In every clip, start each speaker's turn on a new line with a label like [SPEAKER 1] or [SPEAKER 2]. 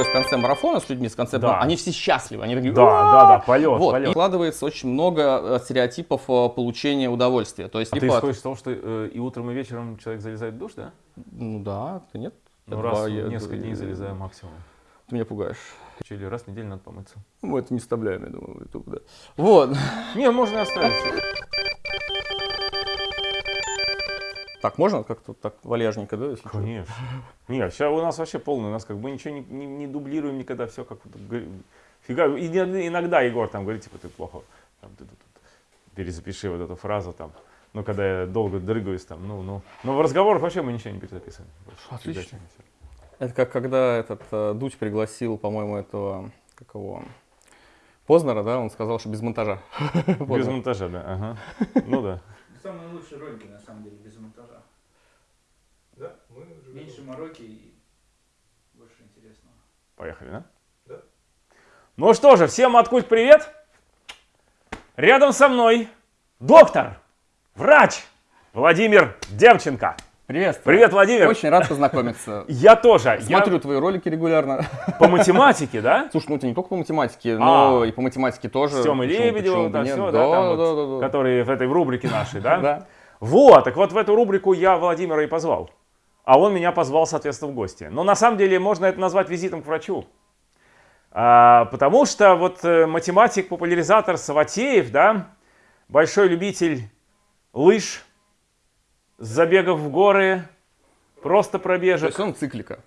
[SPEAKER 1] происходит в конце марафона с людьми, с конце,
[SPEAKER 2] Да.
[SPEAKER 1] они все счастливы, они такие,
[SPEAKER 2] Да, да, да, полет,
[SPEAKER 1] Вот,
[SPEAKER 2] полет.
[SPEAKER 1] и складывается очень много э, стереотипов э, получения удовольствия. То есть,
[SPEAKER 2] А ты
[SPEAKER 1] типа,
[SPEAKER 2] исходишь из того, что э, и утром, и вечером человек залезает в душ, да?
[SPEAKER 1] ну да, ты нет?
[SPEAKER 2] Ну, раз
[SPEAKER 1] два,
[SPEAKER 2] в
[SPEAKER 1] я-
[SPEAKER 2] несколько дней залезаю максимум.
[SPEAKER 1] Ты меня пугаешь.
[SPEAKER 2] Или раз в неделю надо помыться.
[SPEAKER 1] Мы это не вставляем, я думаю, в YouTube, да. Вот.
[SPEAKER 2] Не, можно и оставить.
[SPEAKER 1] Так, можно как-то так вальяжненько, да? если что?
[SPEAKER 2] Конечно. Нет, сейчас у нас вообще полный, у нас как бы ничего не, не- не дублируем никогда, все как фига. И иногда Егор там говорит, типа, ты плохо, там, ты тут перезапиши вот эту фразу там. Ну, когда я долго дрыгаюсь там, ну, ну. Но в разговорах вообще мы ничего не перезаписываем.
[SPEAKER 1] Отлично. Это как когда этот э, Дудь пригласил, по-моему, этого, как его, Познера, да, он сказал, что без монтажа.
[SPEAKER 2] Без монтажа, да. Ага. Ну да.
[SPEAKER 3] Самые лучшие ролики, на самом деле, без монтажа.
[SPEAKER 4] Да, мы уже
[SPEAKER 3] Меньше мороки и больше интересного.
[SPEAKER 2] Поехали, да?
[SPEAKER 4] Да.
[SPEAKER 2] Ну что же, всем откуль привет! Рядом со мной доктор, врач Владимир Демченко.
[SPEAKER 1] Привет.
[SPEAKER 2] Привет, Владимир.
[SPEAKER 1] Очень рад познакомиться.
[SPEAKER 2] Я тоже. Я
[SPEAKER 1] Смотрю твои ролики регулярно.
[SPEAKER 2] по математике, да?
[SPEAKER 1] Слушай, ну это не только по математике, но
[SPEAKER 2] А.
[SPEAKER 1] и по математике тоже.
[SPEAKER 2] С Тёмой
[SPEAKER 1] Почему-
[SPEAKER 2] Лебедевым,
[SPEAKER 1] почему
[SPEAKER 2] там
[SPEAKER 1] бы нет?
[SPEAKER 2] все,
[SPEAKER 1] да,
[SPEAKER 2] да, там
[SPEAKER 1] да,
[SPEAKER 2] вот,
[SPEAKER 1] да, да.
[SPEAKER 2] которые в этой в рубрике нашей, да?
[SPEAKER 1] Да.
[SPEAKER 2] Вот, так вот в эту рубрику я Владимира и позвал. А он меня позвал, соответственно, в гости. Но на самом деле можно это назвать визитом к врачу. А, потому что вот э, математик, популяризатор Саватеев, да, большой любитель лыж, забегов в горы, просто
[SPEAKER 1] То
[SPEAKER 2] пробежек,
[SPEAKER 1] есть он циклика.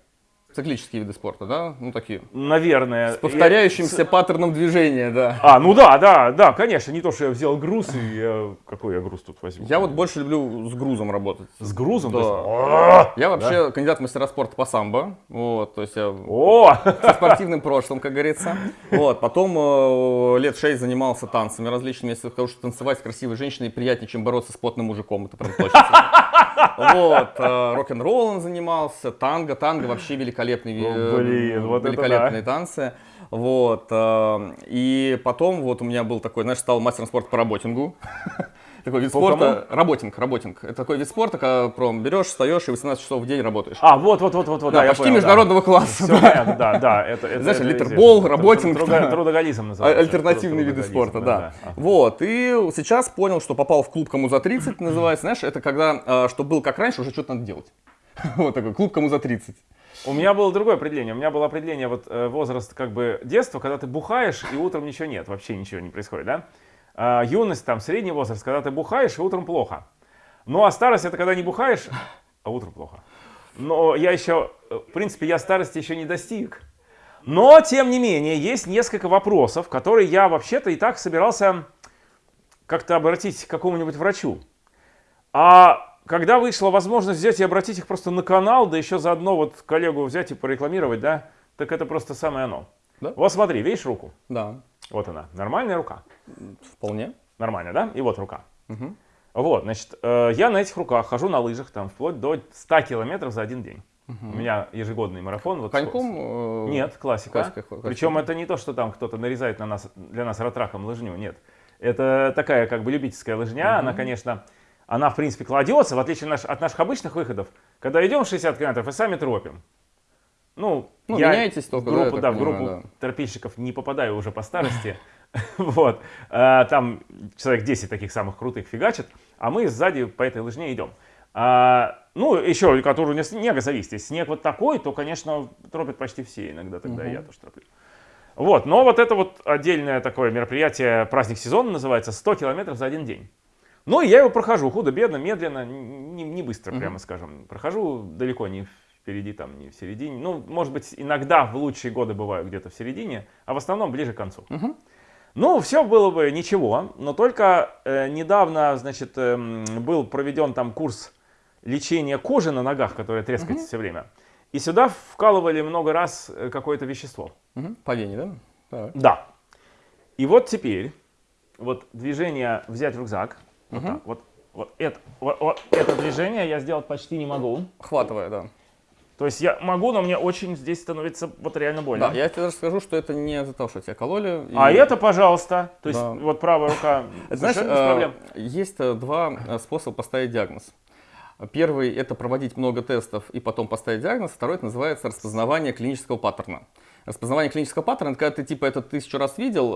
[SPEAKER 1] Циклические виды спорта, да? Ну такие.
[SPEAKER 2] наверное.
[SPEAKER 1] С повторяющимся паттерном движения, да.
[SPEAKER 2] А, ну да, да, да, конечно, не то, что я взял груз и я- какой я груз тут возьму.
[SPEAKER 1] Я вот больше люблю с грузом работать.
[SPEAKER 2] С грузом?
[SPEAKER 1] Да.
[SPEAKER 2] есть- О!
[SPEAKER 1] Я вообще кандидат в мастера спорта по самбо. Вот, то есть я
[SPEAKER 2] О!
[SPEAKER 1] со спортивным прошлым, как говорится. Вот, потом э, лет шесть занимался танцами различными. Если скажу, что танцевать с красивой женщиной приятнее, чем бороться с потным мужиком. Это прям точно. Вот, э, рок-н-роллом занимался, танго. Танго вообще великолепный, ви-
[SPEAKER 2] О, блин, вот
[SPEAKER 1] великолепные танцы. Вот, э, и потом вот у меня был такой, знаешь, стал мастером спорта по работингу. Такой вид
[SPEAKER 2] По
[SPEAKER 1] спорта. Работинг, работинг. Это такой вид спорта, когда прям берешь, встаешь и 18 часов в день работаешь.
[SPEAKER 2] А, вот, вот, вот, вот,
[SPEAKER 1] Да,
[SPEAKER 2] да,
[SPEAKER 1] почти
[SPEAKER 2] понял, да.
[SPEAKER 1] международного класса.
[SPEAKER 2] Всё понятно, да, да, это, это
[SPEAKER 1] Знаешь,
[SPEAKER 2] это
[SPEAKER 1] литербол, работинг,
[SPEAKER 2] Трудо-
[SPEAKER 1] да.
[SPEAKER 2] Трудоголизм называется.
[SPEAKER 1] Альтернативные виды спорта, да.
[SPEAKER 2] Ага.
[SPEAKER 1] Вот, и сейчас понял, что попал в клуб «Кому за 30», называется, знаешь, это когда, э, что был как раньше, уже что-то надо делать. Вот такой, клуб «Кому за 30».
[SPEAKER 2] У меня было другое определение. У меня было определение вот э, возраст как бы детства, когда ты бухаешь и утром ничего нет, вообще ничего не происходит, да? А, юность, там, средний возраст, когда ты бухаешь и утром плохо. Ну а старость это когда не бухаешь, а утром плохо. Но я еще, э, в принципе, я старости еще не достиг. Но, тем не менее, есть несколько вопросов, которые я вообще-то и так собирался как-то обратить к какому-нибудь врачу. А когда вышла возможность взять и обратить их просто на канал, да еще заодно вот коллегу взять и порекламировать, да, так это просто самое оно.
[SPEAKER 1] Да.
[SPEAKER 2] Вот смотри, видишь руку?
[SPEAKER 1] Да,
[SPEAKER 2] Вот она, нормальная рука.
[SPEAKER 1] вполне.
[SPEAKER 2] Нормально, да? И вот рука.
[SPEAKER 1] Мгм.
[SPEAKER 2] Вот, значит, э, я на этих руках хожу на лыжах там вплоть до 100 километров за один день. У меня ежегодный марафон. Вот
[SPEAKER 1] Коньком? э,
[SPEAKER 2] Нет, классика.
[SPEAKER 1] классика, классика.
[SPEAKER 2] Причем это не то, что там кто-то нарезает на нас, для нас ратраком лыжню, нет. Это такая как бы любительская лыжня, она, конечно, она в принципе кладется, в отличие наш- от наших обычных выходов, когда идем 60 километров и сами тропим. Ну,
[SPEAKER 1] Ну,
[SPEAKER 2] я
[SPEAKER 1] меняетесь
[SPEAKER 2] в
[SPEAKER 1] только, да,
[SPEAKER 2] группу,
[SPEAKER 1] так
[SPEAKER 2] да, в
[SPEAKER 1] понимаю,
[SPEAKER 2] группу
[SPEAKER 1] да.
[SPEAKER 2] тропильщиков не попадаю уже по старости. Вот. А, Там человек 10 таких самых крутых фигачит, а мы сзади по этой лыжне идем. А, Ну, еще, который не снега зависит. Если снег вот такой, то, конечно, тропят почти все. Иногда тогда я тоже троплю. Вот, но вот это вот отдельное такое мероприятие, праздник сезона называется, 100 километров за один день. Ну, и я его прохожу худо-бедно, медленно, не, не быстро, прямо скажем. Прохожу далеко не впереди, там, не в середине. Ну, может быть, иногда в лучшие годы бываю где-то в середине, а в основном ближе к концу. Ну, все было бы ничего, но только э, недавно, значит, эм, был проведен там курс лечения кожи на ногах, которая трескается все время. И сюда вкалывали много раз э, какое-то вещество.
[SPEAKER 1] Мгм. По вене, да? Так.
[SPEAKER 2] Да. И вот теперь, вот движение взять рюкзак, вот так, вот, вот это, вот, вот это движение я сделать почти не могу.
[SPEAKER 1] Хватывая, да.
[SPEAKER 2] То есть я могу, но мне очень здесь становится вот реально больно.
[SPEAKER 1] Да, я тебе даже скажу, что это не из-за того, что тебя кололи. и-
[SPEAKER 2] А это, пожалуйста, то есть
[SPEAKER 1] Да.
[SPEAKER 2] вот правая рука
[SPEAKER 1] Знаешь,
[SPEAKER 2] без проблем.
[SPEAKER 1] э, есть э, два э, способа поставить диагноз. Первый – это проводить много тестов и потом поставить диагноз. Второй – это называется распознавание клинического паттерна. Распознавание клинического паттерна, это когда ты типа это тысячу раз видел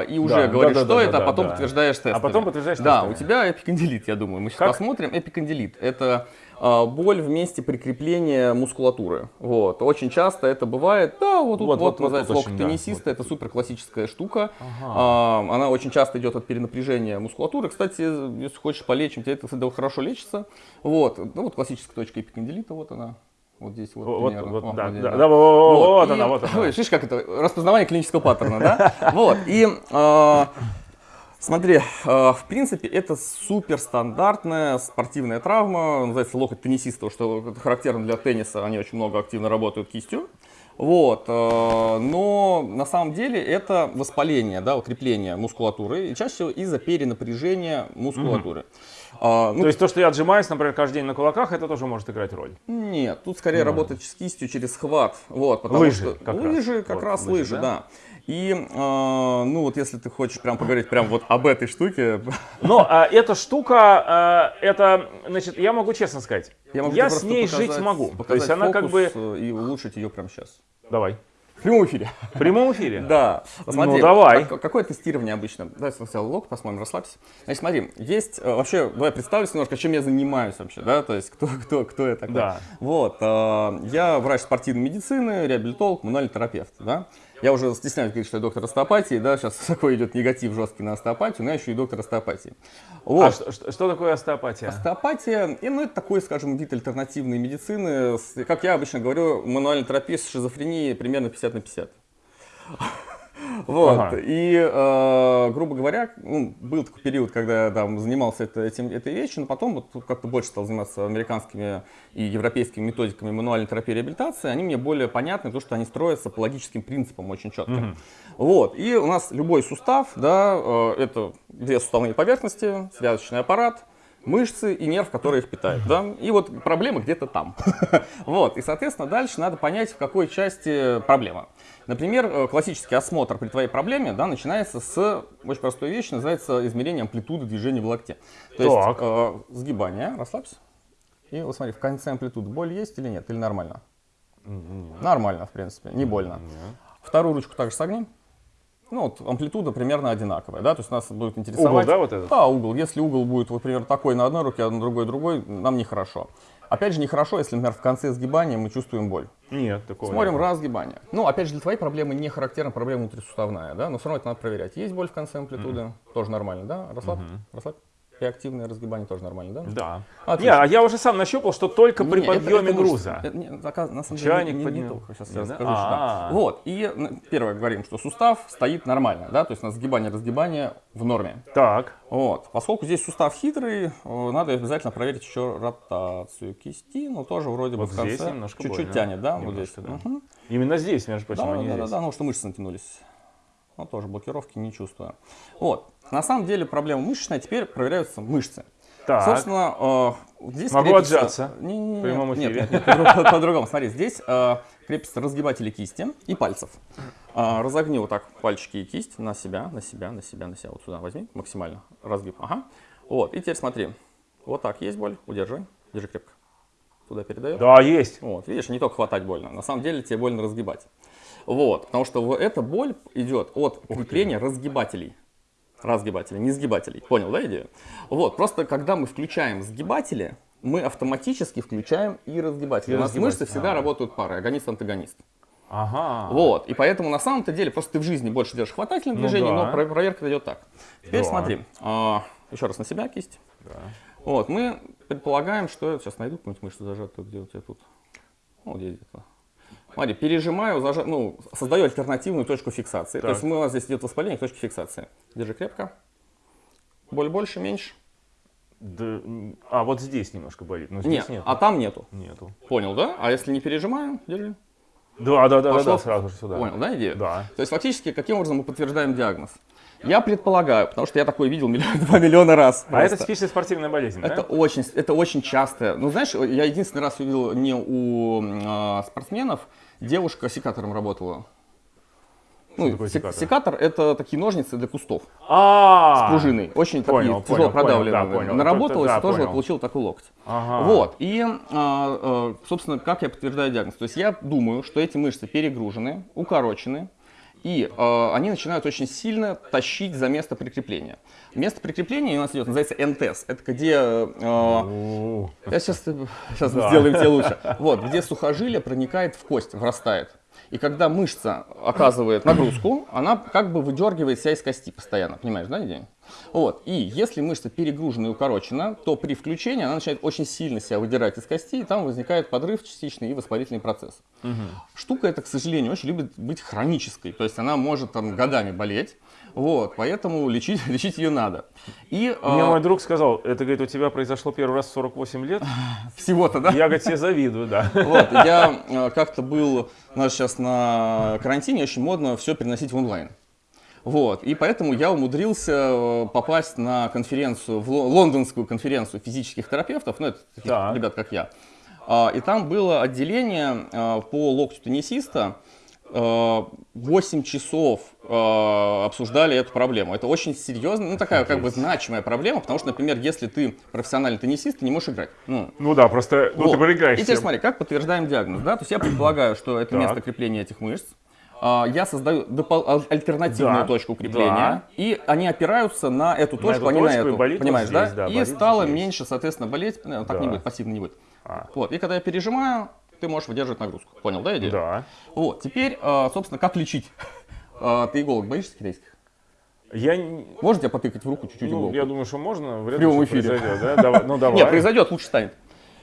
[SPEAKER 1] э, и уже
[SPEAKER 2] Да,
[SPEAKER 1] говоришь,
[SPEAKER 2] да, да,
[SPEAKER 1] что
[SPEAKER 2] да,
[SPEAKER 1] это,
[SPEAKER 2] да,
[SPEAKER 1] а потом
[SPEAKER 2] да.
[SPEAKER 1] подтверждаешь тестами.
[SPEAKER 2] А потом подтверждаешь
[SPEAKER 1] Да,
[SPEAKER 2] тестами.
[SPEAKER 1] у тебя эпикондилит, я думаю. Мы сейчас
[SPEAKER 2] Как?
[SPEAKER 1] посмотрим. Эпикондилит – это э, боль в месте прикрепления мускулатуры. Вот. Очень часто это бывает. Да, вот тут
[SPEAKER 2] Вот,
[SPEAKER 1] вот,
[SPEAKER 2] вот, вот
[SPEAKER 1] локоть
[SPEAKER 2] очень, да.
[SPEAKER 1] Это супер классическая штука. А, она очень часто идет от перенапряжения мускулатуры. Кстати, если хочешь полечим, тебе это всегда хорошо лечится. Вот. Ну вот классическая точка эпикондилита, вот она. Вот здесь вот,
[SPEAKER 2] Вот,
[SPEAKER 1] примерно.
[SPEAKER 2] вот, да,
[SPEAKER 1] вот здесь,
[SPEAKER 2] да,
[SPEAKER 1] да.
[SPEAKER 2] да, вот, вот
[SPEAKER 1] и-
[SPEAKER 2] она, вот она.
[SPEAKER 1] Видишь, как это? Распознавание клинического паттерна, да? Вот. И э, смотри, э, в принципе, это суперстандартная спортивная травма, называется локоть теннисиста, что характерно для тенниса, они очень много активно работают кистью. Вот, э, но на самом деле это воспаление, да, укрепление мускулатуры, и чаще всего из-за перенапряжения мускулатуры. А, ну,
[SPEAKER 2] То есть то, что я отжимаюсь, например, каждый день на кулаках, это тоже может играть роль.
[SPEAKER 1] нет, тут скорее работать с кистью через хват. Вот, потому
[SPEAKER 2] Лыжи
[SPEAKER 1] что
[SPEAKER 2] как раз.
[SPEAKER 1] лыжи как
[SPEAKER 2] Вот,
[SPEAKER 1] раз
[SPEAKER 2] лыжи, да?
[SPEAKER 1] да. И э, ну вот если ты хочешь прям поговорить прям вот об этой штуке,
[SPEAKER 2] Но а, эта штука, а, это, значит, я могу честно сказать, я,
[SPEAKER 1] могу тебе
[SPEAKER 2] с ней
[SPEAKER 1] показать-
[SPEAKER 2] жить могу. То есть она как бы...
[SPEAKER 1] э, и улучшить ее прямо сейчас.
[SPEAKER 2] Давай.
[SPEAKER 1] В прямом эфире.
[SPEAKER 2] В прямом эфире?
[SPEAKER 1] Да. Смотри,
[SPEAKER 2] Ну, давай.
[SPEAKER 1] как- какое тестирование обычно? Давай сначала лог посмотрим, расслабься. Значит, смотри, есть э, вообще, давай представлюсь немножко, чем я занимаюсь вообще, да, то есть кто, кто, кто я такой.
[SPEAKER 2] Да.
[SPEAKER 1] Вот, э, я врач спортивной медицины, реабилитолог, мануальный терапевт, да. Я уже стесняюсь говорить, что я доктор остеопатии, да, сейчас такой идет негатив жесткий на остеопатию, но я еще и доктор остеопатии. Вот.
[SPEAKER 2] А что, что- что такое остеопатия?
[SPEAKER 1] Остеопатия, и, ну, это такой, скажем, вид альтернативной медицины. С- Как я обычно говорю, мануальная терапия с шизофренией примерно 50 на 50. Вот.
[SPEAKER 2] Ага.
[SPEAKER 1] И, э, грубо говоря, ну, был такой период, когда я там занимался это- этим, этой вещью, но потом вот как-то больше стал заниматься американскими и европейскими методиками мануальной терапии и реабилитации. Они мне более понятны, потому что они строятся по логическим принципам очень четко. Вот. И у нас любой сустав, да, э, это две суставные поверхности, связочный аппарат, мышцы и нерв, который их питает, да, и вот проблема где-то там, вот, и, соответственно, дальше надо понять, в какой части проблема. Например, э, классический осмотр при твоей проблеме, да, начинается с очень простой вещи, называется измерение амплитуды движения в локте. То есть, э, сгибание, расслабься, и вот смотри, в конце амплитуды боль есть или нет, или нормально? Нормально, в принципе, не больно. Вторую ручку также согни. Ну, вот амплитуда примерно одинаковая, да, то есть нас будет интересовать...
[SPEAKER 2] Угол, да, вот этот?
[SPEAKER 1] Да, угол. Если угол будет, вот, например, такой на одной руке, а на другой другой, нам нехорошо. Опять же, нехорошо, если, например, в конце сгибания мы чувствуем боль.
[SPEAKER 2] Нет, такого
[SPEAKER 1] Смотрим
[SPEAKER 2] нет.
[SPEAKER 1] раз сгибание. Ну, опять же, для твоей проблемы не характерна проблема внутрисуставная, да, но все равно это надо проверять. Есть боль в конце амплитуды, тоже нормально, да? Расслабь, расслабь. И активное разгибание тоже нормально, да?
[SPEAKER 2] Да.
[SPEAKER 1] Отлично.
[SPEAKER 2] Не, а я уже сам нащупал, что только при
[SPEAKER 1] Не,
[SPEAKER 2] подъеме
[SPEAKER 1] это
[SPEAKER 2] груза.
[SPEAKER 1] Это не- заказ- на самом
[SPEAKER 2] Чайник
[SPEAKER 1] деле, не, не,
[SPEAKER 2] поднял.
[SPEAKER 1] только. Сейчас
[SPEAKER 2] Не,
[SPEAKER 1] я
[SPEAKER 2] да?
[SPEAKER 1] расскажу. что да.
[SPEAKER 2] А-а-а.
[SPEAKER 1] Вот, и первое говорим, что сустав стоит нормально, да, то есть на сгибание-разгибание в норме.
[SPEAKER 2] Так.
[SPEAKER 1] Вот. Поскольку здесь сустав хитрый, э, надо обязательно проверить еще ротацию кисти, но тоже вроде бы
[SPEAKER 2] Вот
[SPEAKER 1] в конце чуть-чуть тянет, да, вот
[SPEAKER 2] Немножко,
[SPEAKER 1] здесь.
[SPEAKER 2] да.
[SPEAKER 1] Мгм.
[SPEAKER 2] Именно здесь, между прочим,
[SPEAKER 1] Да,
[SPEAKER 2] а не
[SPEAKER 1] да, да,
[SPEAKER 2] здесь.
[SPEAKER 1] да, ну что мышцы натянулись. Ну, тоже блокировки не чувствую. Вот. На самом деле проблема мышечная, теперь проверяются мышцы.
[SPEAKER 2] Так.
[SPEAKER 1] Собственно, э, здесь
[SPEAKER 2] Могу
[SPEAKER 1] крепится-
[SPEAKER 2] отжаться
[SPEAKER 1] Не, не, не,
[SPEAKER 2] в прямом
[SPEAKER 1] нет,
[SPEAKER 2] эфире.
[SPEAKER 1] Нет, нет, по-друг- по-другому. Смотри, здесь э, крепятся разгибатели кисти и пальцев. А, разогни вот так пальчики и кисть на себя, на себя, на себя, на себя. Вот сюда возьми максимально. Разгиб. Ага. Вот. И теперь смотри. Вот так есть боль. Удержи. Держи крепко. Туда передает.
[SPEAKER 2] Да, есть.
[SPEAKER 1] Вот, видишь, не только хватать больно, на самом деле тебе больно разгибать. Вот, потому что эта боль идет от крепления разгибателей. Разгибателей, не сгибателей. Понял, да, идею? Вот, просто когда мы включаем сгибатели, мы автоматически включаем и разгибатели.
[SPEAKER 2] И
[SPEAKER 1] У нас мышцы всегда
[SPEAKER 2] ага.
[SPEAKER 1] работают парой, агонист-антагонист.
[SPEAKER 2] Ага.
[SPEAKER 1] Вот, и поэтому на самом-то деле просто ты в жизни больше делаешь хватательное
[SPEAKER 2] Ну
[SPEAKER 1] движение,
[SPEAKER 2] да.
[SPEAKER 1] но про- проверка идет так. Теперь
[SPEAKER 2] Да.
[SPEAKER 1] смотри, а, еще раз на себя кисть. Вот, мы предполагаем, что... Сейчас найду какую-нибудь мышцу зажатую, где у тебя тут. Вот здесь где-то. Смотри, пережимаю, зажа... ну, создаю альтернативную точку фиксации. То
[SPEAKER 2] Так.
[SPEAKER 1] есть мы, у нас здесь идет воспаление к точке фиксации. Держи крепко. Боль больше, меньше?
[SPEAKER 2] Да, а, вот здесь немножко болит, но
[SPEAKER 1] Нет,
[SPEAKER 2] здесь нет.
[SPEAKER 1] а там нету.
[SPEAKER 2] Нету.
[SPEAKER 1] Понял, да? А если не пережимаю, держи.
[SPEAKER 2] Да, да, да, да, да, сразу же сюда.
[SPEAKER 1] Понял, да, идея?
[SPEAKER 2] Да.
[SPEAKER 1] То есть фактически, каким образом мы подтверждаем диагноз? Я предполагаю, потому что я такой видел миллион, два миллиона раз.
[SPEAKER 2] А это типичная спортивная болезнь,
[SPEAKER 1] Это
[SPEAKER 2] да?
[SPEAKER 1] очень, это очень часто. Ну, знаешь, я единственный раз увидел не у а, спортсменов, девушка секатором работала. Ну,
[SPEAKER 2] такое
[SPEAKER 1] сек-
[SPEAKER 2] секатор?
[SPEAKER 1] секатор это такие ножницы для кустов
[SPEAKER 2] А,
[SPEAKER 1] с пружиной. Очень
[SPEAKER 2] понял,
[SPEAKER 1] такие тяжело
[SPEAKER 2] понял, понял,
[SPEAKER 1] продавленные.
[SPEAKER 2] да, понял.
[SPEAKER 1] Наработалось,
[SPEAKER 2] Да,
[SPEAKER 1] тоже
[SPEAKER 2] понял.
[SPEAKER 1] получил такой локоть.
[SPEAKER 2] Ага.
[SPEAKER 1] Вот. И, а, а, собственно, как я подтверждаю диагноз? То есть я думаю, что эти мышцы перегружены, укорочены, и а, они начинают очень сильно тащить за место прикрепления. Место прикрепления у нас идет, называется НТС. Это где...
[SPEAKER 2] У,
[SPEAKER 1] я сейчас, сейчас
[SPEAKER 2] Да.
[SPEAKER 1] сделаем тебе лучше. Вот, где сухожилие проникает в кость, врастает. И когда мышца оказывает нагрузку, она как бы выдергивает себя из кости постоянно. Понимаешь, да, идея? Вот. И если мышца перегружена и укорочена, то при включении она начинает очень сильно себя выдирать из кости, и там возникает подрыв частичный и воспалительный процесс. Штука эта, к сожалению, очень любит быть хронической. То есть она может там годами болеть. Вот, поэтому лечить, лечить ее надо. И
[SPEAKER 2] Мне
[SPEAKER 1] а,
[SPEAKER 2] мой друг сказал, это, говорит, у тебя произошло первый раз в 48 лет.
[SPEAKER 1] всего-то, да?
[SPEAKER 2] Я, говорит, тебе завидую, да.
[SPEAKER 1] Вот, я э, как-то был, у нас сейчас на карантине очень модно все переносить в онлайн. Вот, и поэтому я умудрился э, попасть на конференцию, в ло- лондонскую конференцию физических терапевтов, ну, это таких
[SPEAKER 2] Так.
[SPEAKER 1] ребят, как я. А, И там было отделение э, по локтю теннисиста, э, 8 часов э, обсуждали эту проблему. Это очень серьезная, ну такая как бы значимая проблема, потому что, например, если ты профессиональный теннисист, ты не можешь играть. Ну,
[SPEAKER 2] Ну да, просто, ну
[SPEAKER 1] вот.
[SPEAKER 2] ты проиграешь
[SPEAKER 1] И теперь смотри, как подтверждаем диагноз, да? То есть я предполагаю, что это
[SPEAKER 2] Так.
[SPEAKER 1] место крепления этих мышц. А, Я создаю альтернативную
[SPEAKER 2] Да.
[SPEAKER 1] точку крепления,
[SPEAKER 2] Да.
[SPEAKER 1] и они опираются на эту точку,
[SPEAKER 2] эту
[SPEAKER 1] а не на
[SPEAKER 2] точку,
[SPEAKER 1] эту.
[SPEAKER 2] болит
[SPEAKER 1] Понимаешь,
[SPEAKER 2] здесь,
[SPEAKER 1] да?
[SPEAKER 2] да,
[SPEAKER 1] И стало
[SPEAKER 2] здесь.
[SPEAKER 1] меньше, соответственно, болеть. Ну, Так не
[SPEAKER 2] Да.
[SPEAKER 1] будет, пассивно не будет.
[SPEAKER 2] А.
[SPEAKER 1] Вот. И когда я пережимаю, ты можешь выдерживать нагрузку. Понял, да, идею?
[SPEAKER 2] Да.
[SPEAKER 1] Вот. Теперь, а, собственно, как лечить? А, Ты иголок боишься китайских?
[SPEAKER 2] Я, не-
[SPEAKER 1] тебя потыкать в руку чуть-чуть
[SPEAKER 2] ну,
[SPEAKER 1] иголку?
[SPEAKER 2] я думаю, что можно. Вряд
[SPEAKER 1] В прямом эфире.
[SPEAKER 2] произойдет, да? Давай, ну давай.
[SPEAKER 1] Нет, произойдет, лучше станет.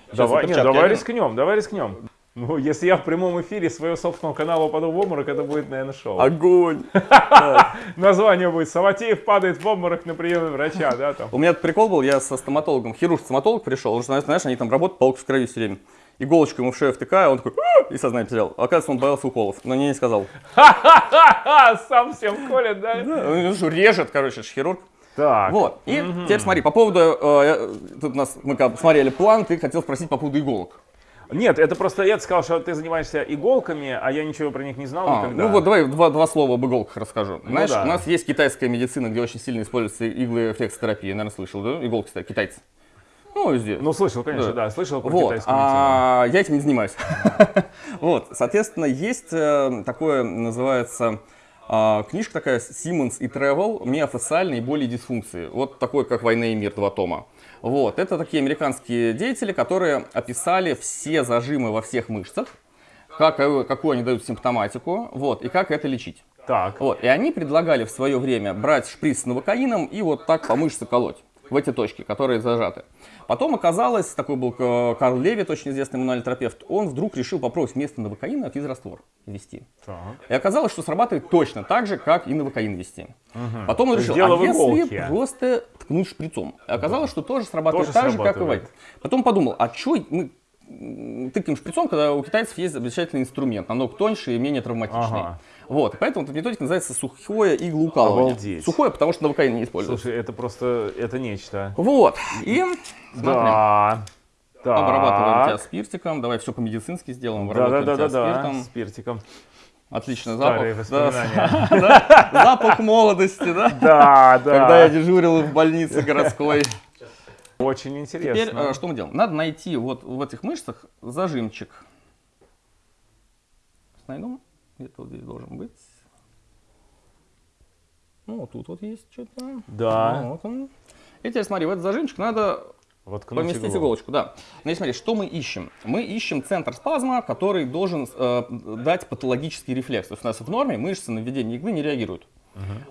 [SPEAKER 1] Сейчас
[SPEAKER 2] Давай, нет, давай рискнем, давай рискнем. Ну, если я в прямом эфире своего собственного канала упаду в обморок, это будет, наверное, шоу.
[SPEAKER 1] Огонь!
[SPEAKER 2] Название будет «Саватеев падает в обморок на приеме врача», да, там.
[SPEAKER 1] У меня прикол был, я со стоматологом, хирург-стоматолог пришел, он же, знаешь, они там работают, палка в крови все время. Иголочку ему в шею втыкаю, он такой, «А!» и сознание потерял. Оказывается, он боялся уколов, но не сказал.
[SPEAKER 2] Ха-ха-ха! Сам всем колет, да?
[SPEAKER 1] Он же режет, короче, хирург.
[SPEAKER 2] Так.
[SPEAKER 1] Вот, и теперь смотри, по поводу, э, я- тут у нас, мы смотрели план, ты хотел спросить по поводу иголок.
[SPEAKER 2] Нет, это просто я сказал, что ты занимаешься иголками, а я ничего про них не знал
[SPEAKER 1] А,
[SPEAKER 2] никогда.
[SPEAKER 1] ну вот давай два, два слова об иголках расскажу. Знаешь,
[SPEAKER 2] да.
[SPEAKER 1] у нас есть китайская медицина, где очень сильно используются иглы флексотерапии, наверное, слышал, да? Иголки китайцы. Ну, везде.
[SPEAKER 2] Ну, слышал, конечно,
[SPEAKER 1] Да.
[SPEAKER 2] да, слышал про
[SPEAKER 1] Вот,
[SPEAKER 2] китайскую медицину.
[SPEAKER 1] а я этим не занимаюсь. Вот, соответственно, есть э, такое, называется, а, книжка такая Siemens и Travel, миофасциальные боли и дисфункции. Вот такой, как «Война и мир», два тома. Вот, это такие американские деятели, которые описали все зажимы во всех мышцах, как, э, какую они дают симптоматику, вот, и как это лечить.
[SPEAKER 2] Так,
[SPEAKER 1] Вот, и они предлагали в свое время брать шприц с новокаином и вот так по мышце колоть в эти точки, которые зажаты. Потом оказалось, такой был э, Карл Левит, очень известный мануальный терапевт, он вдруг решил попробовать вместо новокаина физраствор ввести.
[SPEAKER 2] так.
[SPEAKER 1] И оказалось, что срабатывает точно так же, как и новокаин ввести. Потом он решил,
[SPEAKER 2] дело
[SPEAKER 1] а если просто ткнуть шприцом? Оказалось, что тоже срабатывает
[SPEAKER 2] Тоже
[SPEAKER 1] так же, как и в
[SPEAKER 2] срабатывает.
[SPEAKER 1] этом. Потом подумал, а что мы тыкаем шприцом, когда у китайцев есть замечательный инструмент, намного тоньше и менее травматичный.
[SPEAKER 2] Ага.
[SPEAKER 1] Вот, поэтому эта методика называется сухое иглоукалывание.
[SPEAKER 2] Обалдеть.
[SPEAKER 1] Сухое, потому что новокаин не используется.
[SPEAKER 2] Слушай, это просто, это нечто.
[SPEAKER 1] Вот, и смотри,
[SPEAKER 2] Да. Так.
[SPEAKER 1] обрабатываем тебя спиртиком, давай все по-медицински сделаем,
[SPEAKER 2] Да, да, да, да,
[SPEAKER 1] тебя
[SPEAKER 2] да.
[SPEAKER 1] спиртом.
[SPEAKER 2] Спиртиком.
[SPEAKER 1] Отличный
[SPEAKER 2] Старые
[SPEAKER 1] запах. Да,
[SPEAKER 2] воспоминания.
[SPEAKER 1] да, запах молодости, да?
[SPEAKER 2] Да, да.
[SPEAKER 1] Когда я дежурил в больнице городской.
[SPEAKER 2] Очень
[SPEAKER 1] Теперь
[SPEAKER 2] интересно.
[SPEAKER 1] э, что мы делаем? Надо найти вот в этих мышцах зажимчик. Найду. Где-то вот здесь должен быть. Ну, вот тут вот есть что-то.
[SPEAKER 2] Да.
[SPEAKER 1] Вот он. И теперь смотри, в этот зажимчик надо
[SPEAKER 2] Воткнуть
[SPEAKER 1] поместить
[SPEAKER 2] иглу.
[SPEAKER 1] иголочку, да. Значит, смотри, что мы ищем? Мы ищем центр спазма, который должен э, дать патологический рефлекс. То есть у нас в норме мышцы на введение иглы не реагируют.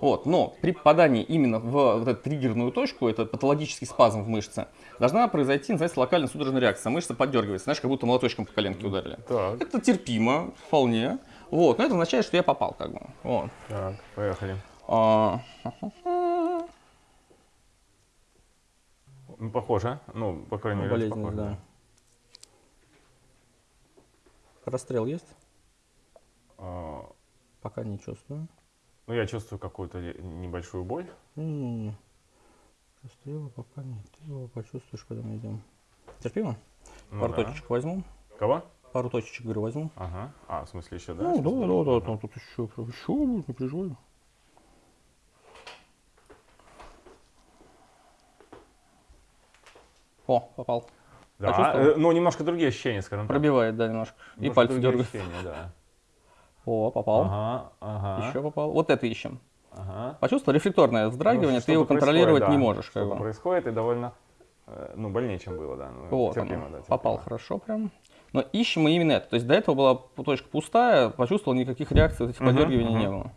[SPEAKER 1] Вот, но при попадании именно в вот эту триггерную точку, это патологический спазм в мышце, должна произойти, называется, локальная судорожная реакция. Мышца поддергивается, знаешь, как будто молоточком по коленке ударили.
[SPEAKER 2] Так,
[SPEAKER 1] Это терпимо, вполне. Вот, но это означает, что я попал, как бы. Вот.
[SPEAKER 2] так, поехали.
[SPEAKER 1] А,
[SPEAKER 2] Ну, похоже. Ну, по крайней мере,
[SPEAKER 1] болезненность,
[SPEAKER 2] похоже.
[SPEAKER 1] да. Расстрел есть?
[SPEAKER 2] А,
[SPEAKER 1] Пока не чувствую.
[SPEAKER 2] Ну, я чувствую какую-то небольшую боль.
[SPEAKER 1] М, Расстрела пока нет. Ты его почувствуешь, когда мы идем. Терпимо?
[SPEAKER 2] Ну
[SPEAKER 1] Пару
[SPEAKER 2] да.
[SPEAKER 1] точечек возьму.
[SPEAKER 2] Кого?
[SPEAKER 1] Пару точечек, говорю, возьму.
[SPEAKER 2] Ага. А, в смысле еще, да?
[SPEAKER 1] Ну, да, да, да, там тут еще, еще будет, не переживай. О, попал.
[SPEAKER 2] Да, э, ну немножко другие ощущения, скажем так.
[SPEAKER 1] Пробивает, да, немножко. И
[SPEAKER 2] Немножко
[SPEAKER 1] пальцы
[SPEAKER 2] другие
[SPEAKER 1] дергают.
[SPEAKER 2] ощущения, да.
[SPEAKER 1] О, попал.
[SPEAKER 2] Ага, ага.
[SPEAKER 1] Еще попал. Вот это ищем.
[SPEAKER 2] Ага.
[SPEAKER 1] Почувствовал рефлекторное вздрагивание,
[SPEAKER 2] Ну,
[SPEAKER 1] ты его контролировать
[SPEAKER 2] происходит,
[SPEAKER 1] не
[SPEAKER 2] да.
[SPEAKER 1] можешь.
[SPEAKER 2] Что-то происходит и довольно, э, ну, больнее, чем было, да. Ну,
[SPEAKER 1] Вот,
[SPEAKER 2] терпимо,
[SPEAKER 1] оно.
[SPEAKER 2] да, терпимо.
[SPEAKER 1] попал хорошо прям. Но ищем мы именно это. То есть до этого была точка пустая, почувствовал, никаких реакций, этих
[SPEAKER 2] Мгм,
[SPEAKER 1] подергиваний
[SPEAKER 2] мгм.
[SPEAKER 1] не было.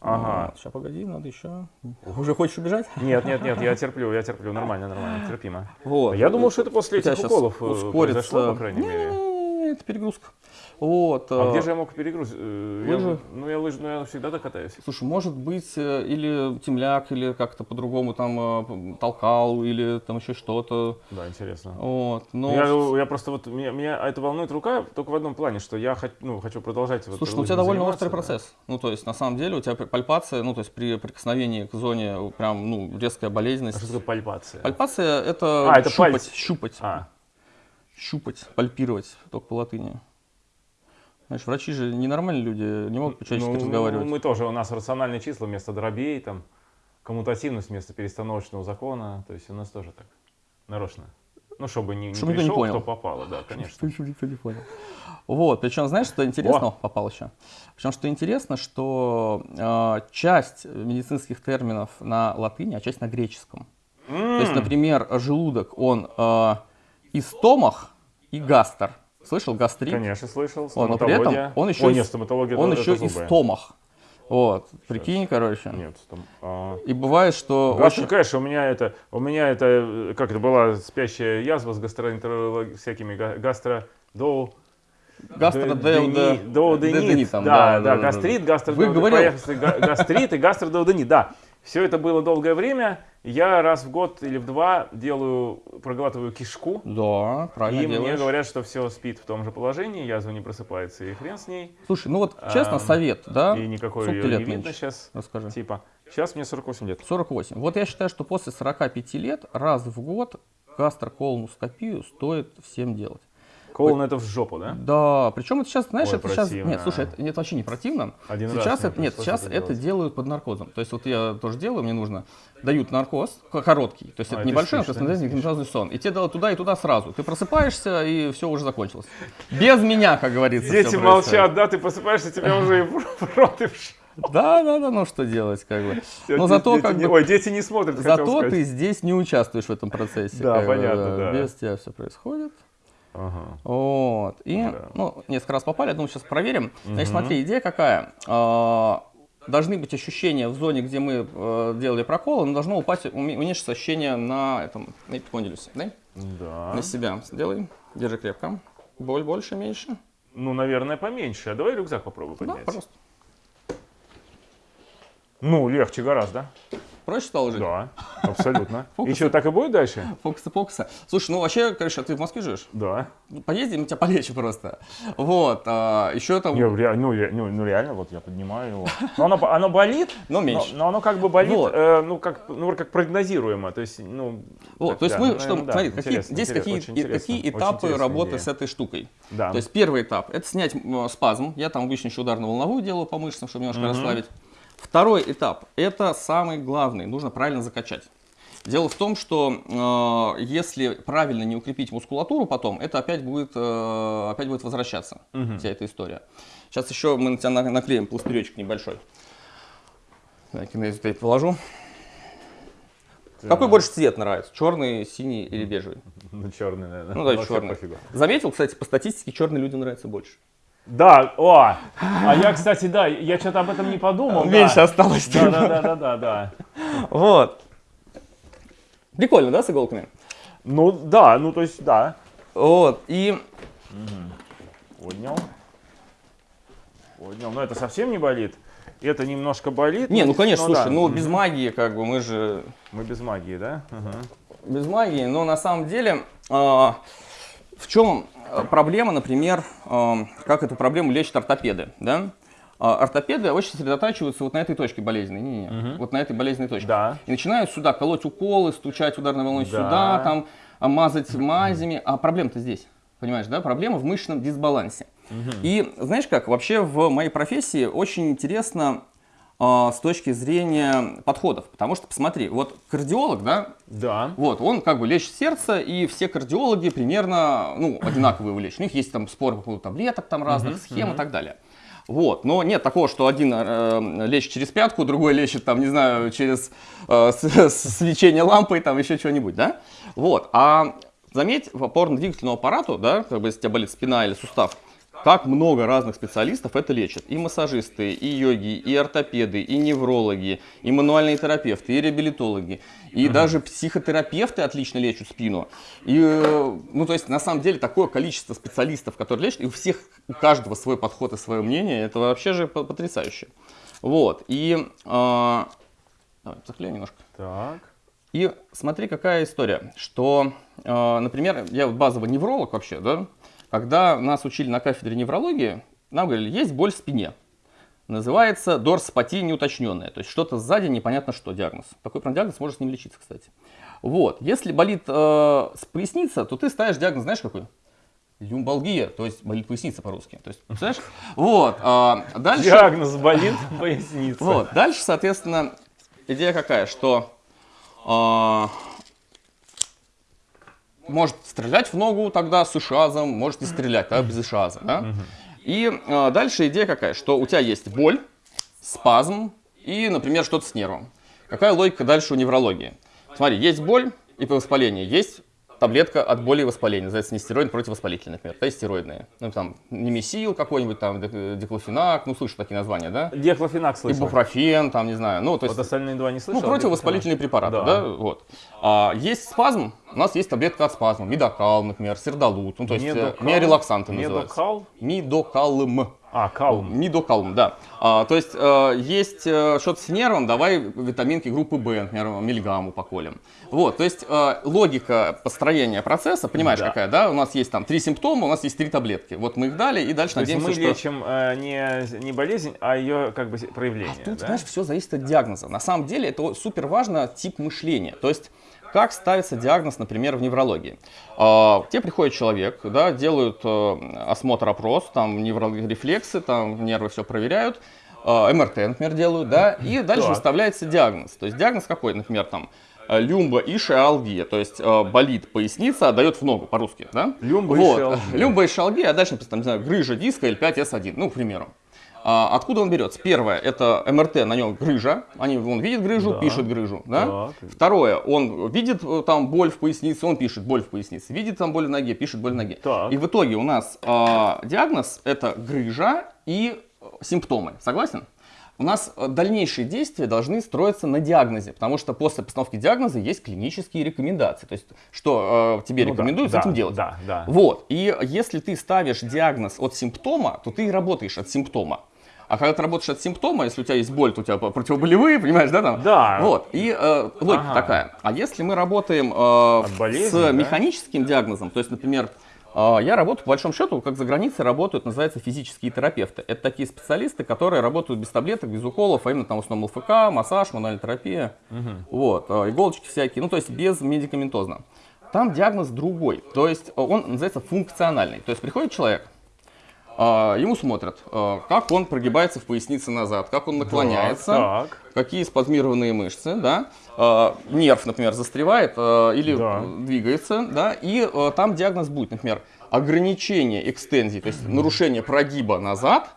[SPEAKER 2] Ага.
[SPEAKER 1] сейчас, погоди, надо еще. Уже хочешь убежать?
[SPEAKER 2] Нет, нет, нет, я терплю, я терплю, нормально, нормально, терпимо.
[SPEAKER 1] Вот.
[SPEAKER 2] Я думал, что это после этих
[SPEAKER 1] щас
[SPEAKER 2] уколов э,
[SPEAKER 1] ускорится.
[SPEAKER 2] произошло, по крайней мере.
[SPEAKER 1] Не-не-не, это перегрузка. Вот.
[SPEAKER 2] А
[SPEAKER 1] э,
[SPEAKER 2] где же я мог перегрузить? Э, я
[SPEAKER 1] лыжи.
[SPEAKER 2] Ну, я лыжи, ну, я всегда так катаюсь.
[SPEAKER 1] Слушай, может быть, э, или темляк, или как-то по-другому там э, толкал, или там еще что-то.
[SPEAKER 2] Да, интересно.
[SPEAKER 1] Вот. Но
[SPEAKER 2] Я, я просто вот, меня, меня это волнует рука только в одном плане, что я ну, хочу продолжать вот
[SPEAKER 1] Слушай, ну у тебя довольно острый
[SPEAKER 2] да.
[SPEAKER 1] процесс. Ну, то есть, на самом деле, у тебя пальпация, ну, то есть, при прикосновении к зоне э, прям, ну, резкая
[SPEAKER 2] А
[SPEAKER 1] болезненность.
[SPEAKER 2] что такое пальпация?
[SPEAKER 1] Пальпация это,
[SPEAKER 2] А, это
[SPEAKER 1] щупать,
[SPEAKER 2] пальцы.
[SPEAKER 1] щупать,
[SPEAKER 2] А,
[SPEAKER 1] щупать, пальпировать, только по латыни. Знаешь, врачи же ненормальные люди, не могут по-человечески
[SPEAKER 2] ну,
[SPEAKER 1] разговаривать.
[SPEAKER 2] мы тоже, у нас рациональные числа вместо дробей, там, коммутативность вместо перестановочного закона, то есть у нас тоже так, нарочно. Ну, чтобы не, не
[SPEAKER 1] Чтобы никто не
[SPEAKER 2] пришел,
[SPEAKER 1] понял.
[SPEAKER 2] кто попало, да, конечно.
[SPEAKER 1] Что никто не понял. Вот, причем, знаешь, что интересно? О, попал еще. Причем, что интересно, что э, часть медицинских терминов на латыни, а часть на греческом. То есть, например, желудок, он э, и стомах, и гастр. Слышал гастрит?
[SPEAKER 2] Конечно, слышал,
[SPEAKER 1] Вот, но при этом
[SPEAKER 2] стоматология.
[SPEAKER 1] он еще,
[SPEAKER 2] Ой, нет, стоматология
[SPEAKER 1] он
[SPEAKER 2] это-
[SPEAKER 1] еще
[SPEAKER 2] это
[SPEAKER 1] и стомах. Вот, прикинь, короче.
[SPEAKER 2] Нет, стом... а.
[SPEAKER 1] И бывает, что
[SPEAKER 2] Гастро,
[SPEAKER 1] очень...
[SPEAKER 2] конечно, у меня это, у меня это, э, как это была спящая язва с гастроэнтерологией, всякими га- гастро, доу,
[SPEAKER 1] Гастродеуда...
[SPEAKER 2] Доуденит,
[SPEAKER 1] там,
[SPEAKER 2] да, да, гастрит, гастродеуденит, гастрит и гастродеуденит, да. Все это было долгое время. Я раз в год или в два делаю, проглатываю кишку.
[SPEAKER 1] Да, правильно
[SPEAKER 2] И мне
[SPEAKER 1] делаешь.
[SPEAKER 2] говорят, что все спит в том же положении, язва не просыпается и хрен с ней.
[SPEAKER 1] Слушай, ну вот честно,
[SPEAKER 2] Ам,
[SPEAKER 1] совет, да?
[SPEAKER 2] И никакой
[SPEAKER 1] Сколько
[SPEAKER 2] ее
[SPEAKER 1] тебе
[SPEAKER 2] не
[SPEAKER 1] лет
[SPEAKER 2] видно сейчас.
[SPEAKER 1] Расскажи.
[SPEAKER 2] Типа, сейчас мне 48 лет.
[SPEAKER 1] 48. Вот я считаю, что после 45 лет раз в год гастроколоноскопию стоит всем делать.
[SPEAKER 2] Колон это в жопу, да?
[SPEAKER 1] Да, причем это сейчас, знаешь,
[SPEAKER 2] Ой,
[SPEAKER 1] это сейчас, нет, слушай, это, это вообще не противно.
[SPEAKER 2] Один раз
[SPEAKER 1] сейчас
[SPEAKER 2] мне
[SPEAKER 1] это, нет, сейчас
[SPEAKER 2] это
[SPEAKER 1] это, делают под наркозом. То есть вот я тоже делаю, мне нужно, дают наркоз, короткий, то есть
[SPEAKER 2] А,
[SPEAKER 1] это небольшой, есть
[SPEAKER 2] спишь.
[SPEAKER 1] медикаментозный сон. И тебе дают туда и туда сразу. Ты просыпаешься, и все уже закончилось. Без меня, как говорится.
[SPEAKER 2] Дети молчат, да, ты просыпаешься, тебя уже и в рот и в
[SPEAKER 1] Да, да, да, ну что делать, как бы. Но
[SPEAKER 2] Дети-
[SPEAKER 1] зато
[SPEAKER 2] дети
[SPEAKER 1] как
[SPEAKER 2] не-
[SPEAKER 1] бы...
[SPEAKER 2] Ой, дети не смотрят,
[SPEAKER 1] Зато ты здесь не участвуешь в этом процессе.
[SPEAKER 2] Да,
[SPEAKER 1] как бы,
[SPEAKER 2] понятно, да.
[SPEAKER 1] Без тебя все происходит.
[SPEAKER 2] Ага.
[SPEAKER 1] Вот. И,
[SPEAKER 2] Да.
[SPEAKER 1] ну, несколько раз попали, думаю, сейчас проверим. Значит, смотри, идея какая. А, Должны быть ощущения в зоне, где мы э, делали проколы, но должно упасть, уме- уменьшиться ощущение на этом, на эпикондилюсе. Да?
[SPEAKER 2] Да.
[SPEAKER 1] На себя сделай. Держи крепко. Боль больше, меньше.
[SPEAKER 2] Ну, наверное, поменьше. А давай рюкзак попробуй
[SPEAKER 1] Да,
[SPEAKER 2] поднять.
[SPEAKER 1] пожалуйста.
[SPEAKER 2] Ну, легче гораздо.
[SPEAKER 1] Проще стало жить?
[SPEAKER 2] Да, абсолютно.
[SPEAKER 1] Фокусы.
[SPEAKER 2] Еще так и будет дальше?
[SPEAKER 1] Фокусы, фокусы. Слушай, ну вообще, конечно, ты в Москве живешь?
[SPEAKER 2] Да.
[SPEAKER 1] Ну, Поездим, тебя полечу просто. Вот. а, еще там...
[SPEAKER 2] Ре- ну, ре- ну, ну, реально, вот я поднимаю его. Но оно, оно болит,
[SPEAKER 1] Но меньше.
[SPEAKER 2] Но, но оно как бы болит,
[SPEAKER 1] Вот.
[SPEAKER 2] э, ну, как, ну, как прогнозируемо. То есть, ну,
[SPEAKER 1] Вот,
[SPEAKER 2] так,
[SPEAKER 1] то есть
[SPEAKER 2] да,
[SPEAKER 1] мы,
[SPEAKER 2] ну,
[SPEAKER 1] что,
[SPEAKER 2] да,
[SPEAKER 1] смотри, какие, здесь какие, и- этапы работы
[SPEAKER 2] идея.
[SPEAKER 1] с этой штукой.
[SPEAKER 2] Да.
[SPEAKER 1] То есть первый этап – это снять м, спазм. Я там обычно еще ударно-волновую делаю по мышцам, чтобы немножко расслабить. Второй этап – это самый главный. Нужно правильно закачать. Дело в том, что э, если правильно не укрепить мускулатуру потом, это опять будет, э, опять будет возвращаться, вся эта история. Сейчас еще мы на тебя на- наклеим пластыречек небольшой. Так, кинезию тейп положу. Какой больше цвет нравится? Черный, синий или бежевый?
[SPEAKER 2] Ну, черный, наверное.
[SPEAKER 1] Ну да, черный.
[SPEAKER 2] пофигу.
[SPEAKER 1] Заметил, кстати, по статистике черные людям нравится больше.
[SPEAKER 2] Да, о, а я, кстати, да, я что-то об этом не подумал. да.
[SPEAKER 1] Меньше осталось.
[SPEAKER 2] Да, да, да, да, да, да.
[SPEAKER 1] Вот. Прикольно, да, с иголками?
[SPEAKER 2] Ну, да, ну, то есть, да.
[SPEAKER 1] Вот. И
[SPEAKER 2] Поднял. Поднял. Но это совсем не болит. Это немножко болит.
[SPEAKER 1] не, ну конечно, слушай,
[SPEAKER 2] да.
[SPEAKER 1] ну без магии, как бы мы же
[SPEAKER 2] Мы без магии, да? Ага.
[SPEAKER 1] без магии, но на самом деле а, в чем проблема, например, а, как эту проблему лечат ортопеды, да? А, Ортопеды очень сосредотачиваются вот на этой точке болезненной, не, не, не, вот на этой болезненной точке.
[SPEAKER 2] Да.
[SPEAKER 1] И начинают сюда колоть уколы, стучать ударной волной
[SPEAKER 2] Да.
[SPEAKER 1] сюда, там а, мазать мазями. А проблема-то здесь. Понимаешь, да? Проблема в мышечном дисбалансе. И знаешь как, вообще в моей профессии очень интересно с точки зрения подходов. Потому что, посмотри, вот кардиолог, да,
[SPEAKER 2] Да.
[SPEAKER 1] вот, он как бы лечит сердце, и все кардиологи примерно, ну, одинаковые его лечат. У них есть там спор по поводу таблеток там разных, схем и так далее. Вот, но нет такого, что один э, лечит через пятку, другой лечит там, не знаю, через э, свечение лампой, там еще что-нибудь, да? Вот, а заметь, в опорно-двигательному аппарату, да, как бы если у тебя болит спина или сустав, как много разных специалистов это лечат. И массажисты, и йоги, и ортопеды, и неврологи, и мануальные терапевты, и реабилитологи, и даже психотерапевты отлично лечат спину. И, э, ну, то есть, на самом деле, такое количество специалистов, которые лечат, и у всех, у каждого свой подход и свое мнение, это вообще же по- потрясающе. Вот, и... э, Давай, заклею немножко.
[SPEAKER 2] Так.
[SPEAKER 1] И смотри, какая история, что, э, например, я вот базовый невролог вообще, да, когда нас учили на кафедре неврологии, нам говорили, есть боль в спине. Называется дорсопатия неуточненная, то есть что-то сзади, непонятно что, диагноз. Такой прям диагноз может с ним лечиться, кстати. Вот, если болит э, поясница, то ты ставишь диагноз, знаешь какой? Люмбалгия, то есть болит поясница по-русски. То есть, представляешь? Вот, а дальше...
[SPEAKER 2] Диагноз болит поясница.
[SPEAKER 1] Вот, дальше, соответственно, идея какая, что а, может стрелять в ногу тогда с ишазом, может не стрелять, да, без ишаза, да? И а, дальше идея какая, что у тебя есть боль, спазм и, например, что-то с нервом. Какая логика дальше у неврологии? Смотри, есть боль и воспаление, есть таблетка от боли и воспаления, называется нестероид противовоспалительный, например, то есть стероидные. Ну, там, немесил какой-нибудь, там, дек- деклофенак, ну, слышишь такие названия, да?
[SPEAKER 2] Диахлофенак слышал.
[SPEAKER 1] Ибупрофен, там, не знаю, ну, то есть,
[SPEAKER 2] Вот остальные два не
[SPEAKER 1] ну,
[SPEAKER 2] слышал.
[SPEAKER 1] противовоспалительные препараты, да, вот. А, есть спазм, у нас есть таблетка от спазма, мидокал, например, сердолут, ну, то есть, э,
[SPEAKER 2] Медокал?
[SPEAKER 1] миорелаксанты называются.
[SPEAKER 2] Медокал?
[SPEAKER 1] Мидокалм.
[SPEAKER 2] А, калм.
[SPEAKER 1] Мидокалм, да. А, то есть, э, есть э, что-то с нервом, давай витаминки группы В, например, мильгамму поколем. Вот, то есть, э, логика построения процесса, понимаешь,
[SPEAKER 2] Да.
[SPEAKER 1] какая, да? У нас есть там три симптома, у нас есть три таблетки. Вот мы их дали, и дальше
[SPEAKER 2] То есть
[SPEAKER 1] надеемся,
[SPEAKER 2] мы
[SPEAKER 1] что...
[SPEAKER 2] лечим э, не, не болезнь, а ее как бы проявление.
[SPEAKER 1] А тут,
[SPEAKER 2] да?
[SPEAKER 1] знаешь, все зависит от диагноза. На самом деле это супер важно тип мышления. То есть как ставится диагноз, например, в неврологии? А, Тебе приходит человек, да, делают э, осмотр, опрос, там неврорефлексы, там нервы все проверяют, а, МРТ, например, делают, да, и дальше выставляется диагноз. То есть диагноз какой, например, там э, люмба ишиалгия, то есть э, болит поясница, отдает в ногу по-русски, да?
[SPEAKER 2] Люмба
[SPEAKER 1] вот.
[SPEAKER 2] ишиалгия.
[SPEAKER 1] Люмба ишиалгия, а дальше, там, не знаю, грыжа диска L5S1, ну, к примеру. А, откуда он берется? Первое, это МРТ, на нем грыжа. Они, он видит грыжу,
[SPEAKER 2] Да.
[SPEAKER 1] пишет грыжу. Да?
[SPEAKER 2] Так.
[SPEAKER 1] Второе, он видит э, там боль в пояснице, он пишет боль в пояснице. Видит там боль в ноге, пишет боль в ноге.
[SPEAKER 2] Так.
[SPEAKER 1] И в итоге у нас а, диагноз это грыжа и э, симптомы. Согласен? У нас э, дальнейшие действия должны строиться на диагнозе, потому что после постановки диагноза есть клинические рекомендации. То есть, что э, тебе
[SPEAKER 2] Ну да,
[SPEAKER 1] рекомендуют с
[SPEAKER 2] да,
[SPEAKER 1] этим делать.
[SPEAKER 2] Да, да.
[SPEAKER 1] Вот. И если ты ставишь диагноз от симптома, то ты работаешь от симптома. А когда ты работаешь от симптома, если у тебя есть боль, то у тебя противоболевые, понимаешь, да, там?
[SPEAKER 2] Да.
[SPEAKER 1] Вот. И э, логика
[SPEAKER 2] Ага.
[SPEAKER 1] такая. А если мы работаем э,
[SPEAKER 2] болезни,
[SPEAKER 1] с
[SPEAKER 2] да?
[SPEAKER 1] механическим диагнозом, то есть, например, э, я работаю, по большому счету, как за границей работают, называется физические терапевты. Это такие специалисты, которые работают без таблеток, без уколов, а именно там в основном ЛФК, массаж, мануальная терапия, вот, э, иголочки всякие, ну то есть без медикаментозно. Там диагноз другой, то есть э, он называется функциональный. То есть приходит человек, ему смотрят, а, как он прогибается в пояснице назад, как он наклоняется,
[SPEAKER 2] Так.
[SPEAKER 1] какие спазмированные мышцы, да, А, нерв, например, застревает а, или
[SPEAKER 2] Да.
[SPEAKER 1] двигается, да, и а, там диагноз будет, например, ограничение экстензии, то есть нарушение прогиба назад,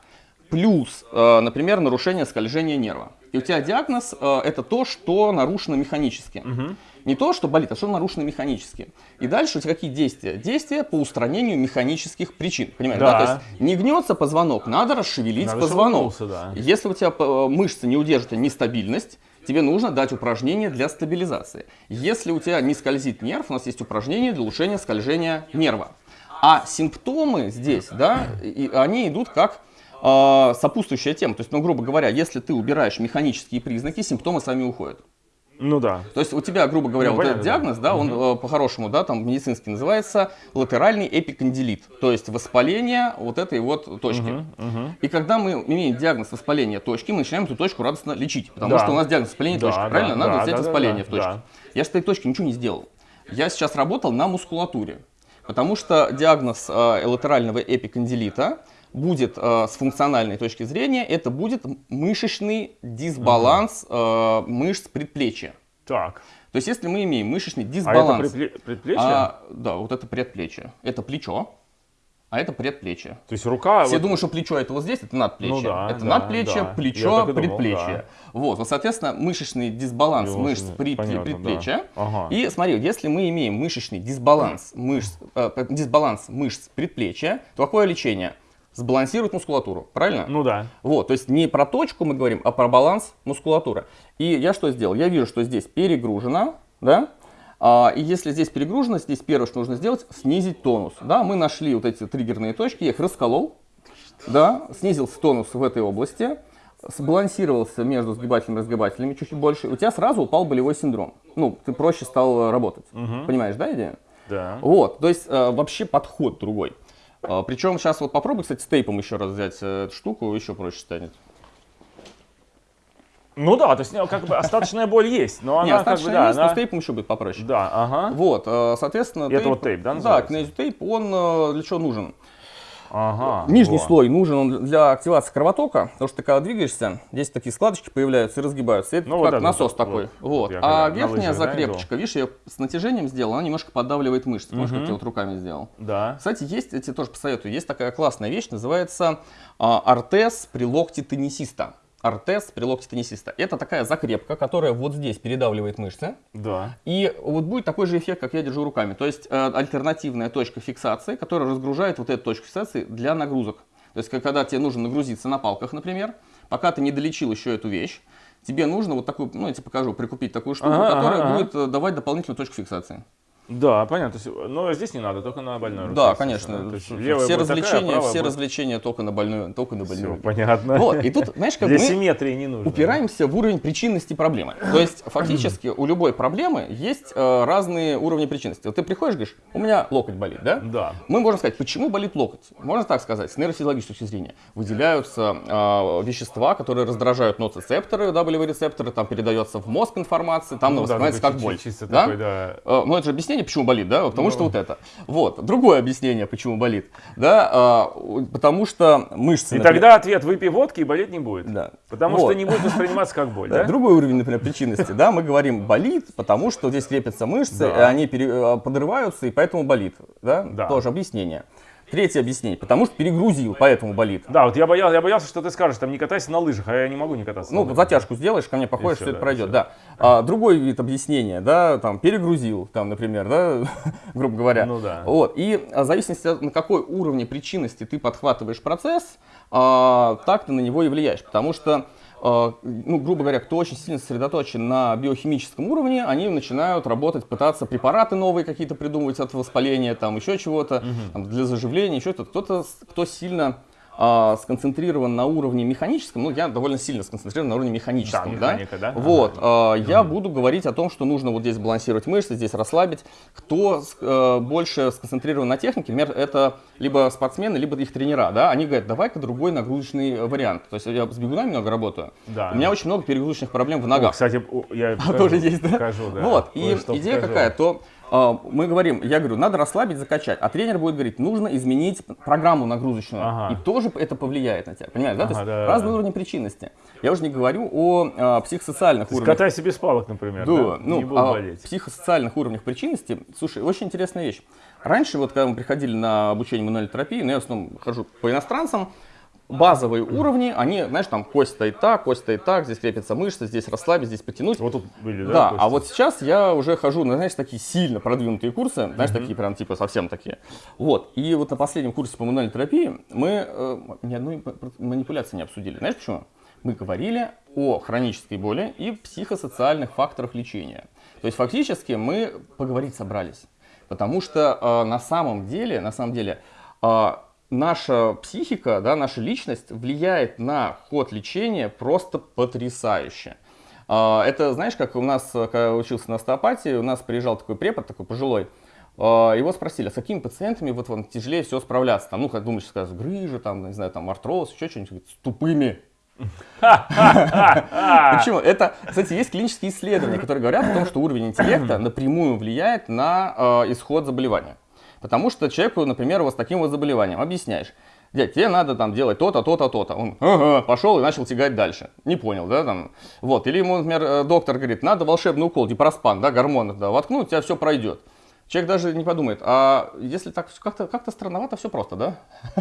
[SPEAKER 1] плюс, а, например, нарушение скольжения нерва. И у тебя диагноз а, это то, что нарушено механически. Не то, что болит, а что нарушено механически. И дальше у тебя какие действия? Действия по устранению механических причин. Понимаешь, да?
[SPEAKER 2] Да.
[SPEAKER 1] То есть не гнется позвонок, надо расшевелить
[SPEAKER 2] Надо,
[SPEAKER 1] позвонок.
[SPEAKER 2] да.
[SPEAKER 1] Если у тебя э, мышцы не удержат нестабильность, тебе нужно дать упражнение для стабилизации. Если у тебя не скользит нерв, у нас есть упражнение для улучшения скольжения нерва. А симптомы здесь, да, и они идут как э, сопутствующая тема. То есть, ну, грубо говоря, если ты убираешь механические признаки, симптомы сами уходят.
[SPEAKER 2] Ну да.
[SPEAKER 1] То есть у тебя, грубо говоря,
[SPEAKER 2] Ну,
[SPEAKER 1] вот
[SPEAKER 2] понятно,
[SPEAKER 1] этот диагноз, да, он э, по-хорошему, да, там медицински называется латеральный эпикондилит, то есть воспаление вот этой вот точки. И когда мы имеем диагноз воспаления точки, мы начинаем эту точку радостно лечить, потому
[SPEAKER 2] Да.
[SPEAKER 1] что у нас диагноз воспаления
[SPEAKER 2] Да,
[SPEAKER 1] точки,
[SPEAKER 2] да,
[SPEAKER 1] правильно? Надо
[SPEAKER 2] да,
[SPEAKER 1] взять
[SPEAKER 2] да, да,
[SPEAKER 1] воспаление
[SPEAKER 2] да,
[SPEAKER 1] в точке.
[SPEAKER 2] да.
[SPEAKER 1] Я с этой точки ничего не сделал. Я сейчас работал на мускулатуре. Потому что диагноз э, латерального эпикондилита будет э, с функциональной точки зрения, это будет мышечный дисбаланс э, мышц предплечья.
[SPEAKER 2] Так.
[SPEAKER 1] То есть если мы имеем мышечный
[SPEAKER 2] А это
[SPEAKER 1] дисбаланс...
[SPEAKER 2] предпле- предплечье?
[SPEAKER 1] а, да, вот это предплечье. Это плечо, а это предплечье.
[SPEAKER 2] То есть рука...
[SPEAKER 1] Все
[SPEAKER 2] вот-
[SPEAKER 1] думают, что плечо это вот здесь, это надплечье.
[SPEAKER 2] Ну да,
[SPEAKER 1] это
[SPEAKER 2] да,
[SPEAKER 1] надплечье,
[SPEAKER 2] да.
[SPEAKER 1] Плечо,
[SPEAKER 2] думал,
[SPEAKER 1] предплечье. Вот, вот, соответственно, мышечный дисбаланс
[SPEAKER 2] Его
[SPEAKER 1] мышц при-
[SPEAKER 2] понятно,
[SPEAKER 1] предплечья.
[SPEAKER 2] да. Ага.
[SPEAKER 1] И смотри, если мы имеем мышечный дисбаланс мышц, э, дисбаланс мышц предплечья, то какое лечение? Сбалансировать мускулатуру, правильно?
[SPEAKER 2] Ну да.
[SPEAKER 1] Вот, то есть не про точку мы говорим, а про баланс мускулатуры. И я что сделал? Я вижу, что здесь перегружено, да? А, и если здесь перегружено, здесь первое, что нужно сделать, снизить тонус. Да, мы нашли вот эти триггерные точки, я их расколол, да, снизился тонус в этой области, сбалансировался между сгибателями и разгибателями чуть-чуть больше, у тебя сразу упал болевой синдром. Ну, ты проще стал работать. Понимаешь, да, идею?
[SPEAKER 2] Да.
[SPEAKER 1] Вот, то есть э, вообще подход другой. Э, причем сейчас вот попробуй, кстати, с тейпом еще раз взять э, эту штуку, еще проще станет.
[SPEAKER 2] Ну да, то есть как бы остаточная боль есть, но
[SPEAKER 1] Не,
[SPEAKER 2] она как бы, да,
[SPEAKER 1] есть, но
[SPEAKER 2] она...
[SPEAKER 1] с тейпом еще будет попроще.
[SPEAKER 2] Да, ага.
[SPEAKER 1] Вот, э, соответственно,
[SPEAKER 2] И это вот тейп, да,
[SPEAKER 1] Да,
[SPEAKER 2] называется?
[SPEAKER 1] кинезиотейп, он э, для чего нужен?
[SPEAKER 2] Ага.
[SPEAKER 1] Нижний
[SPEAKER 2] во.
[SPEAKER 1] слой нужен он для активации кровотока, потому что ты когда двигаешься, здесь такие складочки появляются и разгибаются. Это
[SPEAKER 2] Ну, вот
[SPEAKER 1] как
[SPEAKER 2] это
[SPEAKER 1] насос
[SPEAKER 2] вот,
[SPEAKER 1] такой.
[SPEAKER 2] вот.
[SPEAKER 1] Вот. А верхняя
[SPEAKER 2] да,
[SPEAKER 1] закрепочка, видишь, я с натяжением сделал, она немножко поддавливает мышцы. Может, как я вот руками сделал.
[SPEAKER 2] Да.
[SPEAKER 1] Кстати, есть, я тебе тоже посоветую, есть такая классная вещь, называется а, артез при локте теннисиста. Артез при локте теннисиста. Это такая закрепка, которая вот здесь передавливает мышцы.
[SPEAKER 2] Да.
[SPEAKER 1] И вот будет такой же эффект, как я держу руками. То есть э, альтернативная точка фиксации, которая разгружает вот эту точку фиксации для нагрузок. То есть когда тебе нужно нагрузиться на палках, например, пока ты не долечил еще эту вещь, тебе нужно вот такую, ну я тебе покажу, прикупить такую штуку,
[SPEAKER 2] Ага,
[SPEAKER 1] которая
[SPEAKER 2] ага,
[SPEAKER 1] будет э, давать дополнительную точку фиксации.
[SPEAKER 2] Да, понятно. Но здесь не надо, только на больной руке.
[SPEAKER 1] Да, конечно.
[SPEAKER 2] Есть
[SPEAKER 1] все
[SPEAKER 2] будет такая,
[SPEAKER 1] развлечения,
[SPEAKER 2] правая
[SPEAKER 1] все
[SPEAKER 2] будет-
[SPEAKER 1] развлечения только на больную, только на больную.
[SPEAKER 2] Всё, понятно.
[SPEAKER 1] Вот, и тут, знаешь, как
[SPEAKER 2] Для
[SPEAKER 1] мы
[SPEAKER 2] симметрии не нужно.
[SPEAKER 1] упираемся в уровень причинности проблемы. То есть фактически у любой проблемы есть э, разные уровни причинности. Вот ты приходишь, говоришь, у меня локоть болит, да?
[SPEAKER 2] Да.
[SPEAKER 1] Мы можем сказать, почему болит локоть. Можно так сказать, с нейрофизиологической точки зрения. Выделяются э, вещества, которые раздражают ноцицепторы, да, болевые рецепторы, там передается в мозг информация, там
[SPEAKER 2] Ну да,
[SPEAKER 1] воспринимается как боль.
[SPEAKER 2] чисто
[SPEAKER 1] да?
[SPEAKER 2] такой, да.
[SPEAKER 1] Э, Ну, это же объяснение, почему болит, да? Потому
[SPEAKER 2] Ну.
[SPEAKER 1] что вот это. Вот. Другое объяснение, почему болит. Да? э, Потому что мышцы...
[SPEAKER 2] И
[SPEAKER 1] например-
[SPEAKER 2] тогда ответ выпей водки и болеть не будет.
[SPEAKER 1] Да.
[SPEAKER 2] Потому
[SPEAKER 1] Вот.
[SPEAKER 2] что не будет восприниматься как боль,
[SPEAKER 1] Да,
[SPEAKER 2] да?
[SPEAKER 1] Другой уровень, например, причинности, да, мы говорим болит, потому что здесь крепятся мышцы,
[SPEAKER 2] Да.
[SPEAKER 1] они пере- э, подрываются, и поэтому болит, да,
[SPEAKER 2] Да.
[SPEAKER 1] тоже объяснение. Третье объяснение, потому что перегрузил, поэтому болит.
[SPEAKER 2] Да, вот я боялся, я боялся, что ты скажешь, там не катайся на лыжах, а я не могу не кататься.
[SPEAKER 1] Ну, затяжку сделаешь, ко мне походишь, все это
[SPEAKER 2] да,
[SPEAKER 1] пройдет, да. А, другой вид объяснения, да, там, перегрузил, там, например, да, грубо говоря.
[SPEAKER 2] Ну да.
[SPEAKER 1] Вот, и а, в зависимости от на какой уровне причинности ты подхватываешь процесс, а, так ты на него и влияешь, потому что ну, грубо говоря, кто очень сильно сосредоточен на биохимическом уровне, они начинают работать, пытаться препараты новые какие-то придумывать от воспаления, там еще чего-то, там, для заживления, еще что-то. Кто-то, кто сильно а, сконцентрирован на уровне механическом, ну, я довольно сильно сконцентрирован на уровне механическом,
[SPEAKER 2] Да, механика, да?
[SPEAKER 1] Вот, а, я буду говорить о том, что нужно вот здесь балансировать мышцы, здесь расслабить. Кто э, больше сконцентрирован на технике, например, это либо спортсмены, либо их тренера, да, они говорят, давай-ка другой нагрузочный э, вариант. То есть я с бегунами много работаю,
[SPEAKER 2] Да.
[SPEAKER 1] у меня очень много перегрузочных проблем в
[SPEAKER 2] О,
[SPEAKER 1] ногах.
[SPEAKER 2] кстати, о, я покажу,
[SPEAKER 1] тоже есть, да?
[SPEAKER 2] покажу, да.
[SPEAKER 1] Вот, и идея
[SPEAKER 2] покажу.
[SPEAKER 1] какая, то а, мы говорим, я говорю, надо расслабить, закачать, а тренер будет говорить, нужно изменить программу нагрузочную,
[SPEAKER 2] Ага.
[SPEAKER 1] и тоже это повлияет на тебя, понимаешь, да? То
[SPEAKER 2] Ага,
[SPEAKER 1] есть
[SPEAKER 2] да,
[SPEAKER 1] разные
[SPEAKER 2] да.
[SPEAKER 1] уровни причинности. Я уже не говорю о а, психосоциальных
[SPEAKER 2] То
[SPEAKER 1] уровнях.
[SPEAKER 2] катайся без палок, например,
[SPEAKER 1] Да,
[SPEAKER 2] да?
[SPEAKER 1] ну,
[SPEAKER 2] не буду
[SPEAKER 1] а
[SPEAKER 2] болеть.
[SPEAKER 1] психосоциальных уровнях причинности, слушай, очень интересная вещь. Раньше, вот когда мы приходили на обучение мануальной терапии, ну, я в основном хожу по иностранцам, базовые уровни, они, знаешь, там кость стоит так, кость стоит так, здесь крепятся мышцы, здесь расслабить, здесь потянуть.
[SPEAKER 2] Вот тут были, да?
[SPEAKER 1] Да,
[SPEAKER 2] кости?
[SPEAKER 1] а вот сейчас я уже хожу на, знаешь, такие сильно продвинутые курсы, знаешь, такие прям типа совсем такие. Вот, и вот на последнем курсе по мануальной терапии мы э, ни одной манипуляции не обсудили. Знаешь почему? Мы говорили о хронической боли и психосоциальных факторах лечения. То есть фактически мы поговорить собрались. Потому что э, на самом деле, на самом деле, э, наша психика, да, наша личность влияет на ход лечения просто потрясающе. А, Это, знаешь, как у нас, когда я учился на остеопатии, у нас приезжал такой препод, такой пожилой, а, его спросили, а с какими пациентами вот вам тяжелее всего справляться? Там, ну, как думаешь, скажешь, грыжа, там, не знаю, там, артроз, еще что-нибудь. С тупыми. Почему? Это, кстати, есть клинические исследования, которые говорят о том, что уровень интеллекта напрямую влияет на э, исход заболевания. Потому что человеку, например, вот с таким вот заболеванием объясняешь, дядь, тебе надо там делать то-то, то-то, то-то. Он ага, пошел и начал тягать дальше. Не понял, да, там. Вот. Или ему, например, э, доктор говорит, надо волшебный укол, дипроспан, да, гормон, да, воткнуть, у тебя все пройдет. Человек даже не подумает, а если так как-то как странновато, все просто, да?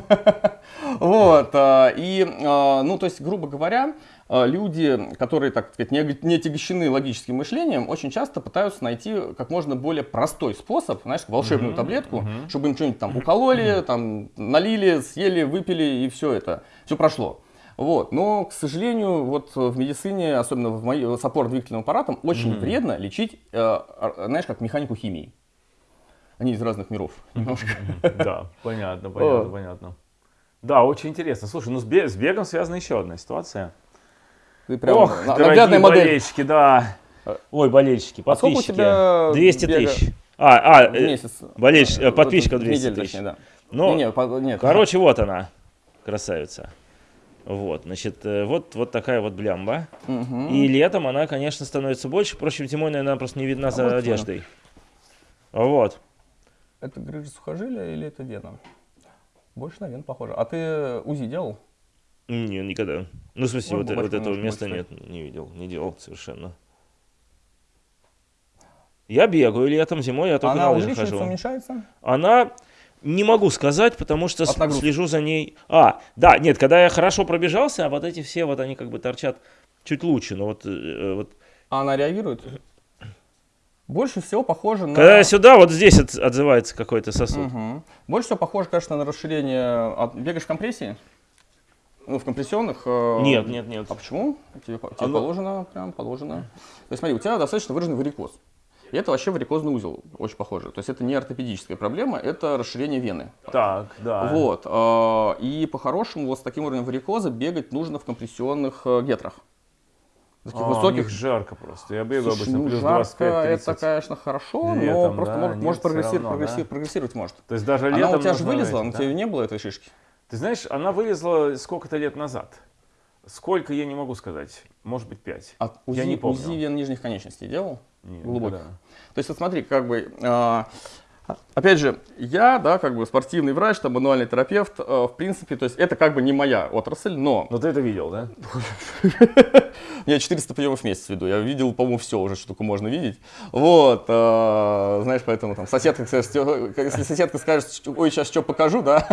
[SPEAKER 1] Вот. а, И, а, ну, то есть, грубо говоря, люди, которые, так сказать, не не отягощены логическим мышлением, очень часто пытаются найти как можно более простой способ, знаешь, волшебную таблетку, чтобы им что-нибудь там укололи, там налили, съели, выпили и все это, все прошло. Вот. Но, к сожалению, вот в медицине, особенно в моей, с опорно-двигательным аппаратом, очень вредно лечить, э, а, знаешь, как механику химии. Они из разных миров немножко.
[SPEAKER 2] Да, понятно, понятно, понятно. Да, очень интересно. Слушай, ну с бегом связана еще одна ситуация.
[SPEAKER 1] Ты прям
[SPEAKER 2] Ох,
[SPEAKER 1] на-
[SPEAKER 2] дорогие
[SPEAKER 1] модель.
[SPEAKER 2] болельщики, да. Ой, болельщики,
[SPEAKER 1] А сколько у
[SPEAKER 2] подписчики.
[SPEAKER 1] тебя
[SPEAKER 2] 200
[SPEAKER 1] бега
[SPEAKER 2] тысяч. А, а, э,
[SPEAKER 1] месяц.
[SPEAKER 2] болельщ- Э, подписчиков
[SPEAKER 1] в
[SPEAKER 2] 200
[SPEAKER 1] неделю,
[SPEAKER 2] тысяч.
[SPEAKER 1] точнее, да.
[SPEAKER 2] ну,
[SPEAKER 1] Не, не, нет.
[SPEAKER 2] короче, вот она, красавица. Вот, значит, э, вот, вот такая вот блямба.
[SPEAKER 1] Мгм.
[SPEAKER 2] И летом она, конечно, становится больше. Впрочем, зимой, наверное, она просто не видна за
[SPEAKER 1] вот
[SPEAKER 2] одеждой. Вот.
[SPEAKER 1] Это грыжа сухожилия или это вена? Больше на вену похоже. А ты УЗИ делал?
[SPEAKER 2] Не, никогда. Ну, в смысле, вот, вот этого места нет, не видел, не делал совершенно. Я бегаю летом, зимой я только
[SPEAKER 1] Она
[SPEAKER 2] на лыжах хожу.
[SPEAKER 1] уменьшается?
[SPEAKER 2] Она не могу сказать, потому что слежу за ней. А, да, нет, когда я хорошо пробежался, а вот эти все вот они как бы торчат чуть лучше, но вот, э, вот
[SPEAKER 1] А она реагирует? Больше всего похоже на...
[SPEAKER 2] когда сюда, вот здесь от- отзывается какой-то сосуд.
[SPEAKER 1] Мгм. Больше всего похоже, конечно, на расширение... от- Бегаешь в компрессии? Ну, в компрессионных? э,
[SPEAKER 2] Нет, нет, нет.
[SPEAKER 1] А почему? Тебе, тебе
[SPEAKER 2] Оно-
[SPEAKER 1] положено, прям положено. То есть смотри, у тебя достаточно выраженный варикоз. И это вообще варикозный узел, очень похоже. То есть это не ортопедическая проблема, это расширение вены.
[SPEAKER 2] Так, да.
[SPEAKER 1] Вот. э, И по-хорошему вот с таким уровнем варикоза бегать нужно в компрессионных э, гетрах. Таких
[SPEAKER 2] А, у
[SPEAKER 1] высоких.
[SPEAKER 2] них жарко просто. Я бегаю
[SPEAKER 1] Слушай,
[SPEAKER 2] обычно
[SPEAKER 1] ну,
[SPEAKER 2] плюс
[SPEAKER 1] жарко,
[SPEAKER 2] 25-30.
[SPEAKER 1] это, конечно, хорошо, но
[SPEAKER 2] Летом,
[SPEAKER 1] просто
[SPEAKER 2] да,
[SPEAKER 1] может,
[SPEAKER 2] нет,
[SPEAKER 1] может прогрессировать,
[SPEAKER 2] равно,
[SPEAKER 1] прогрессировать,
[SPEAKER 2] да.
[SPEAKER 1] прогрессировать может.
[SPEAKER 2] То есть даже
[SPEAKER 1] Она
[SPEAKER 2] летом
[SPEAKER 1] у тебя же вылезла, но
[SPEAKER 2] да?
[SPEAKER 1] тебе не было этой шишки.
[SPEAKER 2] Ты знаешь, она вылезла сколько-то лет назад. Сколько, я не могу сказать. Может быть, пять.
[SPEAKER 1] А УЗИ,
[SPEAKER 2] Я не помню.
[SPEAKER 1] УЗИ вен нижних конечностей делал?
[SPEAKER 2] Не,
[SPEAKER 1] глубоких.
[SPEAKER 2] никогда.
[SPEAKER 1] То есть вот смотри, как бы, а, опять же, я, да, как бы спортивный врач, там, мануальный терапевт, а, в принципе, то есть это как бы не моя отрасль, но
[SPEAKER 2] Но ты это видел, да?
[SPEAKER 1] я 400 приемов в месяц веду, я видел, по-моему, все уже, что только можно видеть. Вот, а, знаешь, поэтому там соседка, скажет, «Стё- если соседка скажет, ой, сейчас что покажу, да,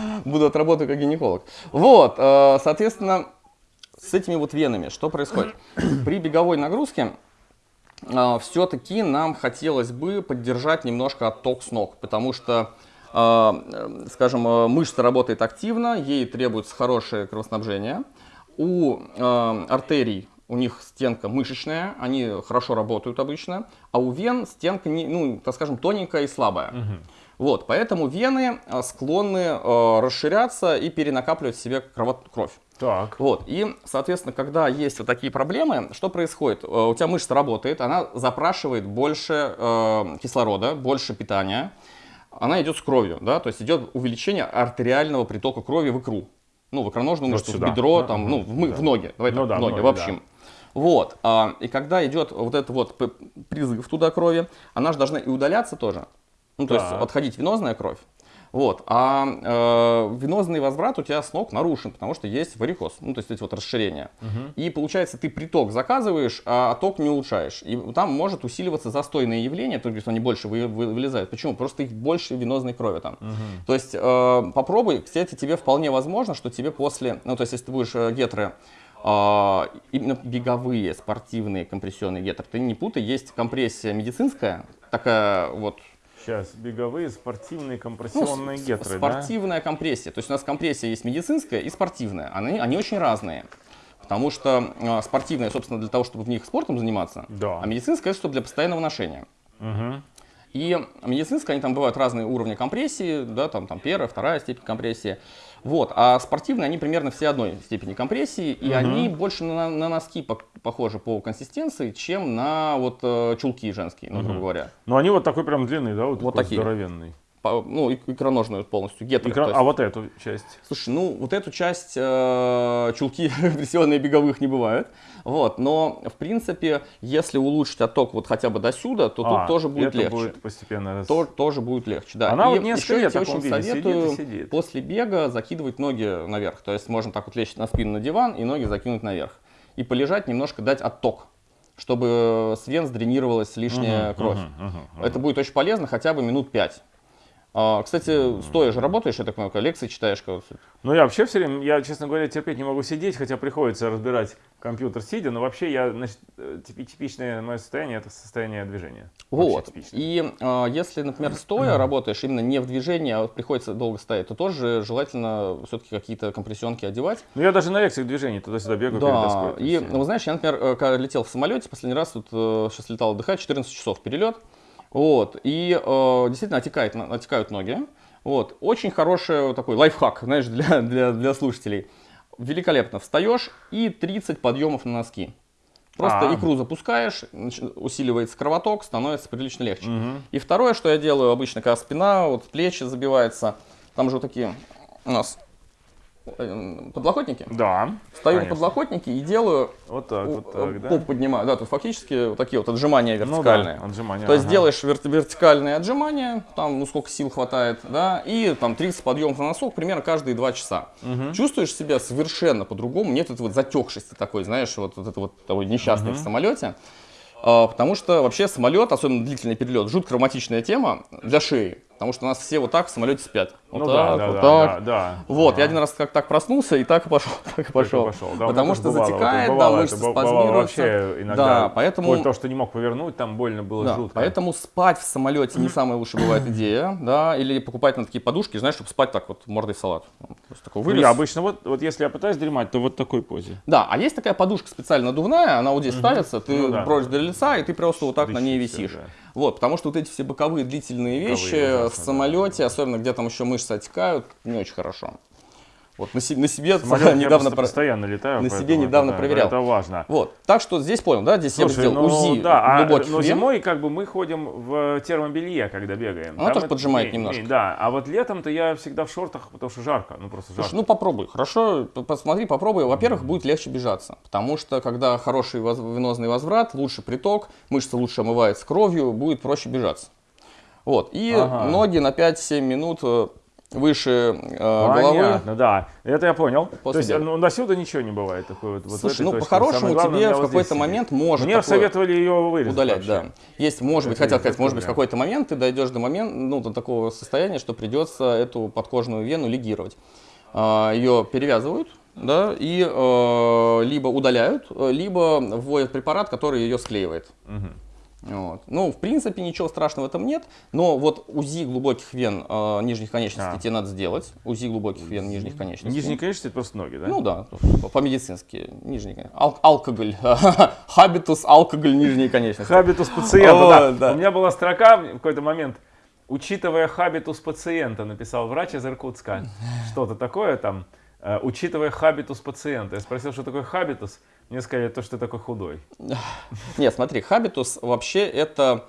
[SPEAKER 1] буду отработаю как гинеколог. Вот, а, соответственно, с этими вот венами что происходит? При беговой нагрузке все-таки нам хотелось бы поддержать немножко отток с ног, потому что, э, э, скажем, э, мышца работает активно, ей требуется хорошее кровоснабжение. У э, артерий у них стенка мышечная, они хорошо работают обычно, а у вен стенка, не, ну, так скажем, тоненькая и слабая. Вот, поэтому вены склонны э, расширяться и перенакапливать в себе кровь.
[SPEAKER 2] Так.
[SPEAKER 1] Вот, и, соответственно, когда есть вот такие проблемы, что происходит? Э, У тебя мышца работает, она запрашивает больше э, кислорода, больше питания, она идет с кровью, да, то есть идет увеличение артериального притока крови в икру. Ну, в икроножную
[SPEAKER 2] Вот
[SPEAKER 1] мышцу, в
[SPEAKER 2] сюда.
[SPEAKER 1] бедро,
[SPEAKER 2] Да,
[SPEAKER 1] там, ну, в, мы-
[SPEAKER 2] да.
[SPEAKER 1] в ноги, давай
[SPEAKER 2] Ну
[SPEAKER 1] так,
[SPEAKER 2] да,
[SPEAKER 1] в ноги,
[SPEAKER 2] ноги,
[SPEAKER 1] в общем. Вот, а, и когда идет вот этот вот призыв туда крови, она же должна и удаляться тоже. Ну, то есть
[SPEAKER 2] Так.
[SPEAKER 1] отходить венозная кровь. Вот, а э, венозный возврат у тебя с ног нарушен, потому что есть варикоз, ну, то есть эти вот расширения. И получается, ты приток заказываешь, а ток не улучшаешь. И там может усиливаться застойное явление, то есть они больше вы- вы- вылезают. Почему? Просто их больше венозной крови там. То есть э, попробуй, кстати, тебе вполне возможно, что тебе после, ну, то есть если ты будешь э, гетры а, именно беговые, спортивные компрессионные гетры. Ты не путай, есть компрессия медицинская, такая вот
[SPEAKER 2] Сейчас, беговые, спортивные,
[SPEAKER 1] ну,
[SPEAKER 2] компрессионные
[SPEAKER 1] с-
[SPEAKER 2] гетры, да?
[SPEAKER 1] спортивная компрессия. То есть у нас компрессия есть медицинская и спортивная. Они, они очень разные. Потому что э, спортивная, собственно, для того, чтобы в них спортом заниматься,
[SPEAKER 2] Да.
[SPEAKER 1] а медицинская, чтобы для постоянного ношения.
[SPEAKER 2] Мгм.
[SPEAKER 1] И медицинская, они там бывают разные уровни компрессии, да, там, там первая, вторая степень компрессии. Вот, а спортивные, они примерно все одной степени компрессии, и они больше на, на носки пох- похожи по консистенции, чем на вот э, чулки женские, ну, грубо говоря.
[SPEAKER 2] Ну, они вот такой прям длинный, да? Вот,
[SPEAKER 1] Вот
[SPEAKER 2] такой
[SPEAKER 1] такие.
[SPEAKER 2] здоровенный.
[SPEAKER 1] Ну, икроножную полностью, то есть-
[SPEAKER 2] А вот эту часть?
[SPEAKER 1] Слушай, ну вот эту часть э, чулки компрессионные беговых не бывает. Вот, но в принципе, если улучшить отток вот хотя бы до сюда, то
[SPEAKER 2] А,
[SPEAKER 1] тут тоже будет легче.
[SPEAKER 2] будет постепенно
[SPEAKER 1] То- тоже будет легче, да.
[SPEAKER 2] Она
[SPEAKER 1] И
[SPEAKER 2] вот несколько
[SPEAKER 1] я
[SPEAKER 2] лет таком
[SPEAKER 1] очень
[SPEAKER 2] виде сидит
[SPEAKER 1] советую
[SPEAKER 2] сидит.
[SPEAKER 1] после бега закидывать ноги наверх. То есть можно так вот лечь на спину на диван и ноги закинуть наверх. И полежать немножко, дать отток, чтобы с вен сдренировалась лишняя кровь. Это будет очень полезно хотя бы минут пять. А, кстати, стоя же работаешь, я так понимаю, лекции читаешь.
[SPEAKER 2] Ну, я вообще все время, я, честно говоря, терпеть не могу сидеть, хотя приходится разбирать компьютер сидя, но вообще я, значит, э, типи- типичное мое состояние это состояние движения.
[SPEAKER 1] Вот. И а, если, например, стоя работаешь, именно не в движении, а приходится долго стоять, то тоже желательно все-таки какие-то компрессионки одевать.
[SPEAKER 2] Ну, я даже на лекциях движений туда-сюда бегаю
[SPEAKER 1] Да, и, ну, знаешь, я, например, э, когда летел в самолете, последний раз, вот, э, сейчас летал отдыхать, 14 часов перелет, вот, и э, действительно отекает, отекают ноги, вот, очень хороший вот такой лайфхак, знаешь, для, для, для слушателей. Великолепно, встаешь и 30 подъемов на носки. Просто
[SPEAKER 2] А.
[SPEAKER 1] икру запускаешь, усиливается кровоток, становится прилично легче.
[SPEAKER 2] Мгм.
[SPEAKER 1] И второе, что я делаю обычно, когда спина, вот плечи забивается, там же вот такие у нас подлокотники.
[SPEAKER 2] Да.
[SPEAKER 1] Встаю на подлокотники и делаю,
[SPEAKER 2] Вот так, вот
[SPEAKER 1] э,
[SPEAKER 2] так, да.
[SPEAKER 1] поп поднимаю. Да, тут фактически вот такие вот отжимания
[SPEAKER 2] Ну да,
[SPEAKER 1] вертикальные.
[SPEAKER 2] отжимания,
[SPEAKER 1] То есть
[SPEAKER 2] ага.
[SPEAKER 1] делаешь вер- вертикальные отжимания, там, ну, сколько сил хватает, да, и там 30 подъемов на носок примерно каждые 2 часа. Чувствуешь себя совершенно по-другому, нет этой вот затекшести такой, знаешь, вот, вот это вот такой несчастный в самолете. А, потому что вообще самолет, особенно длительный перелет, жутко романтичная тема для шеи. Потому что у нас все вот так в самолете спят. Вот
[SPEAKER 2] Ну
[SPEAKER 1] так,
[SPEAKER 2] да, да,
[SPEAKER 1] вот
[SPEAKER 2] да,
[SPEAKER 1] так.
[SPEAKER 2] да, да.
[SPEAKER 1] Вот,
[SPEAKER 2] Ага.
[SPEAKER 1] я один раз как так проснулся и так и пошел, так и пошел.
[SPEAKER 2] пошел. Да, у меня
[SPEAKER 1] Потому что
[SPEAKER 2] бывало,
[SPEAKER 1] затекает,
[SPEAKER 2] вот
[SPEAKER 1] да,
[SPEAKER 2] бывало,
[SPEAKER 1] мышцы
[SPEAKER 2] бывало
[SPEAKER 1] спазмируются.
[SPEAKER 2] вообще иногда.
[SPEAKER 1] Да, поэтому,
[SPEAKER 2] того, что не мог повернуть, там больно было
[SPEAKER 1] да,
[SPEAKER 2] жутко.
[SPEAKER 1] поэтому спать в самолете не самая лучшая бывает идея, да, или покупать на такие подушки, знаешь, чтобы спать так вот мордой в салат. Просто такой
[SPEAKER 2] Ну,
[SPEAKER 1] вылез.
[SPEAKER 2] я обычно вот, вот если я пытаюсь дремать, то вот такой позе.
[SPEAKER 1] Да, а есть такая подушка специально надувная, она вот здесь ставится, ты
[SPEAKER 2] Ну да.
[SPEAKER 1] бросишь до лица, и ты просто вот так на ней висишь.
[SPEAKER 2] да.
[SPEAKER 1] Вот, потому что вот эти все боковые длительные
[SPEAKER 2] Боковые
[SPEAKER 1] вещи в самолете, особенно где там еще мышцы отекают, не очень хорошо. Вот на, се- на себе
[SPEAKER 2] Самолет
[SPEAKER 1] недавно про-
[SPEAKER 2] постоянно летаю.
[SPEAKER 1] на себе
[SPEAKER 2] это,
[SPEAKER 1] недавно
[SPEAKER 2] да,
[SPEAKER 1] проверял.
[SPEAKER 2] Это важно.
[SPEAKER 1] Вот, так что здесь понял, да, здесь я бы
[SPEAKER 2] Слушай,
[SPEAKER 1] сделал
[SPEAKER 2] ну,
[SPEAKER 1] УЗИ
[SPEAKER 2] да, а,
[SPEAKER 1] глубоких
[SPEAKER 2] но
[SPEAKER 1] вен.
[SPEAKER 2] зимой как бы мы ходим в термобелье, когда бегаем.
[SPEAKER 1] Оно
[SPEAKER 2] Там
[SPEAKER 1] тоже
[SPEAKER 2] это-
[SPEAKER 1] поджимает
[SPEAKER 2] не- не,
[SPEAKER 1] немножко.
[SPEAKER 2] Да, а вот летом-то я всегда в шортах, потому что жарко, ну просто жарко.
[SPEAKER 1] Слушай, ну попробуй, хорошо, посмотри, попробуй. Во-первых, будет легче бежаться, потому что когда хороший воз- венозный возврат, лучше приток, мышца лучше омывается кровью, будет проще бежаться. Вот, и
[SPEAKER 2] Ага.
[SPEAKER 1] ноги на 5-7 минут э, выше э, головы.
[SPEAKER 2] Понятно, да. Это я понял.
[SPEAKER 1] После
[SPEAKER 2] То есть,
[SPEAKER 1] бега.
[SPEAKER 2] ну, до сюда ничего не бывает. Такой вот,
[SPEAKER 1] Слушай, ну по-хорошему тебе в какой-то момент может
[SPEAKER 2] Мне советовали ее вырезать
[SPEAKER 1] удалять,
[SPEAKER 2] вообще.
[SPEAKER 1] да. Есть, может быть, хотел сказать, может быть, в какой-то момент ты дойдешь до момента, ну, до такого состояния, что придется эту подкожную вену лигировать. А, Ее перевязывают, да, и э, либо удаляют, э, либо вводят препарат, который ее склеивает.
[SPEAKER 2] Мгм.
[SPEAKER 1] Вот. Ну, в принципе, ничего страшного в этом нет, но вот УЗИ глубоких вен э, нижних конечностей
[SPEAKER 2] А.
[SPEAKER 1] тебе надо сделать. УЗИ глубоких вен нижних конечностей.
[SPEAKER 2] Нижние конечности это просто ноги, да?
[SPEAKER 1] Ну да, по- по-медицински. Нижние конечности. Ал- алкоголь. Хабитус, алкоголь, нижние конечности.
[SPEAKER 2] Хабитус пациента, да.
[SPEAKER 1] да.
[SPEAKER 2] У меня была строка в какой-то момент. Учитывая хабитус пациента, написал врач из Иркутска. Что-то такое там. э, Учитывая хабитус пациента. Я спросил, что такое хабитус. Мне сказали, то, что ты такой худой.
[SPEAKER 1] Нет, смотри, хабитус вообще это,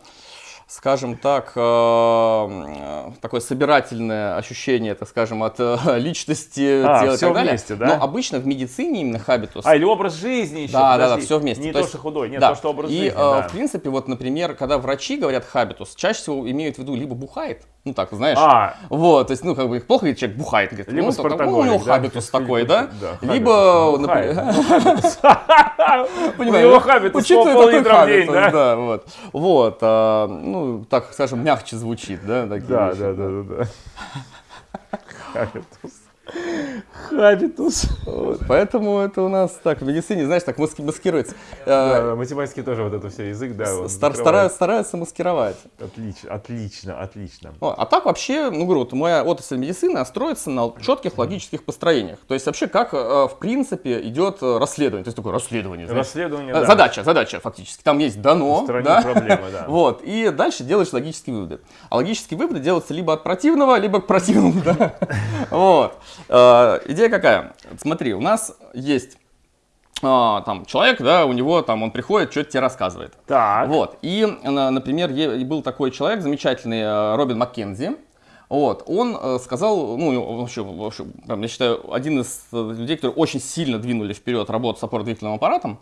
[SPEAKER 1] скажем так, э, э, такое собирательное ощущение, так скажем, от э, личности,
[SPEAKER 2] А,
[SPEAKER 1] тела и
[SPEAKER 2] всё
[SPEAKER 1] так далее.
[SPEAKER 2] вместе, да?
[SPEAKER 1] Но обычно в медицине именно хабитус.
[SPEAKER 2] А, или образ жизни еще.
[SPEAKER 1] Да, да, да,
[SPEAKER 2] подожди.
[SPEAKER 1] все вместе.
[SPEAKER 2] Не
[SPEAKER 1] То
[SPEAKER 2] то,
[SPEAKER 1] есть-
[SPEAKER 2] что худой, нет,
[SPEAKER 1] да.
[SPEAKER 2] то, что образ
[SPEAKER 1] И,
[SPEAKER 2] жизни.
[SPEAKER 1] э,
[SPEAKER 2] да.
[SPEAKER 1] в принципе, вот, например, когда врачи говорят хабитус, чаще всего имеют в виду либо бухает, ну так, знаешь,
[SPEAKER 2] А,
[SPEAKER 1] вот, то есть, ну, как бы, плохо, если человек бухает, говорит,
[SPEAKER 2] Либо
[SPEAKER 1] ну, так, ну, у него
[SPEAKER 2] да,
[SPEAKER 1] хабитус такой, да?
[SPEAKER 2] Да,
[SPEAKER 1] Либо, например,
[SPEAKER 2] ну, хабитус. У него хабитус
[SPEAKER 1] учитывая такой хабитус,
[SPEAKER 2] да?
[SPEAKER 1] да, вот. Вот, а, ну, так, скажем, мягче звучит, да, такие
[SPEAKER 2] Да,
[SPEAKER 1] вещи,
[SPEAKER 2] да, да, да, да. Хабитус. Хабитус.
[SPEAKER 1] Вот, Поэтому это у нас так, в медицине, знаешь, так маски- маскируется.
[SPEAKER 2] Да, да, математики тоже вот это все язык, да.
[SPEAKER 1] стар- стараются, стараются маскировать.
[SPEAKER 2] Отлично, отлично, отлично.
[SPEAKER 1] О, А так вообще, ну говорю, вот моя отрасль медицины строится на четких логических построениях. То есть вообще как, э, в принципе, идет э, расследование. То есть такое расследование. знаешь.
[SPEAKER 2] Расследование,
[SPEAKER 1] Э,
[SPEAKER 2] да.
[SPEAKER 1] Задача, задача фактически. Там есть дано, да?
[SPEAKER 2] проблемы, да.
[SPEAKER 1] Вот, и дальше делаешь логические выводы. А логические выводы делаются либо от противного, либо к противному, да. Вот. Э, Идея какая? Смотри, у нас есть а, там человек, да, у него там он приходит, что-то тебе рассказывает.
[SPEAKER 2] Так.
[SPEAKER 1] Вот. И, на- например, был такой человек замечательный, э, Робин Маккензи. Вот, он э, сказал, ну, вообще, вообще, я считаю, один из людей, которые очень сильно двинули вперед работу с опорно-двигательным аппаратом.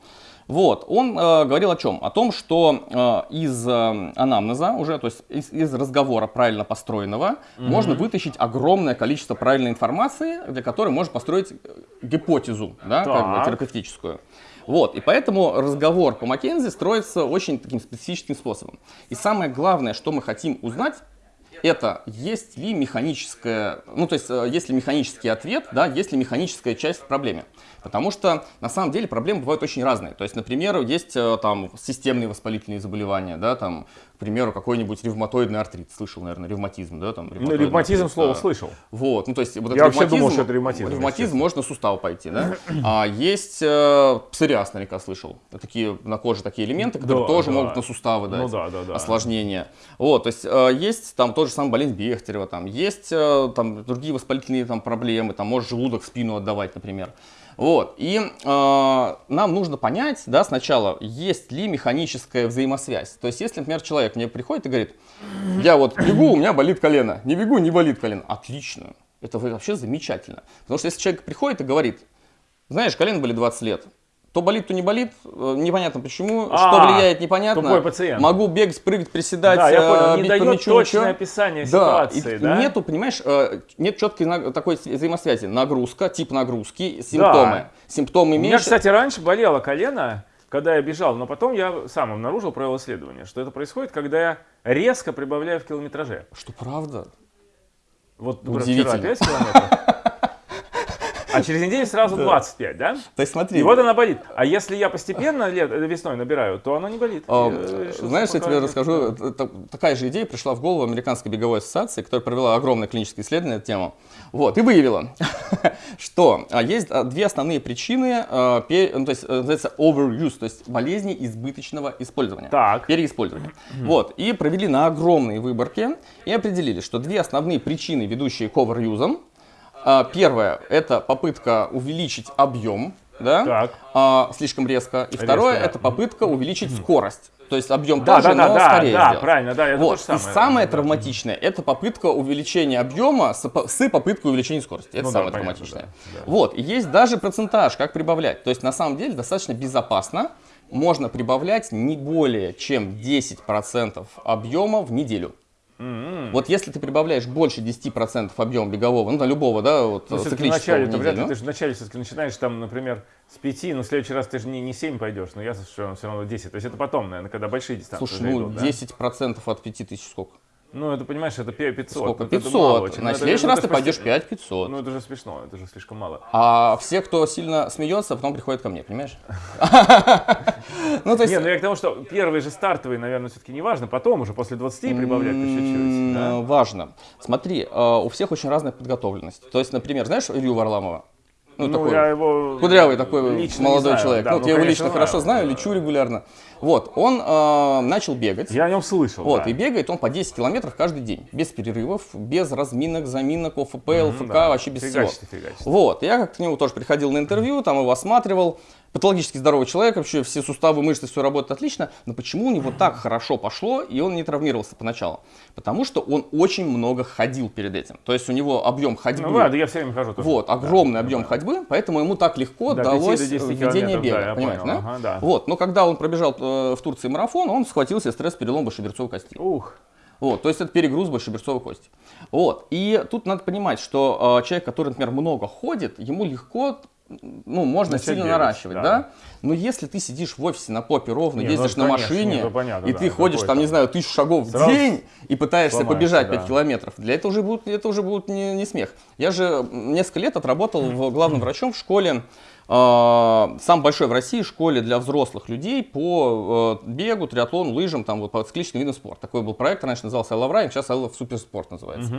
[SPEAKER 1] Вот, он э, говорил о чем? О том, что э, из э, анамнеза уже, то есть из, из разговора правильно построенного, можно вытащить огромное количество правильной информации, для которой можно построить э, гипотезу, да, как бы терапевтическую. Вот, и поэтому разговор по Маккензи строится очень таким специфическим способом. И самое главное, что мы хотим узнать, это есть ли механическая, ну то есть э, есть ли механический ответ, да, есть ли механическая часть в проблеме. Потому что на самом деле проблемы бывают очень разные. То есть, например, есть э, там системные воспалительные заболевания, да, там, к примеру, какой-нибудь ревматоидный артрит, слышал, наверное, ревматизм, да, там.
[SPEAKER 2] Ну, ревматизм
[SPEAKER 1] артрит,
[SPEAKER 2] слово
[SPEAKER 1] да.
[SPEAKER 2] слышал.
[SPEAKER 1] Вот, ну то есть вот
[SPEAKER 2] Я вообще думал, что это ревматизм,
[SPEAKER 1] Ревматизм на сустав пойти, да? А есть э, псориаз, наверняка слышал. Такие на коже такие элементы, которые
[SPEAKER 2] Да,
[SPEAKER 1] тоже
[SPEAKER 2] да.
[SPEAKER 1] могут на суставы дать
[SPEAKER 2] Ну да, да, да.
[SPEAKER 1] осложнения. Вот, то есть э, есть там тот же самый болезнь Бехтерева, там есть э, там другие воспалительные там проблемы, там может желудок спину отдавать, например. Вот, и э, нам нужно понять, да, сначала, есть ли механическая взаимосвязь. То есть, если, например, человек мне приходит и говорит, я вот бегу, у меня болит колено, не бегу, не болит колено. Отлично, это вообще замечательно. Потому что если человек приходит и говорит, знаешь, колено болит 20 лет, то болит, то не болит, э, непонятно почему, что
[SPEAKER 2] А,
[SPEAKER 1] влияет, непонятно.
[SPEAKER 2] тупой пациент.
[SPEAKER 1] Могу бегать, прыгать, приседать,
[SPEAKER 2] Да, я
[SPEAKER 1] э,
[SPEAKER 2] понял, не
[SPEAKER 1] бить
[SPEAKER 2] дает
[SPEAKER 1] мячу,
[SPEAKER 2] точное
[SPEAKER 1] ничего.
[SPEAKER 2] описание
[SPEAKER 1] Да,
[SPEAKER 2] ситуации,
[SPEAKER 1] и
[SPEAKER 2] да?
[SPEAKER 1] нету, понимаешь, э, нет четкой такой взаимосвязи. Нагрузка, тип нагрузки, симптомы. Симптомы
[SPEAKER 2] У меня,
[SPEAKER 1] меньше.
[SPEAKER 2] кстати, раньше болело колено, когда я бежал, но потом я сам обнаружил, провел исследование, что это происходит, когда я резко прибавляю в километраже.
[SPEAKER 1] Что правда?
[SPEAKER 2] Вот
[SPEAKER 1] Удивительно.
[SPEAKER 2] вчера 5 километров, а через неделю сразу 25, да?
[SPEAKER 1] То есть смотри,
[SPEAKER 2] И вот она болит. А если я постепенно э, весной набираю, то она не болит.
[SPEAKER 1] А,
[SPEAKER 2] Я решил
[SPEAKER 1] Знаешь, я тебе расскажу, такая же идея пришла в голову Американской беговой ассоциации, которая провела огромное клиническое исследование на эту тему. Вот, и выявила, что а, есть а, две основные причины, ну, то есть э, называется overuse, то есть болезни избыточного использования.
[SPEAKER 2] Так.
[SPEAKER 1] Переиспользования. Вот, и провели на огромные выборки и определили, что две основные причины, ведущие к overuse, первое, это попытка увеличить объем, да,
[SPEAKER 2] Так.
[SPEAKER 1] а, слишком резко. И второе,
[SPEAKER 2] да.
[SPEAKER 1] это попытка увеличить скорость. То есть объем
[SPEAKER 2] Да,
[SPEAKER 1] тоже,
[SPEAKER 2] да, да,
[SPEAKER 1] но
[SPEAKER 2] да,
[SPEAKER 1] скорее
[SPEAKER 2] да,
[SPEAKER 1] сделать.
[SPEAKER 2] правильно, да, это то
[SPEAKER 1] вот.
[SPEAKER 2] же самое.
[SPEAKER 1] И самое
[SPEAKER 2] Да.
[SPEAKER 1] травматичное, это попытка увеличения объема с, с попыткой увеличения скорости. Это
[SPEAKER 2] Ну да,
[SPEAKER 1] самое
[SPEAKER 2] понятно,
[SPEAKER 1] травматичное.
[SPEAKER 2] да, да.
[SPEAKER 1] Вот. И есть даже процентаж, как прибавлять. То есть на самом деле достаточно безопасно. Можно прибавлять не более чем 10% объема в неделю.
[SPEAKER 2] М-м.
[SPEAKER 1] Вот если ты прибавляешь больше 10% объема бегового, ну, на любого, да, вот,
[SPEAKER 2] Ну,
[SPEAKER 1] циклического
[SPEAKER 2] вначале, вряд ли, ты же вначале все-таки начинаешь там, например, с 5, но в следующий раз ты же не, не 7 пойдешь, но я все равно, все равно 10. То есть это потом, наверное, когда большие дистанции
[SPEAKER 1] Слушай, ну
[SPEAKER 2] идут, да?
[SPEAKER 1] 10% от 5000 сколько?
[SPEAKER 2] Ну, это, понимаешь, это пе- 500.
[SPEAKER 1] Сколько?
[SPEAKER 2] Ну, это
[SPEAKER 1] 500.
[SPEAKER 2] мало очень. Ну,
[SPEAKER 1] На
[SPEAKER 2] это-
[SPEAKER 1] следующий
[SPEAKER 2] это
[SPEAKER 1] раз ты пойдешь
[SPEAKER 2] почти-
[SPEAKER 1] 5500.
[SPEAKER 2] Ну, это же смешно, это же слишком мало.
[SPEAKER 1] А все, кто сильно смеется, потом приходят ко мне, понимаешь? Ну, то есть...
[SPEAKER 2] Не, ну я к тому, что первые же стартовые, наверное, все-таки не важно, потом уже после 20 прибавлять по чуть-чуть.
[SPEAKER 1] Важно. Смотри, э, у всех очень разная подготовленность. То есть, например, знаешь Илью Варламова? Ну,
[SPEAKER 2] Ну,
[SPEAKER 1] такой
[SPEAKER 2] я его
[SPEAKER 1] кудрявый такой
[SPEAKER 2] лично
[SPEAKER 1] молодой
[SPEAKER 2] знаю,
[SPEAKER 1] человек.
[SPEAKER 2] да,
[SPEAKER 1] ну,
[SPEAKER 2] ну,
[SPEAKER 1] я его лично хорошо знаю, лечу регулярно. Вот, он э, начал бегать.
[SPEAKER 2] Я о нем слышал,
[SPEAKER 1] Вот,
[SPEAKER 2] да.
[SPEAKER 1] и бегает он по 10 километров каждый день, без перерывов, без разминок, заминок, ОФП, ЛФК,
[SPEAKER 2] да.
[SPEAKER 1] вообще без
[SPEAKER 2] Фигачит
[SPEAKER 1] всего.
[SPEAKER 2] и фигачит.
[SPEAKER 1] Вот, я как к нему тоже приходил на интервью, там его осматривал, патологически здоровый человек, вообще все суставы, мышцы, все работает отлично, но почему у него так хорошо пошло, и он не травмировался поначалу? Потому что он очень много ходил перед этим, то есть у него объем ходьбы,
[SPEAKER 2] Ну, да, да, я все время хожу тоже.
[SPEAKER 1] вот,
[SPEAKER 2] Да,
[SPEAKER 1] огромный
[SPEAKER 2] да,
[SPEAKER 1] объем
[SPEAKER 2] да.
[SPEAKER 1] ходьбы, поэтому ему так легко
[SPEAKER 2] 5
[SPEAKER 1] далось
[SPEAKER 2] до 10
[SPEAKER 1] введение бега,
[SPEAKER 2] да, я
[SPEAKER 1] понимаете,
[SPEAKER 2] понял,
[SPEAKER 1] да?
[SPEAKER 2] ага, да.
[SPEAKER 1] Вот, но когда он пробежал э, в Турции марафон, он схватил себе стресс-перелом большеберцовой кости.
[SPEAKER 2] Ух,
[SPEAKER 1] Вот, то есть это перегруз большеберцовой кости. Вот, и тут надо понимать, что э, человек, который, например, много ходит, ему легко, ну, можно сильно
[SPEAKER 2] бегать,
[SPEAKER 1] наращивать,
[SPEAKER 2] да.
[SPEAKER 1] да. Но если ты сидишь в офисе на попе ровно,
[SPEAKER 2] Не, ну,
[SPEAKER 1] ездишь на
[SPEAKER 2] конечно,
[SPEAKER 1] машине,
[SPEAKER 2] не, ну, понятно,
[SPEAKER 1] и
[SPEAKER 2] да,
[SPEAKER 1] ты ходишь там, не знаю, тысячу шагов в день и пытаешься побежать 5
[SPEAKER 2] да.
[SPEAKER 1] километров, для этого уже будет, это уже будет не, не смех. Я же несколько лет отработал в главным врачом в школе, э, самой большой в России школе для взрослых людей по э, бегу, триатлону, лыжам, там вот по циклическим видам спорта. Такой был проект, раньше назывался I Love Running, сейчас I Love Суперспорт называется.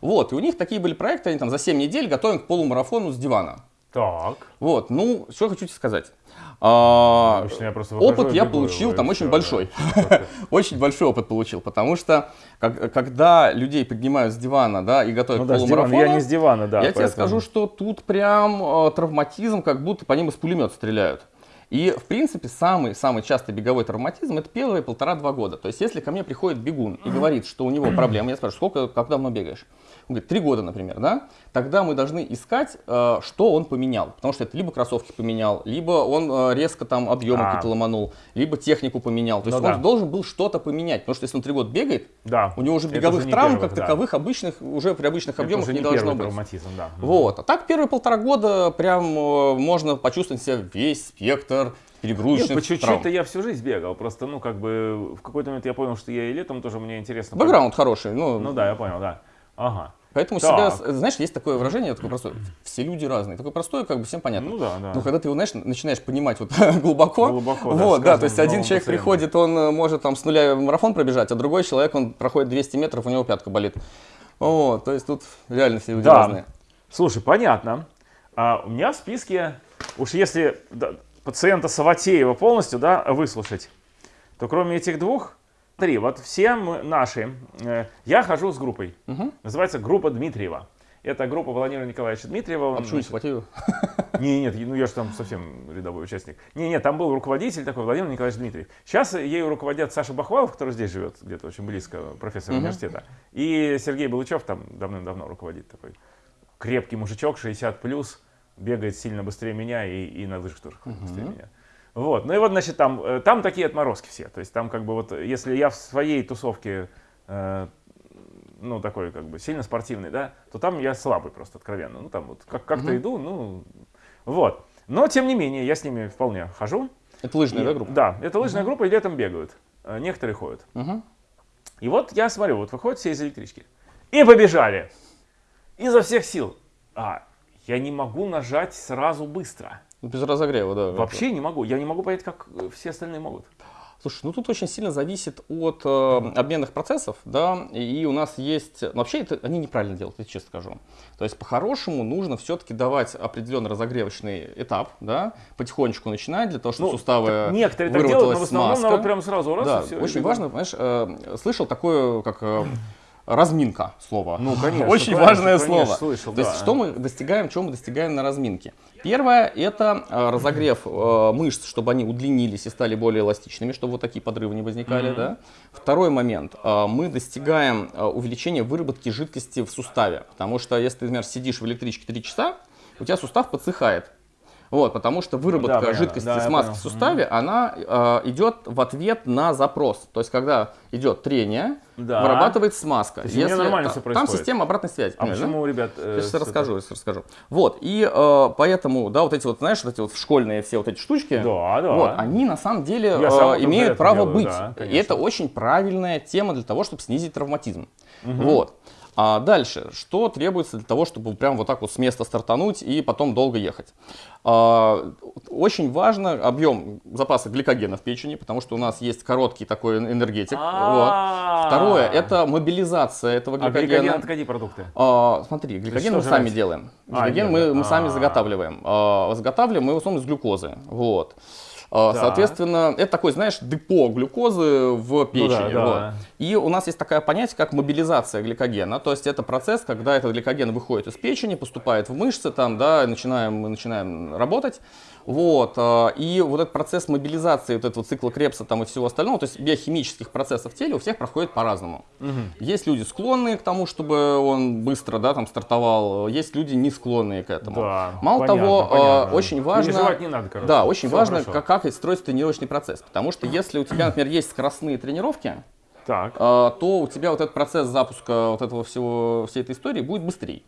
[SPEAKER 1] Вот, и у них такие были проекты, они там за 7 недель готовим к полумарафону с дивана.
[SPEAKER 2] Так.
[SPEAKER 1] Вот, ну, что хочу тебе сказать. А,
[SPEAKER 2] Обычно я просто
[SPEAKER 1] опыт я получил там очень большой. Очень большой опыт получил, потому что как- когда людей поднимают с дивана, да, и готовят
[SPEAKER 2] Ну да,
[SPEAKER 1] полумарафону,
[SPEAKER 2] Я не с дивана, да.
[SPEAKER 1] я тебе скажу, что тут прям э, травматизм, как будто по ним из пулемета стреляют. И, в принципе, самый-самый частый беговой травматизм – это первые полтора-два года. То есть, если ко мне приходит бегун и говорит, что у него проблемы, я спрашиваю, сколько, как давно бегаешь? Он говорит, три года, например, да? Тогда мы должны искать, э, что он поменял. Потому что это либо кроссовки поменял, либо он э, резко там объемы
[SPEAKER 2] А.
[SPEAKER 1] какие-то ломанул, либо технику поменял. То есть
[SPEAKER 2] Ну
[SPEAKER 1] он
[SPEAKER 2] да.
[SPEAKER 1] должен был что-то поменять. Потому что если он три года бегает,
[SPEAKER 2] Да.
[SPEAKER 1] у него уже беговых
[SPEAKER 2] уже не
[SPEAKER 1] травм
[SPEAKER 2] первый,
[SPEAKER 1] как
[SPEAKER 2] да.
[SPEAKER 1] таковых обычных, уже при обычных объемах не,
[SPEAKER 2] не
[SPEAKER 1] должно быть.
[SPEAKER 2] да.
[SPEAKER 1] Вот. А так первые полтора года прям э, можно почувствовать себя весь спектр
[SPEAKER 2] Нет,
[SPEAKER 1] перегрузочных
[SPEAKER 2] по чуть-чуть-то я всю жизнь бегал. Просто, ну, как бы, в какой-то момент я понял, что я и летом тоже мне интересно.
[SPEAKER 1] Бэкграунд хороший. Ну,
[SPEAKER 2] Ну да, я понял, да. Ага.
[SPEAKER 1] Поэтому
[SPEAKER 2] Так.
[SPEAKER 1] себя, знаешь, есть такое выражение, такое простое. Все люди разные. Такое простое, как бы всем понятно.
[SPEAKER 2] Ну да, да.
[SPEAKER 1] Но когда ты его, знаешь, начинаешь понимать вот глубоко,
[SPEAKER 2] Глубоко, да,
[SPEAKER 1] вот, да,
[SPEAKER 2] каждым
[SPEAKER 1] то есть один человек
[SPEAKER 2] пациентом.
[SPEAKER 1] приходит, он э, может там с нуля марафон пробежать, а другой человек, он проходит 200 метров, у него пятка болит. Вот, то есть тут реально все люди
[SPEAKER 2] Да.
[SPEAKER 1] разные.
[SPEAKER 2] Слушай, понятно. А у меня в списке, уж если да, пациента Саватеева полностью да, выслушать, то кроме этих двух, три. Вот все наши. э, я хожу с группой. Называется группа Дмитриева. Это группа Владимира Николаевича Дмитриева.
[SPEAKER 1] А
[SPEAKER 2] значит,
[SPEAKER 1] схватил?
[SPEAKER 2] Не, нет, ну я же там совсем рядовой участник. Не, нет, там был руководитель такой, Владимир Николаевич Дмитриев. Сейчас ею руководят Саша Бахвалов, который здесь живет, где-то очень близко, профессор университета. И Сергей Балычев там давным-давно руководит такой. Крепкий мужичок, 60 плюс, бегает сильно быстрее меня и, и на лыжах тоже ходит быстрее меня. Вот, ну и вот, значит, там, э, там такие отморозки все. То есть там как бы вот, если я в своей тусовке э, ну, такой, как бы, сильно спортивный, да, то там я слабый просто, откровенно. Ну, там вот как- как-то иду, ну, вот. Но, тем не менее, я с ними вполне хожу.
[SPEAKER 1] Это лыжная,
[SPEAKER 2] И-
[SPEAKER 1] да, группа?
[SPEAKER 2] Да, это лыжная группа, и летом бегают. Э, Некоторые ходят.
[SPEAKER 1] Мгм.
[SPEAKER 2] И вот я смотрю, вот выходят все из электрички. И побежали. Изо всех сил. А, я не могу нажать сразу быстро.
[SPEAKER 1] Без разогрева, да.
[SPEAKER 2] Вообще не могу. Я не могу понять, как э, все остальные могут.
[SPEAKER 1] Слушай, ну тут очень сильно зависит от э, обменных процессов, да, и у нас есть, ну, вообще это они неправильно делают, я честно скажу. То есть по-хорошему нужно все-таки давать определенный разогревочный этап, да, потихонечку начинать для того, чтобы
[SPEAKER 2] Ну,
[SPEAKER 1] суставы
[SPEAKER 2] Некоторые так делают, но в основном народ прям сразу раз
[SPEAKER 1] да,
[SPEAKER 2] и все.
[SPEAKER 1] очень важно, понимаешь, э, слышал такое, как э, разминка слово.
[SPEAKER 2] Ну, конечно.
[SPEAKER 1] Очень
[SPEAKER 2] конечно,
[SPEAKER 1] важное
[SPEAKER 2] конечно,
[SPEAKER 1] слово.
[SPEAKER 2] слышал,
[SPEAKER 1] То есть, что мы достигаем, чего мы достигаем на разминке? Первое – это э, разогрев э, мышц, чтобы они удлинились и стали более эластичными, чтобы вот такие подрывы не возникали. Да? Второй момент. э, мы достигаем э, увеличения выработки жидкости в суставе. Потому что если ты, например, сидишь в электричке 3 часа, у тебя сустав подсыхает. Вот, потому что выработка
[SPEAKER 2] понятно.
[SPEAKER 1] жидкости
[SPEAKER 2] Да,
[SPEAKER 1] смазки в суставе, она э, идет в ответ на запрос. То есть, когда идет трение,
[SPEAKER 2] Да.
[SPEAKER 1] вырабатывает смазка.
[SPEAKER 2] То есть у меня нормально
[SPEAKER 1] Там
[SPEAKER 2] происходит.
[SPEAKER 1] система обратной связи.
[SPEAKER 2] А
[SPEAKER 1] да?
[SPEAKER 2] почему, ребят? э,
[SPEAKER 1] Сейчас расскажу, сейчас расскажу. Вот, и э, поэтому, да, вот эти вот, знаешь, вот эти вот школьные все вот эти штучки,
[SPEAKER 2] Да, да.
[SPEAKER 1] вот, они на самом деле э, имеют право
[SPEAKER 2] делаю,
[SPEAKER 1] быть.
[SPEAKER 2] да,
[SPEAKER 1] и это очень правильная тема для того, чтобы снизить травматизм. Вот. А дальше, что требуется для того, чтобы прям вот так вот с места стартануть и потом долго ехать? А, очень важно объем запаса гликогена в печени, потому что у нас есть короткий такой энергетик. Вот.
[SPEAKER 2] А.
[SPEAKER 1] Второе, это мобилизация этого
[SPEAKER 2] А
[SPEAKER 1] гликогена.
[SPEAKER 2] гликоген это какие продукты?
[SPEAKER 1] А, смотри, гликоген мы сами делаем.
[SPEAKER 2] А,
[SPEAKER 1] Гликоген мы, сами
[SPEAKER 2] А.
[SPEAKER 1] заготавливаем. А, заготавливаем мы в основном из глюкозы. Вот. А,
[SPEAKER 2] Так.
[SPEAKER 1] Соответственно, это такой, знаешь, депо глюкозы в печени.
[SPEAKER 2] Ну да,
[SPEAKER 1] вот.
[SPEAKER 2] да.
[SPEAKER 1] И у нас есть такое понятие, как мобилизация гликогена. То есть это процесс, когда этот гликоген выходит из печени, поступает в мышцы, там, да, начинаем, мы начинаем работать. Вот. а, И вот этот процесс мобилизации вот этого цикла Крепса там, и всего остального, то есть биохимических процессов в теле у всех проходит по-разному. Есть люди склонные к тому, чтобы он быстро да, там, стартовал, есть люди не склонные к этому.
[SPEAKER 2] Да,
[SPEAKER 1] Мало
[SPEAKER 2] понятно,
[SPEAKER 1] того, а,
[SPEAKER 2] понятно.
[SPEAKER 1] очень важно...
[SPEAKER 2] Не надо, короче.
[SPEAKER 1] Да, очень
[SPEAKER 2] Всё
[SPEAKER 1] важно,
[SPEAKER 2] хорошо.
[SPEAKER 1] как, как строится тренировочный процесс. Потому что если у тебя, например, есть скоростные тренировки,
[SPEAKER 2] Так.
[SPEAKER 1] а, то у тебя вот этот процесс запуска вот этого всего, всей этой истории будет быстрее.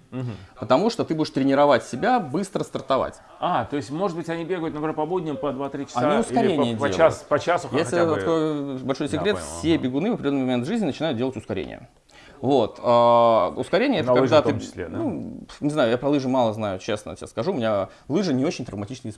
[SPEAKER 1] Потому что ты будешь тренировать себя быстро стартовать.
[SPEAKER 2] А, то есть, может быть, они бегают, например, по будням по 2-3 часа?
[SPEAKER 1] Они
[SPEAKER 2] или
[SPEAKER 1] ускорение
[SPEAKER 2] по, по,
[SPEAKER 1] делают.
[SPEAKER 2] час, по часу
[SPEAKER 1] Если
[SPEAKER 2] хотя бы?
[SPEAKER 1] такой большой
[SPEAKER 2] Да,
[SPEAKER 1] секрет,
[SPEAKER 2] понял,
[SPEAKER 1] все
[SPEAKER 2] ага.
[SPEAKER 1] бегуны в определенный момент жизни начинают делать ускорение. Вот. а, ускорение это когда
[SPEAKER 2] лыжах в
[SPEAKER 1] ты,
[SPEAKER 2] том числе, да?
[SPEAKER 1] ну, не знаю, я про лыжи мало знаю, честно тебе скажу. У меня лыжи не очень травматичный вид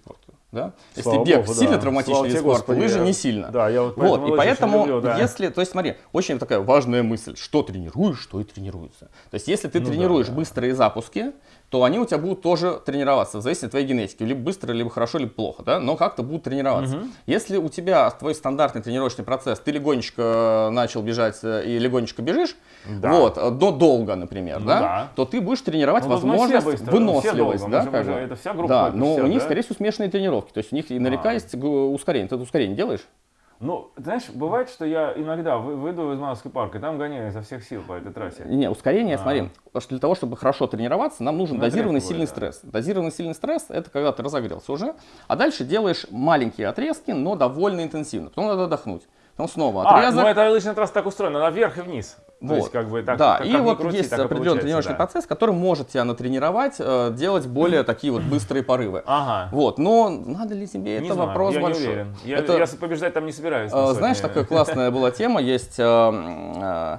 [SPEAKER 1] Да? Если
[SPEAKER 2] Слава
[SPEAKER 1] бег
[SPEAKER 2] богу,
[SPEAKER 1] сильно
[SPEAKER 2] да.
[SPEAKER 1] травматичный
[SPEAKER 2] Слава
[SPEAKER 1] спорта,
[SPEAKER 2] Господи,
[SPEAKER 1] лыжи
[SPEAKER 2] я-
[SPEAKER 1] не сильно.
[SPEAKER 2] Да, я вот
[SPEAKER 1] Вот, и поэтому,
[SPEAKER 2] люблю, да.
[SPEAKER 1] если, то есть смотри, очень такая важная мысль, что тренируешь, что и тренируется. То есть если ты
[SPEAKER 2] Ну
[SPEAKER 1] тренируешь
[SPEAKER 2] да.
[SPEAKER 1] быстрые запуски, то они у тебя будут тоже тренироваться, в зависимости от твоей генетики, либо быстро, либо хорошо, либо плохо, да, но как-то будут тренироваться. Если у тебя твой стандартный тренировочный процесс, ты легонечко начал бежать э, и легонечко бежишь,
[SPEAKER 2] Да.
[SPEAKER 1] вот, э, до долго, например,
[SPEAKER 2] Ну
[SPEAKER 1] да,
[SPEAKER 2] да.
[SPEAKER 1] то ты будешь тренировать
[SPEAKER 2] Ну,
[SPEAKER 1] возможность,
[SPEAKER 2] все
[SPEAKER 1] выносливость, да,
[SPEAKER 2] же- это вся группа,
[SPEAKER 1] Да, но
[SPEAKER 2] все,
[SPEAKER 1] у них,
[SPEAKER 2] да?
[SPEAKER 1] скорее всего, смешанные тренировки, то есть у них и наверняка
[SPEAKER 2] А.
[SPEAKER 1] есть ускорение. Ты это ускорение делаешь?
[SPEAKER 2] Ну, знаешь, бывает, что я иногда вы- выйду из Мановский парк и там гоняю изо всех сил по этой трассе.
[SPEAKER 1] Не, ускорение,
[SPEAKER 2] А.
[SPEAKER 1] смотри, потому что для того, чтобы хорошо тренироваться, нам нужен
[SPEAKER 2] Ну,
[SPEAKER 1] дозированный сильный
[SPEAKER 2] бывают,
[SPEAKER 1] стресс. Дозированный сильный стресс – это когда ты разогрелся уже, а дальше делаешь маленькие отрезки, но довольно интенсивно. Потом надо отдохнуть. Потом снова
[SPEAKER 2] А,
[SPEAKER 1] отрезок.
[SPEAKER 2] ну это лыжная трасса так устроена, она вверх и вниз. То есть, как бы так,
[SPEAKER 1] да,
[SPEAKER 2] как-
[SPEAKER 1] и
[SPEAKER 2] как
[SPEAKER 1] вот
[SPEAKER 2] крути,
[SPEAKER 1] есть определенный тренировочный
[SPEAKER 2] да.
[SPEAKER 1] процесс, который может тебя натренировать, э, делать более такие вот быстрые порывы.
[SPEAKER 2] Ага.
[SPEAKER 1] Вот, но надо ли тебе
[SPEAKER 2] Не
[SPEAKER 1] это
[SPEAKER 2] знаю,
[SPEAKER 1] вопрос
[SPEAKER 2] я
[SPEAKER 1] большой.
[SPEAKER 2] не уверен. Я,
[SPEAKER 1] Это-
[SPEAKER 2] я побеждать там не собираюсь.
[SPEAKER 1] Э,
[SPEAKER 2] на
[SPEAKER 1] Знаешь, такая классная была тема, есть э, э,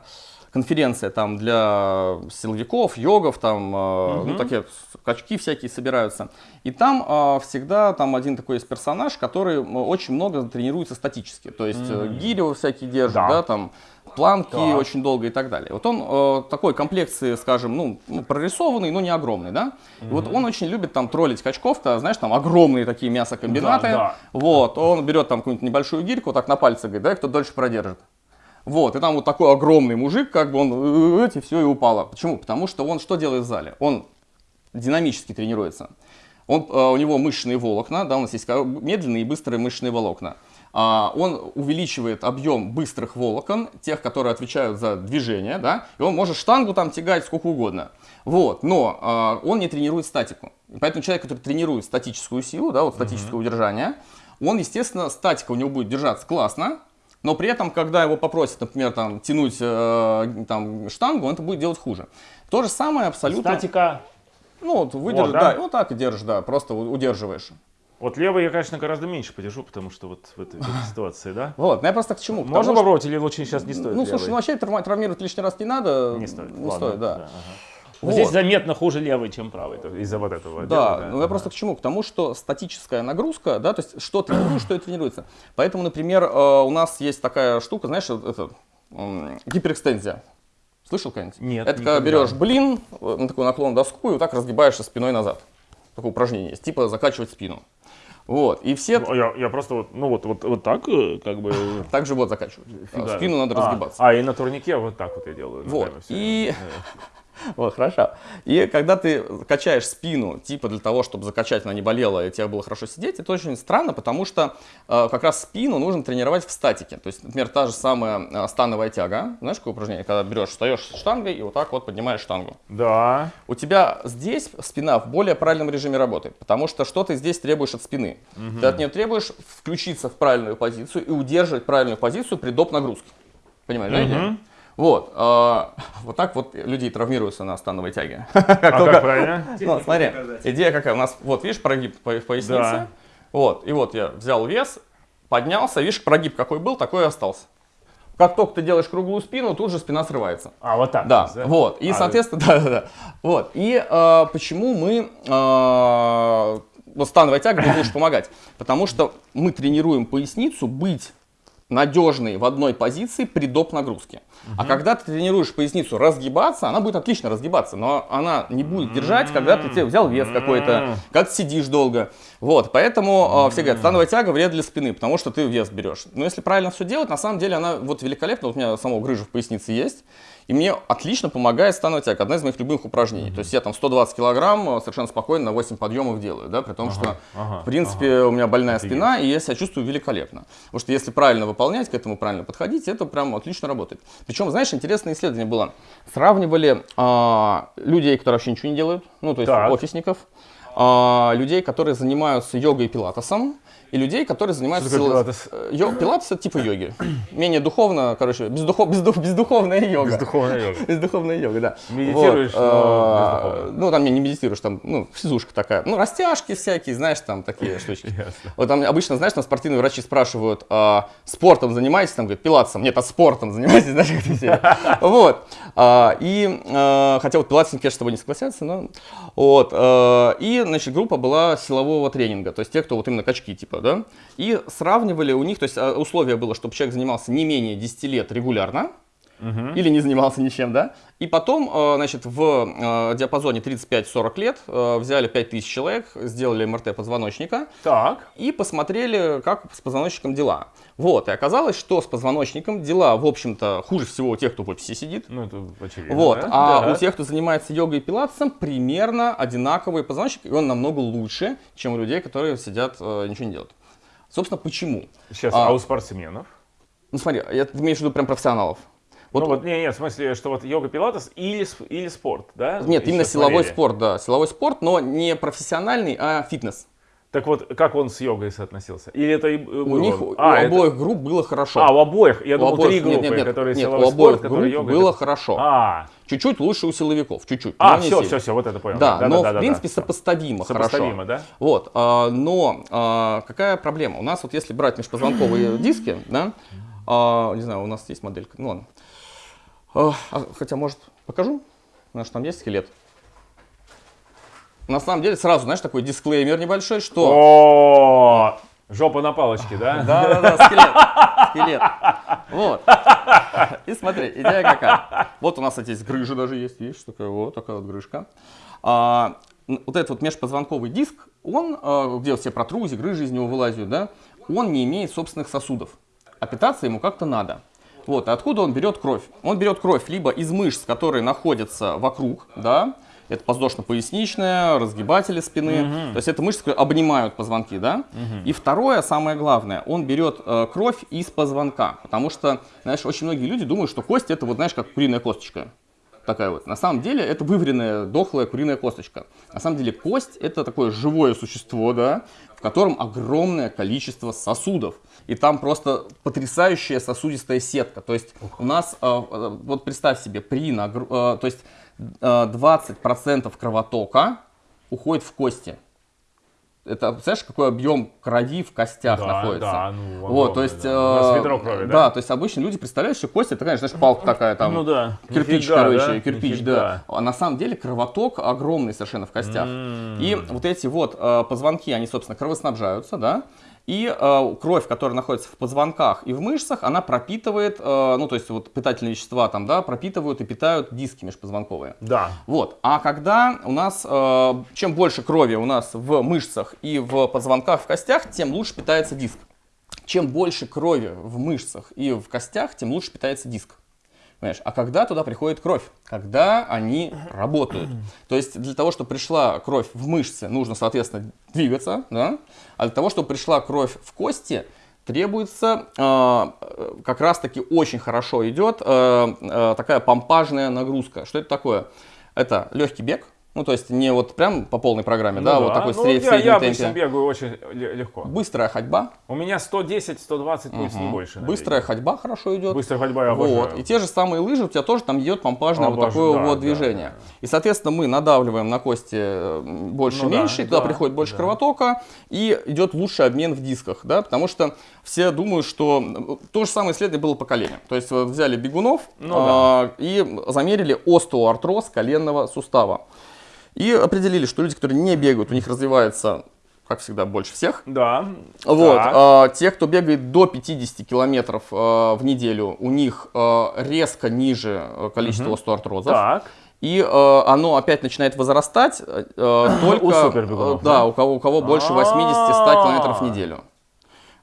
[SPEAKER 1] конференция там для силовиков, йогов, там, э, ну, такие качки всякие собираются. И там э, всегда там один такой есть персонаж, который очень много тренируется статически. То есть э, гири всякие держит,
[SPEAKER 2] Да.
[SPEAKER 1] да, там планки
[SPEAKER 2] Так.
[SPEAKER 1] очень долго и так далее. Вот он э, такой комплекции, скажем, ну, ну, прорисованный, но не огромный, да. И вот он очень любит там троллить качков-то, знаешь, там огромные такие мясокомбинаты.
[SPEAKER 2] Да, да.
[SPEAKER 1] Вот, он берет там какую-нибудь небольшую гирьку, так на пальце говорит, да, кто дольше продержит. Вот, и там вот такой огромный мужик, как бы он, эти все и упало. Почему? Потому что он что делает в зале? Он динамически тренируется. Он, э, у него мышечные волокна, да, у нас есть медленные и быстрые мышечные волокна. А, он увеличивает объем быстрых волокон, тех, которые отвечают за движение, да, и он может штангу там тягать сколько угодно. Вот, но а, он не тренирует статику. Поэтому человек, который тренирует статическую силу, да, вот статическое удержание, он, естественно, статика у него будет держаться классно, но при этом, когда его попросят, например, там, тянуть э, там, штангу, он это будет делать хуже. То же самое абсолютно...
[SPEAKER 2] Статика.
[SPEAKER 1] Ну, вот выдержишь,
[SPEAKER 2] Вот, да?
[SPEAKER 1] да, вот так и держишь, да, просто удерживаешь.
[SPEAKER 2] Вот левый я, конечно, гораздо меньше подержу, потому что вот в этой, в этой ситуации, да?
[SPEAKER 1] Вот, ну я просто к чему? Потому
[SPEAKER 2] Можно
[SPEAKER 1] что-
[SPEAKER 2] попробовать или лучше сейчас не стоит?
[SPEAKER 1] Ну, слушай, ну
[SPEAKER 2] левый?
[SPEAKER 1] вообще травмировать лишний раз не надо.
[SPEAKER 2] не стоит.
[SPEAKER 1] Не
[SPEAKER 2] Ладно,
[SPEAKER 1] стоит, да.
[SPEAKER 2] ага.
[SPEAKER 1] Вот.
[SPEAKER 2] Здесь заметно хуже левый, чем правый, из-за вот этого.
[SPEAKER 1] Да,
[SPEAKER 2] дела,
[SPEAKER 1] ну я просто к чему? К тому, что статическая нагрузка, да, то есть что тренируешь, что и тренируется. Поэтому, например, э, у нас есть такая штука, знаешь, вот это, гиперэкстензия. Слышал когда-нибудь?
[SPEAKER 2] Нет,
[SPEAKER 1] Это когда
[SPEAKER 2] никогда.
[SPEAKER 1] берешь блин, э, на такой наклон доску и вот так разгибаешься спиной назад. Такое упражнение есть, типа закачивать спину. Вот, и все
[SPEAKER 2] Ну, Я, я просто вот, ну вот, вот, вот так, э, как бы...
[SPEAKER 1] так живот закачивают. А
[SPEAKER 2] фига.
[SPEAKER 1] Спину надо
[SPEAKER 2] А,
[SPEAKER 1] разгибаться.
[SPEAKER 2] А, и на турнике вот так вот я делаю.
[SPEAKER 1] Вот, и-. Вот, хорошо. И когда ты качаешь спину, типа для того, чтобы закачать, она не болела, и тебе было хорошо сидеть, это очень странно, потому что э, как раз спину нужно тренировать в статике. То есть, например, та же самая э, становая тяга. Знаешь, какое упражнение? Когда берешь, встаешь штангой и вот так вот поднимаешь штангу.
[SPEAKER 2] Да.
[SPEAKER 1] У тебя здесь спина в более правильном режиме работает, потому что что ты здесь требуешь от спины? Ты от нее требуешь включиться в правильную позицию и удерживать правильную позицию при доп. нагрузке. Понимаешь, да, идею? Вот, а, вот так вот люди травмируются на становой тяге.
[SPEAKER 2] А как правильно?
[SPEAKER 1] Ну, смотри, идея какая? У нас, вот, видишь, прогиб в пояснице.
[SPEAKER 2] Да.
[SPEAKER 1] Вот, и вот я взял вес, поднялся, видишь, прогиб какой был, такой и остался. Как только ты делаешь круглую спину, тут же спина срывается.
[SPEAKER 2] А, вот так.
[SPEAKER 1] Да,
[SPEAKER 2] есть,
[SPEAKER 1] вот. И,
[SPEAKER 2] А,
[SPEAKER 1] соответственно, да, да, да. Вот. И э, почему мы э, становая тяга будет лучше помогать? Потому что мы тренируем поясницу быть надежной в одной позиции при доп. нагрузке. А когда ты тренируешь поясницу разгибаться, она будет отлично разгибаться, но она не будет держать, когда ты тебе взял вес какой-то, ты сидишь долго. Вот, поэтому э, все говорят, становая тяга вред для спины, потому что ты вес берешь. Но если правильно все делать, на самом деле она вот великолепна. Вот у меня самого грыжа в пояснице есть. И мне отлично помогает становая тяга. Одна из моих любимых упражнений. То есть я там 120 килограмм э, совершенно спокойно на 8 подъемов делаю, да, при том, что,
[SPEAKER 2] ага,
[SPEAKER 1] в принципе, у меня больная спина, и я себя чувствую великолепно. Потому что если правильно выполнять, к этому правильно подходить, это прям отлично работает. Причем, знаешь, интересное исследование было. Сравнивали а, людей, которые вообще ничего не делают, ну, то есть
[SPEAKER 2] Так.
[SPEAKER 1] офисников, а, людей, которые занимаются йогой и пилатесом, и людей, которые занимаются...
[SPEAKER 2] Что пилатес?
[SPEAKER 1] Э, йо- Пилатес это типа йоги. Менее духовно, короче, бездухов, бездух, бездуховная йога.
[SPEAKER 2] Бездуховная йога.
[SPEAKER 1] Бездуховная йога, да.
[SPEAKER 2] Медитируешь,
[SPEAKER 1] Вот,
[SPEAKER 2] но бездуховно.
[SPEAKER 1] Ну, там не, не медитируешь, там, ну, физушка такая. Ну, растяжки всякие, знаешь, там такие штучки. Вот там обычно, знаешь, там спортивные врачи спрашивают, а, спортом занимаетесь? Там говорят, пилатесом. Нет, а спортом занимаетесь, знаешь, как все. Вот. А, И, а, хотя вот пилатесники, конечно, с тобой не согласятся, но... Вот. а, И, значит, группа была силового тренинга, то есть те, кто вот именно качки, типа, да. И сравнивали у них, то есть а, условие было, чтобы человек занимался не менее 10 лет регулярно, или не занимался ничем, да. И потом, э, значит, в э, диапазоне 35-40 лет э, взяли 5000 человек, сделали МРТ позвоночника
[SPEAKER 2] Так.
[SPEAKER 1] и посмотрели, как с позвоночником дела. Вот, и оказалось, что с позвоночником дела, в общем-то, хуже всего у тех, кто в офисе сидит.
[SPEAKER 2] Ну, это очевидно.
[SPEAKER 1] Вот,
[SPEAKER 2] да?
[SPEAKER 1] а
[SPEAKER 2] Да.
[SPEAKER 1] у тех, кто занимается йогой и пилатесом, примерно одинаковый позвоночник, и он намного лучше, чем у людей, которые сидят, ничего не делают. Собственно, почему?
[SPEAKER 2] Сейчас,
[SPEAKER 1] а-
[SPEAKER 2] а, у спортсменов?
[SPEAKER 1] Ну смотри, я, ты имеешь в виду прям профессионалов. Вот,
[SPEAKER 2] ну вот, не, не, в смысле, что вот йога, пилатес или, или спорт, да?
[SPEAKER 1] нет, именно
[SPEAKER 2] Еще
[SPEAKER 1] силовой
[SPEAKER 2] смотрели.
[SPEAKER 1] спорт, да, силовой спорт, но не профессиональный, а фитнес.
[SPEAKER 2] Так вот, как он с йогой соотносился? Или это и
[SPEAKER 1] У них, у
[SPEAKER 2] а, это-
[SPEAKER 1] обоих групп было хорошо.
[SPEAKER 2] А, у обоих? Я
[SPEAKER 1] У
[SPEAKER 2] думал,
[SPEAKER 1] обоих-
[SPEAKER 2] три группы,
[SPEAKER 1] нет, нет, нет,
[SPEAKER 2] которые
[SPEAKER 1] нет,
[SPEAKER 2] силовой
[SPEAKER 1] у обоих
[SPEAKER 2] спорт,
[SPEAKER 1] групп
[SPEAKER 2] йога.
[SPEAKER 1] было хорошо.
[SPEAKER 2] А,
[SPEAKER 1] Чуть-чуть лучше у силовиков, чуть-чуть.
[SPEAKER 2] а, все,
[SPEAKER 1] сильно.
[SPEAKER 2] все, все, вот это понял.
[SPEAKER 1] Да, но
[SPEAKER 2] да,
[SPEAKER 1] в
[SPEAKER 2] да,
[SPEAKER 1] принципе
[SPEAKER 2] да.
[SPEAKER 1] сопоставимо,
[SPEAKER 2] Сопоставимо,
[SPEAKER 1] хорошо.
[SPEAKER 2] да?
[SPEAKER 1] Вот, а, но а, какая проблема? У нас вот если брать межпозвонковые диски, да, а, не знаю, у нас есть моделька, ну ладно. А, а, хотя, может, покажу? У нас же там есть скелет. На самом деле, сразу, знаешь, такой дисклеймер небольшой, что...
[SPEAKER 2] О, жопа на палочке, да?
[SPEAKER 1] Да-да-да, скелет, скелет. Вот. И смотри, идея какая. Вот у нас, кстати, здесь грыжа даже есть, видишь, такая вот такая вот грыжка. А, вот этот вот межпозвонковый диск, он, а, где все протрузии, грыжи из него вылазят, да, он не имеет собственных сосудов, а питаться ему как-то надо. Вот, и откуда он берет кровь? Он берет кровь либо из мышц, которые находятся вокруг, да, это подвздошно-поясничная, разгибатели спины, то есть это мышцы, которые обнимают позвонки, да. И второе, самое главное, он берет э, кровь из позвонка, потому что, знаешь, очень многие люди думают, что кость это вот, знаешь, как куриная косточка. Такая вот. На самом деле это вываренная, дохлая куриная косточка. На самом деле кость это такое живое существо, да, в котором огромное количество сосудов. И там просто потрясающая сосудистая сетка. То есть у нас, э, э, вот представь себе, при нагру... э, то есть э, 20% кровотока уходит в кости. Это, представляешь, какой объем крови в костях
[SPEAKER 2] Да,
[SPEAKER 1] находится?
[SPEAKER 2] да, ну,
[SPEAKER 1] вот, то
[SPEAKER 2] огромный,
[SPEAKER 1] есть,
[SPEAKER 2] да.
[SPEAKER 1] Э,
[SPEAKER 2] ведро крови, да?
[SPEAKER 1] да, то есть обычно люди представляют, что кость это, конечно, знаешь, палка такая там,
[SPEAKER 2] Ну да.
[SPEAKER 1] кирпич,
[SPEAKER 2] Нифига,
[SPEAKER 1] короче,
[SPEAKER 2] да?
[SPEAKER 1] кирпич,
[SPEAKER 2] Нифига.
[SPEAKER 1] да. А на самом деле кровоток огромный совершенно в костях.
[SPEAKER 2] М.
[SPEAKER 1] И вот эти вот э, позвонки, они, собственно, кровоснабжаются, да, и э, кровь, которая находится в позвонках и в мышцах, она пропитывает, э, ну, то есть вот питательные вещества там, да, пропитывают и питают диски межпозвонковые.
[SPEAKER 2] Да.
[SPEAKER 1] Вот. А когда у нас, э, чем больше крови у нас в мышцах и в позвонках, в костях, тем лучше питается диск. Чем больше крови в мышцах и в костях, тем лучше питается диск. Понимаешь? А когда туда приходит кровь? Когда они работают. То есть для того, чтобы пришла кровь в мышцы, нужно, соответственно, двигаться. Да? А для того, чтобы пришла кровь в кости, требуется э, э, как раз-таки очень хорошо идет э, э, такая помпажная нагрузка. Что это такое? Это легкий бег. Ну, то есть не вот прям по полной программе,
[SPEAKER 2] Ну
[SPEAKER 1] да, вот такой
[SPEAKER 2] ну,
[SPEAKER 1] сред-
[SPEAKER 2] я,
[SPEAKER 1] среднем
[SPEAKER 2] я обычно
[SPEAKER 1] темпе.
[SPEAKER 2] бегаю очень ле- легко.
[SPEAKER 1] Быстрая ходьба.
[SPEAKER 2] У меня 110-120 пульс, не больше. на
[SPEAKER 1] Быстрая ходьба хорошо идет.
[SPEAKER 2] Быстрая ходьба я обожаю.
[SPEAKER 1] Вот. И те же самые лыжи, у тебя тоже там идет помпажное вот
[SPEAKER 2] Обожаю,
[SPEAKER 1] такое
[SPEAKER 2] да,
[SPEAKER 1] вот
[SPEAKER 2] да,
[SPEAKER 1] движение.
[SPEAKER 2] да.
[SPEAKER 1] И, соответственно, мы надавливаем на кости э, больше,
[SPEAKER 2] Ну да,
[SPEAKER 1] туда
[SPEAKER 2] да,
[SPEAKER 1] приходит больше
[SPEAKER 2] да.
[SPEAKER 1] кровотока, и идет лучший обмен в дисках, да, потому что все думают, что э, то же самое исследование было поколение. То есть вот взяли бегунов
[SPEAKER 2] Ну
[SPEAKER 1] а, и замерили остеоартроз коленного сустава. И определили, что люди, которые не бегают, у них развивается, как всегда, больше всех.
[SPEAKER 2] Да.
[SPEAKER 1] Вот,
[SPEAKER 2] Так.
[SPEAKER 1] а, те, кто бегает до 50 километров а, в неделю, у них а, резко ниже а, количество остеоартрозов.
[SPEAKER 2] Так.
[SPEAKER 1] И э, оно опять начинает возрастать э, только
[SPEAKER 2] У
[SPEAKER 1] да,
[SPEAKER 2] да?
[SPEAKER 1] у кого, у кого больше 80-100 километров в неделю.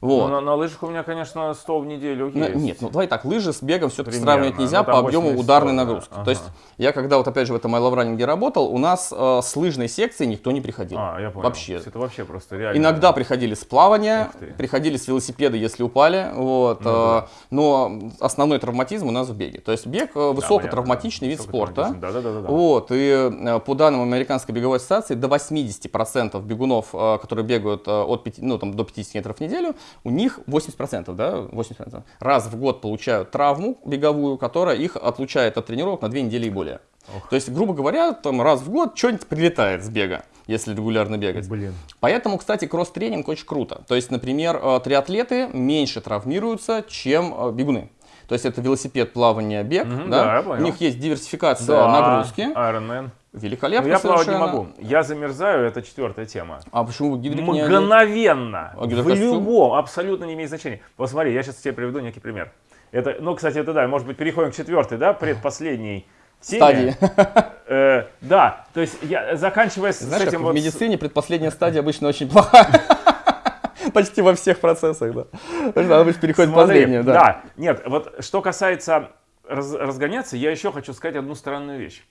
[SPEAKER 2] Ну,
[SPEAKER 1] Вот.
[SPEAKER 2] на, на лыжах у меня, конечно, 100 в неделю
[SPEAKER 1] Ну,
[SPEAKER 2] есть.
[SPEAKER 1] Нет, ну давай так, лыжи с бегом все-таки сравнивать нельзя
[SPEAKER 2] Ну,
[SPEAKER 1] по объему
[SPEAKER 2] 80-100,
[SPEAKER 1] ударной
[SPEAKER 2] да.
[SPEAKER 1] нагрузки.
[SPEAKER 2] Ага.
[SPEAKER 1] То есть я когда вот опять же в этом майловранинге работал, у нас э, с лыжной секции никто не приходил.
[SPEAKER 2] А, я понял.
[SPEAKER 1] Вообще.
[SPEAKER 2] Это вообще просто реально.
[SPEAKER 1] Иногда приходили с плавания, приходили с велосипеда, если упали, вот,
[SPEAKER 2] Ну
[SPEAKER 1] э,
[SPEAKER 2] да.
[SPEAKER 1] но основной травматизм у нас в беге. То есть бег э, высокотравматичный вид спорта.
[SPEAKER 2] Да, да, да, да.
[SPEAKER 1] Вот, и э, по данным Американской беговой ассоциации, до 80% бегунов, э, которые бегают э, от 5, ну, там, до 50 метров в неделю, у них 80%, да, 80% раз в год получают травму беговую, которая их отлучает от тренировок на 2 недели и более. То есть, грубо говоря, там раз в год что-нибудь прилетает с бега, если регулярно бегать.
[SPEAKER 2] Блин.
[SPEAKER 1] Поэтому, кстати, кросс-тренинг очень круто. То есть, например, э, триатлеты меньше травмируются, чем э, бегуны. То есть это велосипед, плавание, бег.
[SPEAKER 2] Мгм,
[SPEAKER 1] да?
[SPEAKER 2] да, понял.
[SPEAKER 1] У них есть диверсификация
[SPEAKER 2] Да,
[SPEAKER 1] нагрузки.
[SPEAKER 2] Iron Man.
[SPEAKER 1] Великолепно
[SPEAKER 2] Но я плавать не
[SPEAKER 1] совершенно.
[SPEAKER 2] могу. Я замерзаю, это четвертая тема.
[SPEAKER 1] А почему гидрик не?
[SPEAKER 2] Мгновенно.
[SPEAKER 1] А
[SPEAKER 2] в любом, абсолютно не имеет значения. Вот смотри, я сейчас тебе приведу некий пример. Это, ну, кстати, это да, может быть, переходим к четвертой, да, предпоследней теме.
[SPEAKER 1] Стадии.
[SPEAKER 2] Э, да, то есть я заканчивая с
[SPEAKER 1] Знаешь,
[SPEAKER 2] этим
[SPEAKER 1] как
[SPEAKER 2] вот...
[SPEAKER 1] в медицине предпоследняя стадия обычно очень плохая. Почти во всех процессах, да. Что обычно переходит
[SPEAKER 2] Смотри,
[SPEAKER 1] последнюю, да.
[SPEAKER 2] Нет, вот что касается раз- разгоняться, я еще хочу сказать одну странную вещь.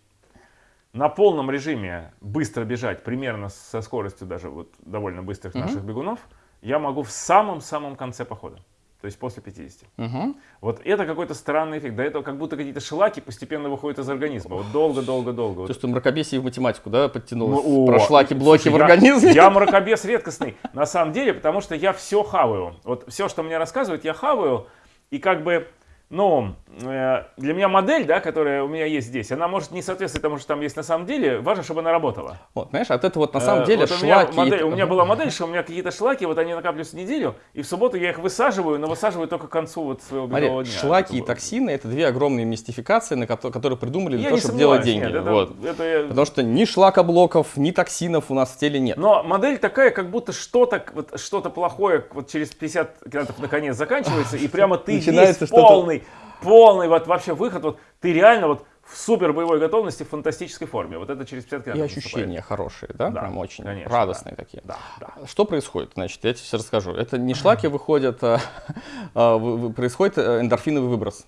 [SPEAKER 2] На полном режиме быстро бежать, примерно со скоростью даже вот довольно быстрых наших бегунов, я могу в самом-самом конце похода. То есть после 50.
[SPEAKER 1] Мгм.
[SPEAKER 2] Вот это какой-то странный эффект. До этого как будто какие-то шлаки постепенно выходят из организма. Вот долго-долго-долго. Вот
[SPEAKER 1] То, что мракобесие в математику, да, подтянулось.
[SPEAKER 2] Ну, о,
[SPEAKER 1] Прошла блоки
[SPEAKER 2] слушай,
[SPEAKER 1] в
[SPEAKER 2] я-
[SPEAKER 1] организме.
[SPEAKER 2] Я, мракобес редкостный, на самом деле, потому что я все хаваю. Вот все, что мне рассказывают, я хаваю. И как бы, ну, э, для меня модель, да, которая у меня есть здесь, она может не соответствовать тому, что там есть на самом деле. Важно, чтобы она работала.
[SPEAKER 1] Вот, знаешь, от этого вот на самом
[SPEAKER 2] Э,
[SPEAKER 1] деле
[SPEAKER 2] вот у меня,
[SPEAKER 1] шлаки...
[SPEAKER 2] модель- у меня была модель, что у меня какие-то шлаки, вот они накапливаются неделю, и в субботу я их высаживаю, но высаживаю только к концу вот своего
[SPEAKER 1] Смотри,
[SPEAKER 2] дня.
[SPEAKER 1] шлаки и токсины это две огромные мистификации, на кото- которые придумали для
[SPEAKER 2] Я
[SPEAKER 1] того, чтобы делать деньги.
[SPEAKER 2] нет, это-
[SPEAKER 1] вот.
[SPEAKER 2] это
[SPEAKER 1] Потому что ни шлакоблоков, ни токсинов у нас в теле нет.
[SPEAKER 2] Но модель такая, как будто что-то вот, что плохое вот через 50 километров наконец заканчивается, и прямо ты
[SPEAKER 1] Начинается
[SPEAKER 2] весь
[SPEAKER 1] что-то-
[SPEAKER 2] полный, полный вот вообще выход, вот ты реально вот в супер боевой готовности, в фантастической форме. Вот это через 50
[SPEAKER 1] и
[SPEAKER 2] километров
[SPEAKER 1] ощущения хорошие, да,
[SPEAKER 2] Да,
[SPEAKER 1] прям очень
[SPEAKER 2] конечно,
[SPEAKER 1] радостные такие.
[SPEAKER 2] Да, да.
[SPEAKER 1] Что происходит? Значит, я тебе сейчас расскажу. Это не шлаки выходят, а, а, происходит э, эндорфиновый выброс.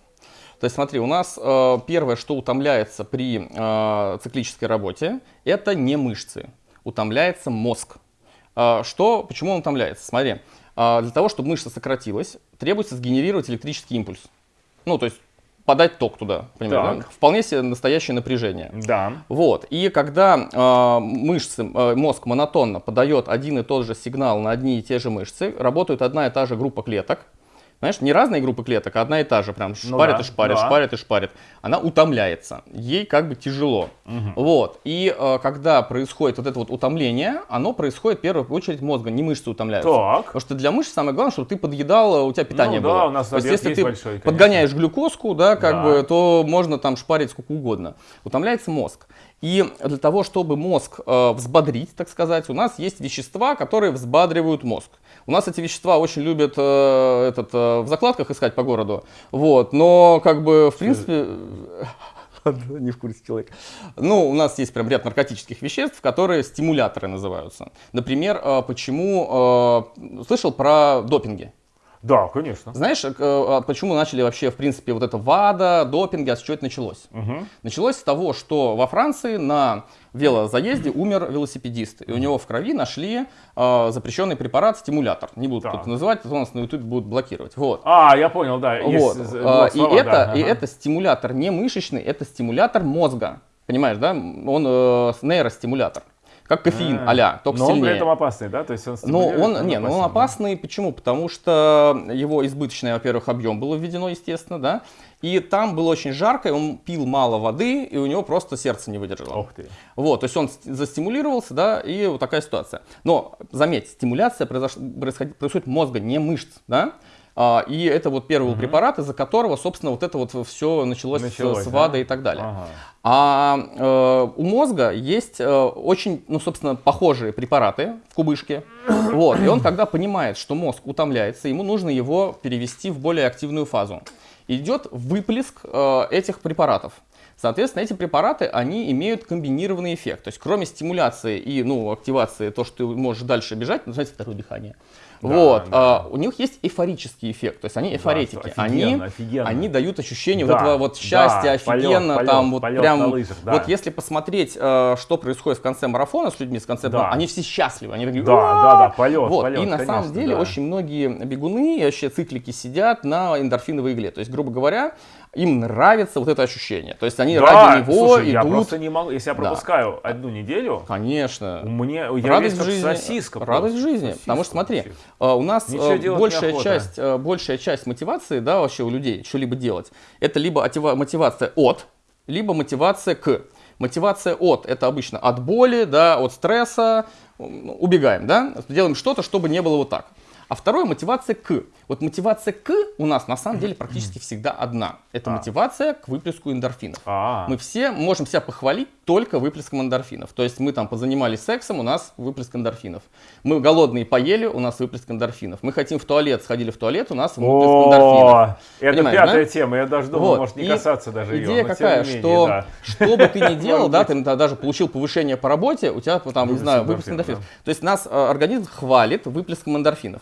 [SPEAKER 1] То есть смотри, у нас э, первое, что утомляется при э, циклической работе, это не мышцы, утомляется мозг. А, Что, почему он утомляется? Смотри, а, для того, чтобы мышца сократилась, требуется сгенерировать электрический импульс. Ну, то есть подать ток туда, понимаешь, да?
[SPEAKER 2] Так.
[SPEAKER 1] Вполне себе настоящее напряжение.
[SPEAKER 2] Да.
[SPEAKER 1] Вот. И когда э, мышцы, э, мозг монотонно подает один и тот же сигнал на одни и те же мышцы, работает одна и та же группа клеток. Знаешь, не разные группы клеток, а одна и та же, прям шпарит
[SPEAKER 2] да,
[SPEAKER 1] и шпарит,
[SPEAKER 2] да.
[SPEAKER 1] шпарит и шпарит. Она утомляется, ей как бы тяжело. Вот. И э, когда происходит вот это вот утомление, оно происходит в первую очередь мозга, не мышцы утомляются.
[SPEAKER 2] Так.
[SPEAKER 1] Потому что для мышц самое главное, чтобы ты подъедал, у тебя питание
[SPEAKER 2] Ну да,
[SPEAKER 1] было.
[SPEAKER 2] у нас
[SPEAKER 1] То есть,
[SPEAKER 2] объект
[SPEAKER 1] если
[SPEAKER 2] есть
[SPEAKER 1] ты
[SPEAKER 2] большой, конечно.
[SPEAKER 1] подгоняешь глюкозку, да, как
[SPEAKER 2] Да.
[SPEAKER 1] бы, то можно там шпарить сколько угодно. Утомляется мозг. И для того, чтобы мозг э, взбодрить, так сказать, у нас есть вещества, которые взбадривают мозг. У нас эти вещества очень любят э, этот, э, в закладках искать по городу. Вот, но как бы в принципе... Не в курсе человек. Ну, у нас есть прям ряд наркотических веществ, которые стимуляторы называются. Например, э, почему... э, Слышал про допинги?
[SPEAKER 2] Да, конечно.
[SPEAKER 1] Знаешь, э, а почему начали вообще, в принципе, вот это ВАДА, допинги, а с чего это началось?
[SPEAKER 2] Мгм.
[SPEAKER 1] Началось с того, что во Франции на велозаезде умер велосипедист. И у него в крови нашли э, запрещенный препарат стимулятор. Не буду тут называть, а то нас на YouTube будут блокировать. Вот.
[SPEAKER 2] А, я понял, да. есть
[SPEAKER 1] Вот.
[SPEAKER 2] з-
[SPEAKER 1] А,
[SPEAKER 2] блок
[SPEAKER 1] и,
[SPEAKER 2] слова,
[SPEAKER 1] это,
[SPEAKER 2] да,
[SPEAKER 1] и
[SPEAKER 2] ага.
[SPEAKER 1] это стимулятор не мышечный, это стимулятор мозга. Понимаешь, да? Он э, нейростимулятор. Как кофеин,
[SPEAKER 2] А,
[SPEAKER 1] а только
[SPEAKER 2] Но он
[SPEAKER 1] сильнее.
[SPEAKER 2] при этом опасный, да? То есть он
[SPEAKER 1] Но
[SPEAKER 2] стимулирует,
[SPEAKER 1] он, не, ну он опасный, почему? Потому что его избыточный, во-первых, объем было введено, естественно, да, и там было очень жарко, и он пил мало воды, и у него просто сердце не выдержало.
[SPEAKER 2] Ух ты.
[SPEAKER 1] Вот, то есть он ст- застимулировался, да, и вот такая ситуация. Но, заметь, стимуляция произош- происходит, происходит мозга, не мышц, да, и это вот первый был препарат, из-за которого, собственно, вот это вот все началось, с-
[SPEAKER 2] Началось,
[SPEAKER 1] с,
[SPEAKER 2] да?
[SPEAKER 1] ВАДой и так далее.
[SPEAKER 2] Ага.
[SPEAKER 1] А э, у мозга есть э, очень, ну, собственно, похожие препараты в кубышке. Вот. И он, когда понимает, что мозг утомляется, ему нужно его перевести в более активную фазу. Идет выплеск э, этих препаратов. Соответственно, эти препараты, они имеют комбинированный эффект. То есть, кроме стимуляции и ну, активации, то, что ты можешь дальше бежать, называется второе дыхание.
[SPEAKER 2] Да,
[SPEAKER 1] вот,
[SPEAKER 2] да.
[SPEAKER 1] а, у них есть эйфорический эффект, то есть они эйфоретики, они,
[SPEAKER 2] офигенно, офигенно.
[SPEAKER 1] они дают ощущение
[SPEAKER 2] Да,
[SPEAKER 1] вот этого вот
[SPEAKER 2] да,
[SPEAKER 1] счастья,
[SPEAKER 2] полет,
[SPEAKER 1] офигенно,
[SPEAKER 2] полет,
[SPEAKER 1] там вот
[SPEAKER 2] полет
[SPEAKER 1] прям,
[SPEAKER 2] лыжах, да.
[SPEAKER 1] вот если посмотреть, э, что происходит в конце марафона с людьми, с конце,
[SPEAKER 2] Да.
[SPEAKER 1] они все счастливы, они такие,
[SPEAKER 2] Да, да, да, полет,
[SPEAKER 1] вот,
[SPEAKER 2] полет,
[SPEAKER 1] и на
[SPEAKER 2] конечно,
[SPEAKER 1] самом деле
[SPEAKER 2] да.
[SPEAKER 1] очень многие бегуны и вообще циклики сидят на эндорфиновой игле, то есть, грубо говоря, им нравится вот это ощущение, то есть они
[SPEAKER 2] Да,
[SPEAKER 1] ради него
[SPEAKER 2] слушай, я
[SPEAKER 1] идут,
[SPEAKER 2] просто не могу, если я
[SPEAKER 1] Да.
[SPEAKER 2] пропускаю одну неделю,
[SPEAKER 1] конечно,
[SPEAKER 2] мне, я
[SPEAKER 1] радость жизни,
[SPEAKER 2] сосиска.
[SPEAKER 1] радость
[SPEAKER 2] просто,
[SPEAKER 1] жизни,
[SPEAKER 2] сосиска
[SPEAKER 1] потому что смотри,
[SPEAKER 2] вообще.
[SPEAKER 1] э, у нас
[SPEAKER 2] Ничего
[SPEAKER 1] э, большая часть, э, большая часть мотивации, да, вообще у людей что-либо делать, это либо отива- мотивация от, либо мотивация к. Мотивация от это обычно от боли, да, от стресса, м, убегаем, да, делаем что-то, чтобы не было вот так. А второе мотивация к. Вот мотивация к у нас на самом деле практически всегда одна. Это
[SPEAKER 2] А.
[SPEAKER 1] мотивация к выплеску эндорфинов.
[SPEAKER 2] А,
[SPEAKER 1] Мы все можем себя похвалить только выплеском эндорфинов. То есть мы там позанимались сексом, у нас выплеск эндорфинов. Мы голодные поели, у нас выплеск эндорфинов. Мы хотим в туалет, сходили в туалет, у нас выплеск эндорфинов.
[SPEAKER 2] Это
[SPEAKER 1] Понимаешь,
[SPEAKER 2] пятая
[SPEAKER 1] да?
[SPEAKER 2] тема, я даже думал,
[SPEAKER 1] Вот.
[SPEAKER 2] может не
[SPEAKER 1] И
[SPEAKER 2] касаться даже ее.
[SPEAKER 1] Идея
[SPEAKER 2] но тем
[SPEAKER 1] какая,
[SPEAKER 2] не менее,
[SPEAKER 1] что
[SPEAKER 2] да.
[SPEAKER 1] что бы ты ни делал, да, ты даже получил повышение по работе, у тебя там, не знаю, выплеск
[SPEAKER 2] эндорфинов,
[SPEAKER 1] эндорфинов. То есть нас э, организм хвалит выплеском эндорфинов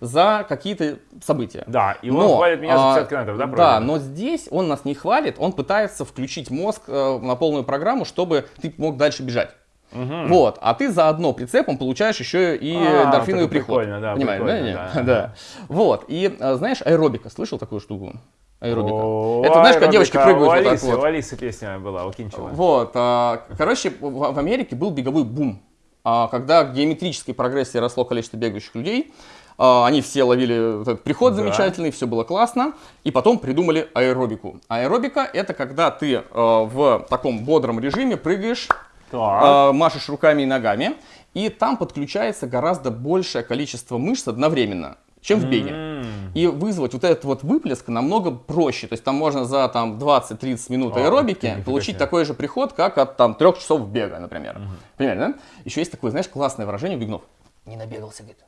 [SPEAKER 1] за какие-то события.
[SPEAKER 2] Да, и он хвалит меня за
[SPEAKER 1] а,
[SPEAKER 2] 50 километров, да,
[SPEAKER 1] Да,
[SPEAKER 2] правильно?
[SPEAKER 1] но здесь он нас не хвалит, он пытается включить мозг э, на полную программу, чтобы ты мог дальше бежать. Вот, а ты заодно прицепом получаешь еще и
[SPEAKER 2] А,
[SPEAKER 1] эндорфиновый приход.
[SPEAKER 2] прикольно, да,
[SPEAKER 1] Понимаешь, да?
[SPEAKER 2] прикольно,
[SPEAKER 1] не?
[SPEAKER 2] да.
[SPEAKER 1] Да. Вот, и э, знаешь, аэробика, слышал такую штуку? Аэробика.
[SPEAKER 2] О,
[SPEAKER 1] Это знаешь, как девочки прыгают
[SPEAKER 2] У
[SPEAKER 1] вот так
[SPEAKER 2] Алисы,
[SPEAKER 1] вот.
[SPEAKER 2] У Алисы песня была, у Кинчева.
[SPEAKER 1] Вот, а, короче, в, в Америке был беговой бум, А, когда к геометрической прогрессии росло количество бегающих людей. А, Они все ловили этот приход
[SPEAKER 2] Да.
[SPEAKER 1] замечательный, все было классно. И потом придумали аэробику. Аэробика это когда ты э, в таком бодром режиме прыгаешь,
[SPEAKER 2] Так.
[SPEAKER 1] э, машешь руками и ногами, и там подключается гораздо большее количество мышц одновременно, чем в беге. И вызвать вот этот вот выплеск намного проще. То есть там можно за там 20-30 минут аэробики
[SPEAKER 2] нифига
[SPEAKER 1] получить
[SPEAKER 2] себе.
[SPEAKER 1] такой же приход, как от там трех часов бега, например. Понимаете, да? Еще есть такое, знаешь, классное выражение у бегунов. Не набегался, говорит.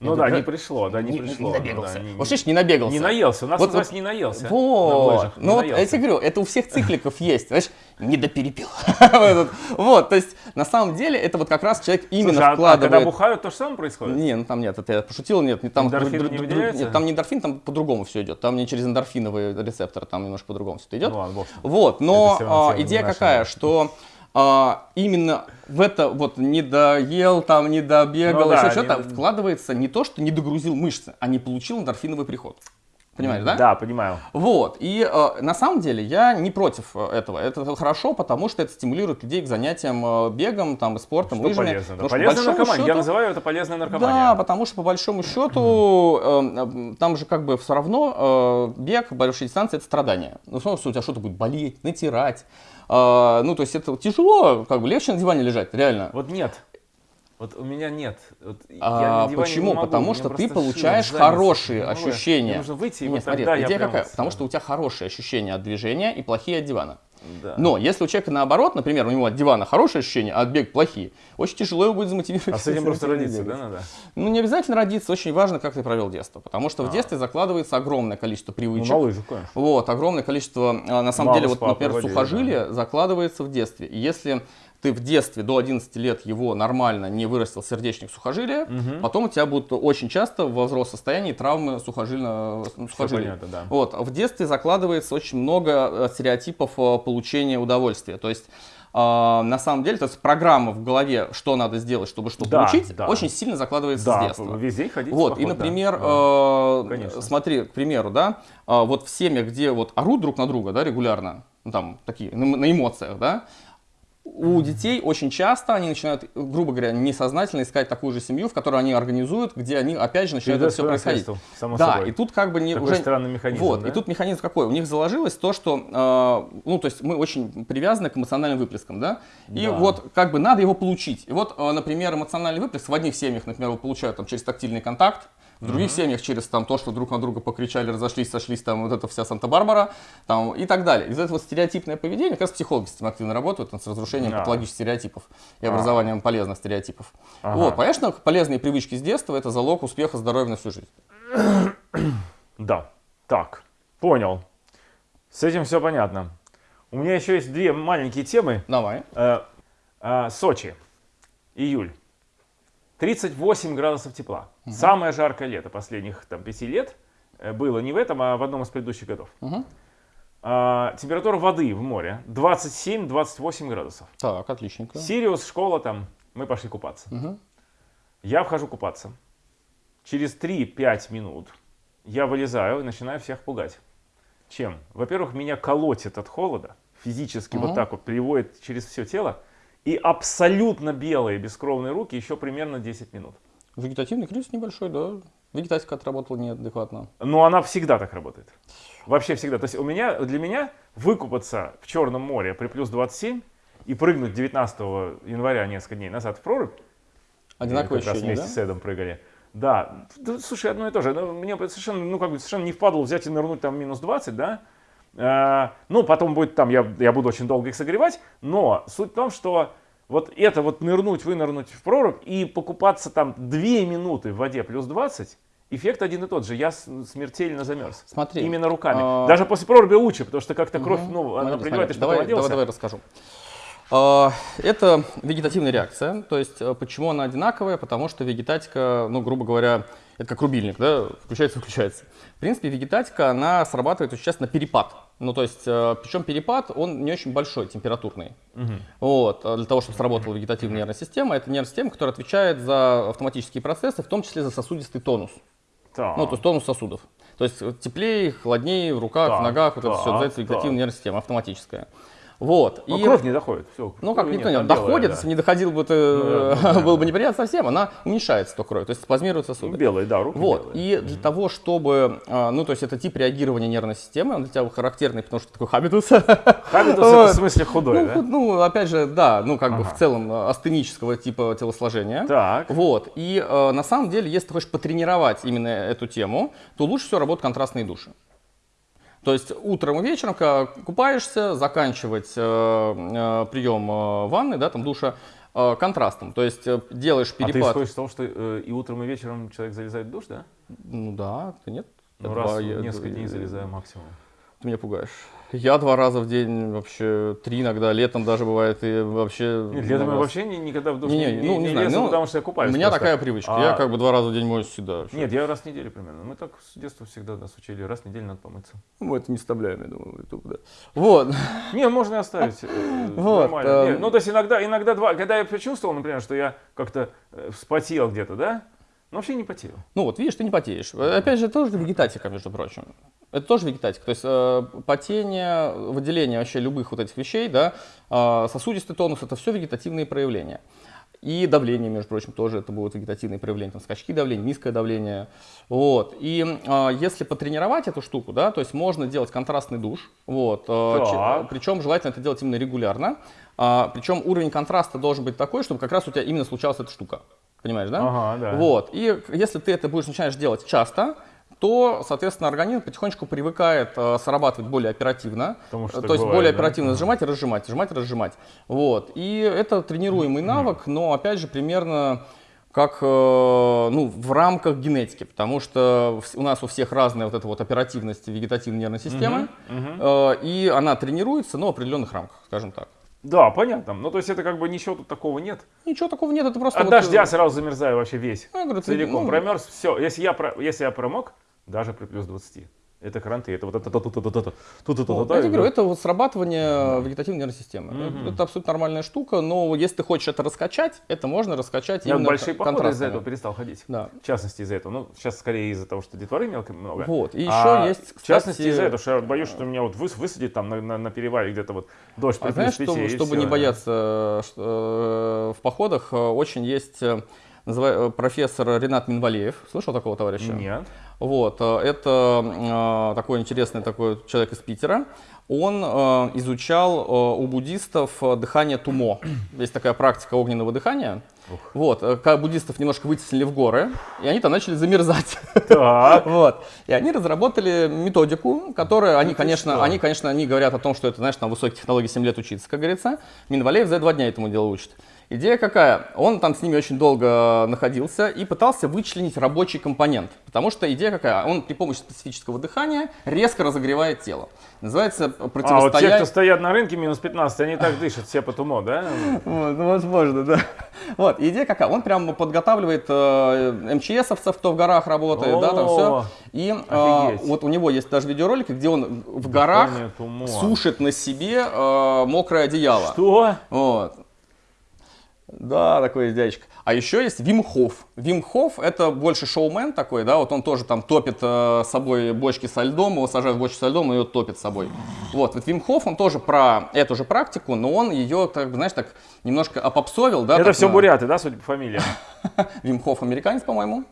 [SPEAKER 2] Ну да,
[SPEAKER 1] говорю,
[SPEAKER 2] не пришло, да, не,
[SPEAKER 1] не,
[SPEAKER 2] пришло.
[SPEAKER 1] не набегался.
[SPEAKER 2] да, не-
[SPEAKER 1] вот слышишь, не набегался.
[SPEAKER 2] Не наелся, у нас
[SPEAKER 1] Вот-
[SPEAKER 2] называется
[SPEAKER 1] вот-
[SPEAKER 2] не наелся. на
[SPEAKER 1] Вот. Ну вот, я тебе говорю, это у всех цикликов есть. Знаешь, недоперепил. Вот, Вот, то есть, на самом деле, это вот как раз человек именно
[SPEAKER 2] а- а, когда
[SPEAKER 1] вкладывает...
[SPEAKER 2] бухают, то же самое происходит?
[SPEAKER 1] Не, ну там нет, это я пошутил, нет, не там
[SPEAKER 2] Эндорфин не выделяется?
[SPEAKER 1] Там не эндорфин, там по-другому все идет. Там не через эндорфиновые рецепторы, там немножко по-другому все это идет.
[SPEAKER 2] Ну.
[SPEAKER 1] Вот, но а, идея какая, что а, именно в это вот не доел, там не добегал,
[SPEAKER 2] Ну да,
[SPEAKER 1] еще
[SPEAKER 2] не
[SPEAKER 1] что-то,
[SPEAKER 2] до-
[SPEAKER 1] вкладывается не то, что не догрузил мышцы, а не получил эндорфиновый приход. Понимаешь, да?
[SPEAKER 2] Да, понимаю.
[SPEAKER 1] Вот, и э, на самом деле я не против э, этого. Это хорошо, потому что это стимулирует людей к занятиям э, бегом, там, и спортом,
[SPEAKER 2] Что
[SPEAKER 1] лыжами.
[SPEAKER 2] полезно, да.
[SPEAKER 1] Потому
[SPEAKER 2] Полезная наркомания. Я
[SPEAKER 1] счету-
[SPEAKER 2] называю это полезная
[SPEAKER 1] да,
[SPEAKER 2] наркомания.
[SPEAKER 1] потому что по большому счету э, там же как бы все равно э, бег, большие дистанции это страдание. Ну, что у тебя что-то будет болеть, натирать. Э, ну, то есть это тяжело, как бы легче на диване лежать, реально.
[SPEAKER 2] Вот нет. Вот у меня нет. Вот
[SPEAKER 1] А, почему?
[SPEAKER 2] не могу,
[SPEAKER 1] Потому что ты получаешь
[SPEAKER 2] заднице.
[SPEAKER 1] хорошие
[SPEAKER 2] я.
[SPEAKER 1] ощущения.
[SPEAKER 2] Мне нужно выйти, и
[SPEAKER 1] Нет,
[SPEAKER 2] вот
[SPEAKER 1] смотри, идея
[SPEAKER 2] прям
[SPEAKER 1] какая? Потому что у тебя хорошие ощущения от движения и плохие от дивана.
[SPEAKER 2] Да.
[SPEAKER 1] Но если у человека наоборот, например, у него от дивана хорошие ощущения, а от бега плохие, очень тяжело его будет замотивировать.
[SPEAKER 2] А с этим просто родиться, да, надо?
[SPEAKER 1] Ну, не обязательно родиться, очень важно, как ты провел детство. Потому что в детстве закладывается огромное количество
[SPEAKER 2] А. Ну,
[SPEAKER 1] привычек.
[SPEAKER 2] на конечно.
[SPEAKER 1] Вот, огромное количество, а, на самом
[SPEAKER 2] Мама
[SPEAKER 1] деле, вот, например,
[SPEAKER 2] водили,
[SPEAKER 1] сухожилие закладывается в детстве. И если ты в детстве до 11 лет его нормально не вырастил сердечник сухожилия, потом у тебя будут очень часто во взрослом состоянии травмы сухожилия.
[SPEAKER 2] Всё
[SPEAKER 1] сухожилия.
[SPEAKER 2] понятно, да.
[SPEAKER 1] Вот, в детстве закладывается очень много э, стереотипов э, получения удовольствия. То есть э, на самом деле, то есть программа в голове, что надо сделать, чтобы что
[SPEAKER 2] Да,
[SPEAKER 1] получить,
[SPEAKER 2] да.
[SPEAKER 1] очень сильно закладывается с
[SPEAKER 2] Да,
[SPEAKER 1] детства.
[SPEAKER 2] весь день ходить. в
[SPEAKER 1] Вот,
[SPEAKER 2] поход,
[SPEAKER 1] и, например,
[SPEAKER 2] Да.
[SPEAKER 1] э,
[SPEAKER 2] Конечно.
[SPEAKER 1] смотри, к примеру, да, э, вот в семьях, где вот орут друг на друга, да, регулярно, ну, там, такие, на, на эмоциях, да, у детей очень часто они начинают, грубо говоря, несознательно искать такую же семью, в которой они организуют, где они, опять же, начинают это все происходить.
[SPEAKER 2] само
[SPEAKER 1] да,
[SPEAKER 2] собой.
[SPEAKER 1] и тут как бы не,
[SPEAKER 2] Такой
[SPEAKER 1] уже...
[SPEAKER 2] странный механизм,
[SPEAKER 1] Вот,
[SPEAKER 2] да?
[SPEAKER 1] и тут механизм какой? У них заложилось то, что, э, ну, то есть мы очень привязаны к эмоциональным выплескам, да, и
[SPEAKER 2] Да.
[SPEAKER 1] вот как бы надо его получить. И вот, э, например, эмоциональный выплеск в одних семьях, например, его получают там через тактильный контакт, в других семьях через там то, что друг на друга покричали, разошлись, сошлись, там вот это вся Санта-Барбара, там и так далее. Из этого стереотипное поведение, как раз психологи с этим активно работают, с разрушением
[SPEAKER 2] Да.
[SPEAKER 1] патологических стереотипов и
[SPEAKER 2] А.
[SPEAKER 1] образованием полезных стереотипов.
[SPEAKER 2] Ага.
[SPEAKER 1] Вот, конечно, полезные привычки с детства это залог успеха, здоровья на всю жизнь.
[SPEAKER 2] Да. Так, понял. С этим все понятно. У меня еще есть две маленькие темы.
[SPEAKER 1] Давай.
[SPEAKER 2] Э, э, Сочи. Июль. 38 градусов тепла. Самое жаркое лето последних там, пяти лет. Э, Было не в этом, а в одном из предыдущих годов.
[SPEAKER 1] Мгм.
[SPEAKER 2] А, температура воды в море 27-28 градусов.
[SPEAKER 1] Так, отличненько.
[SPEAKER 2] Сириус, школа там, мы пошли купаться.
[SPEAKER 1] Мгм.
[SPEAKER 2] Я вхожу купаться. Через 3-5 минут я вылезаю и начинаю всех пугать. Чем? Во-первых, меня колотит от холода, физически вот
[SPEAKER 1] Мгм.
[SPEAKER 2] так вот приводит через все тело. И абсолютно белые бескровные руки еще примерно 10 минут.
[SPEAKER 1] Вегетативный кризис небольшой, да. Вегетатика отработала неадекватно.
[SPEAKER 2] Но она всегда так работает. Вообще всегда. То есть у меня, для меня выкупаться в Черном море при плюс 27 и прыгнуть 19 января несколько дней назад в прорубь, раз
[SPEAKER 1] ощущение,
[SPEAKER 2] вместе
[SPEAKER 1] да?
[SPEAKER 2] с Эдом прыгали. Да. Слушай, одно и то же. Ну, Мне совершенно, ну, как бы совершенно не впадло взять и нырнуть там минус 20, да? Э, ну, потом будет там, я, я буду очень долго их согревать, но суть в том, что вот это вот нырнуть, вынырнуть в прорубь и покупаться там 2 минуты в воде плюс 20, эффект один и тот же. Я смертельно замерз.
[SPEAKER 1] Смотри.
[SPEAKER 2] Именно руками.
[SPEAKER 1] а,
[SPEAKER 2] Даже после проруби лучше, потому что как-то кровь, ну, она приливает, и что
[SPEAKER 1] давай, давай, давай расскажу. А, Это вегетативная реакция, то есть э, почему она одинаковая, потому что вегетатика, ну, грубо говоря, это как рубильник, да, включается, выключается. В принципе, вегетатика, она срабатывает очень часто на перепад. Ну, то есть, причем перепад, он не очень большой, температурный. Вот, а для того, чтобы сработала вегетативная нервная система, это нервная система, которая отвечает за автоматические процессы, в том числе за сосудистый тонус.
[SPEAKER 2] Так.
[SPEAKER 1] Ну, то есть тонус сосудов. То есть э, теплее, холоднее в руках,
[SPEAKER 2] Так,
[SPEAKER 1] в ногах, вот это все
[SPEAKER 2] так,
[SPEAKER 1] называется вегетативная
[SPEAKER 2] так.
[SPEAKER 1] нервная система, автоматическая. Вот.
[SPEAKER 2] Но
[SPEAKER 1] и,
[SPEAKER 2] кровь не доходит. Все,
[SPEAKER 1] ну, как никто не доходит,
[SPEAKER 2] да.
[SPEAKER 1] если не доходил бы, то
[SPEAKER 2] Ну, да, ну,
[SPEAKER 1] было бы неприятно совсем, она уменьшается, то кровь, то есть спазмируют сосуды.
[SPEAKER 2] Белые, да, руки
[SPEAKER 1] Вот,
[SPEAKER 2] белые.
[SPEAKER 1] и для того, чтобы, а, ну, то есть это тип реагирования нервной системы, он для тебя характерный, потому что такой хабитус.
[SPEAKER 2] Хабитус это в смысле худой,
[SPEAKER 1] Ну,
[SPEAKER 2] да?
[SPEAKER 1] ну, опять же, да, ну, как бы
[SPEAKER 2] Ага.
[SPEAKER 1] в целом э, астенического типа телосложения.
[SPEAKER 2] Так.
[SPEAKER 1] Вот, и э, на самом деле, если ты хочешь потренировать именно эту тему, то лучше всего работают контрастные души. То есть утром и вечером, когда купаешься, заканчивать э, э, прием э, ванны, да, там душа, э, контрастом. То есть э, делаешь
[SPEAKER 2] А ты
[SPEAKER 1] перепад.
[SPEAKER 2] исходишь из того, что э, и утром, и вечером человек залезает в душ, да?
[SPEAKER 1] Ну да, нет?
[SPEAKER 2] Ну, раз в несколько дней залезаю максимум.
[SPEAKER 1] Ты меня пугаешь. Я два раза в день, вообще три иногда, летом даже бывает, и вообще...
[SPEAKER 2] Нет, летом я
[SPEAKER 1] раз.
[SPEAKER 2] вообще ни- никогда в душ
[SPEAKER 1] Не,
[SPEAKER 2] не,
[SPEAKER 1] не, ну, не
[SPEAKER 2] не
[SPEAKER 1] знаю,
[SPEAKER 2] лезу,
[SPEAKER 1] ну,
[SPEAKER 2] потому что я купаюсь.
[SPEAKER 1] У меня
[SPEAKER 2] просто.
[SPEAKER 1] такая привычка,
[SPEAKER 2] А,
[SPEAKER 1] я как бы два раза в день моюсь всегда. вообще.
[SPEAKER 2] Нет, я раз в неделю примерно. Мы так с детства всегда нас учили, раз в неделю надо помыться.
[SPEAKER 1] Мы это не вставляем, я думаю, YouTube, да. Вот.
[SPEAKER 2] Не, можно и оставить. э,
[SPEAKER 1] Вот,
[SPEAKER 2] нормально. Не, ну, то есть иногда, иногда два, когда я почувствовал, например, что я как-то э, вспотел где-то, да? Но вообще не потел.
[SPEAKER 1] Ну вот, видишь, ты не потеешь. Э, Опять же, это тоже вегетатика, между прочим. Это тоже вегетатика. То есть э, потение, выделение вообще любых вот этих вещей, да, э, сосудистый тонус, это все вегетативные проявления. И давление, между прочим, тоже это будут вегетативные проявления, там скачки давления, низкое давление. Вот. И э, если потренировать эту штуку, да, то есть можно делать контрастный душ, вот, э, че- причем желательно это делать именно регулярно. А, причем уровень контраста должен быть такой, чтобы как раз у тебя именно случалась эта штука. Понимаешь, да?
[SPEAKER 2] Ага, да.
[SPEAKER 1] Вот. И если ты это будешь начинаешь делать часто, то, соответственно, организм потихонечку привыкает э, срабатывать более оперативно.
[SPEAKER 2] Потому что
[SPEAKER 1] то есть
[SPEAKER 2] бывает,
[SPEAKER 1] более
[SPEAKER 2] да?
[SPEAKER 1] оперативно сжимать и разжимать, сжимать и разжимать. Вот. И это тренируемый навык, но опять же примерно как э, ну, в рамках генетики, потому что у нас у всех разная вот эта вот оперативность вегетативной нервной системы, э, и она тренируется, но в определенных рамках, скажем так.
[SPEAKER 2] Да, понятно. Ну, то есть это как бы ничего тут такого нет.
[SPEAKER 1] Ничего такого нет, это просто
[SPEAKER 2] От
[SPEAKER 1] вот, э,
[SPEAKER 2] дождя сразу замерзаю вообще весь.
[SPEAKER 1] Ну, я говорю,
[SPEAKER 2] Целиком.
[SPEAKER 1] ну,
[SPEAKER 2] Промерз, все. Если я, про- если я промок, даже при плюс 20 это кранты, это вот это тут тут тут тут
[SPEAKER 1] тут Я тебе говорю, это вот срабатывание э, вегетативной нервной системы. Это абсолютно нормальная штука, но если ты хочешь это раскачать, это можно раскачать
[SPEAKER 2] Я
[SPEAKER 1] именно
[SPEAKER 2] большие походы из-за этого перестал ходить.
[SPEAKER 1] Да.
[SPEAKER 2] В частности, из-за этого. Ну, сейчас скорее из-за того, что детворы мелко много.
[SPEAKER 1] Вот, и еще есть.
[SPEAKER 2] В частности, из-за этого, что я боюсь, э, что меня вот высадит там на, на, перевале где-то вот дождь.
[SPEAKER 1] А знаешь, чтобы не бояться э, в походах, очень есть профессор Ренат Минвалеев. Слышал такого товарища?
[SPEAKER 2] Нет.
[SPEAKER 1] Вот, э, это э, такой интересный такой человек из Питера. Он э, изучал э, у буддистов э, дыхание тумо. Есть такая практика огненного дыхания. Вот, э, когда буддистов немножко вытеснили в горы, и они там начали замерзать.
[SPEAKER 2] Так.
[SPEAKER 1] Вот. И они разработали методику, которая, они,
[SPEAKER 2] ты
[SPEAKER 1] конечно, они, конечно, они говорят о том, что это, знаешь, на высоких технологий 7 лет учиться, как говорится. Минвалеев за два дня этому делу учит. Идея какая? Он там с ними очень долго находился и пытался вычленить рабочий компонент. Потому что идея какая? Он при помощи специфического дыхания резко разогревает тело. Называется
[SPEAKER 2] А, вот те,
[SPEAKER 1] противостояние...
[SPEAKER 2] кто стоят на рынке минус 15, они так дышат все по тумо, да?
[SPEAKER 1] Вот, ну, возможно, да. Вот, идея какая? Он прям подготавливает э, МЧСовцев, кто в горах работает, да, там все. И э, вот у него есть даже видеоролики, где он в горах сушит на себе э, мокрое одеяло.
[SPEAKER 2] Что?
[SPEAKER 1] Вот. Да, такой дядечка. А еще есть Вим Хоф. Вим Хоф это больше шоумен такой, да, вот он тоже там топит э, собой бочки со льдом, его сажают в бочку со льдом и ее топит собой. Вот, вот Вим Хоф, он тоже про эту же практику, но он ее, так, знаешь, так немножко опопсовил, да.
[SPEAKER 2] Это
[SPEAKER 1] так
[SPEAKER 2] все
[SPEAKER 1] на-
[SPEAKER 2] буряты, да, судя по фамилии?
[SPEAKER 1] Вим Хоф американец, по-моему.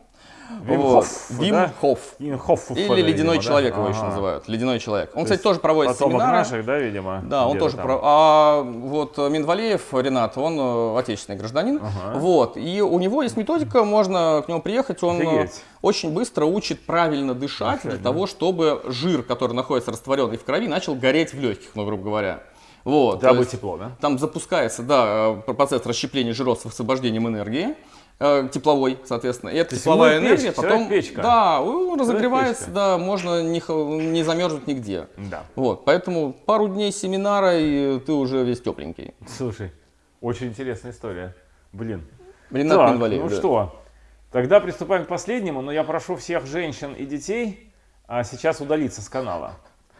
[SPEAKER 2] Вим
[SPEAKER 1] Вот.
[SPEAKER 2] Хофф,
[SPEAKER 1] Вим
[SPEAKER 2] да?
[SPEAKER 1] Хофф. Или
[SPEAKER 2] видимо,
[SPEAKER 1] ледяной
[SPEAKER 2] да?
[SPEAKER 1] человек его еще
[SPEAKER 2] Ага.
[SPEAKER 1] называют. Ледяной человек. Он,
[SPEAKER 2] То
[SPEAKER 1] кстати, тоже проводит
[SPEAKER 2] Потомок
[SPEAKER 1] семинары.
[SPEAKER 2] наших, да, видимо?
[SPEAKER 1] Да, он тоже
[SPEAKER 2] там.
[SPEAKER 1] про. А вот Минвалеев Ренат, он э, отечественный гражданин.
[SPEAKER 2] Ага.
[SPEAKER 1] Вот. И у него есть методика, можно к нему приехать. Он э,
[SPEAKER 2] Офигеть.
[SPEAKER 1] очень быстро учит правильно дышать для того, чтобы жир, который находится растворенный в крови, начал гореть в легких, ну, грубо говоря. Вот.
[SPEAKER 2] Дабы тепло, да?
[SPEAKER 1] Там запускается, да, э, процесс расщепления жиров с освобождением энергии. Э, тепловой, соответственно. И эта тепловая энергия
[SPEAKER 2] печь,
[SPEAKER 1] потом
[SPEAKER 2] человек-печка.
[SPEAKER 1] да, он разогревается,
[SPEAKER 2] печка.
[SPEAKER 1] да, можно не, не замерзнуть нигде.
[SPEAKER 2] Да.
[SPEAKER 1] Вот, поэтому пару дней семинара, и ты уже весь тепленький.
[SPEAKER 2] Слушай, очень интересная история. Блин.
[SPEAKER 1] Ренат
[SPEAKER 2] Так,
[SPEAKER 1] Минвалеев,
[SPEAKER 2] ну
[SPEAKER 1] да.
[SPEAKER 2] что, тогда приступаем к последнему, но я прошу всех женщин и детей а, сейчас удалиться с канала.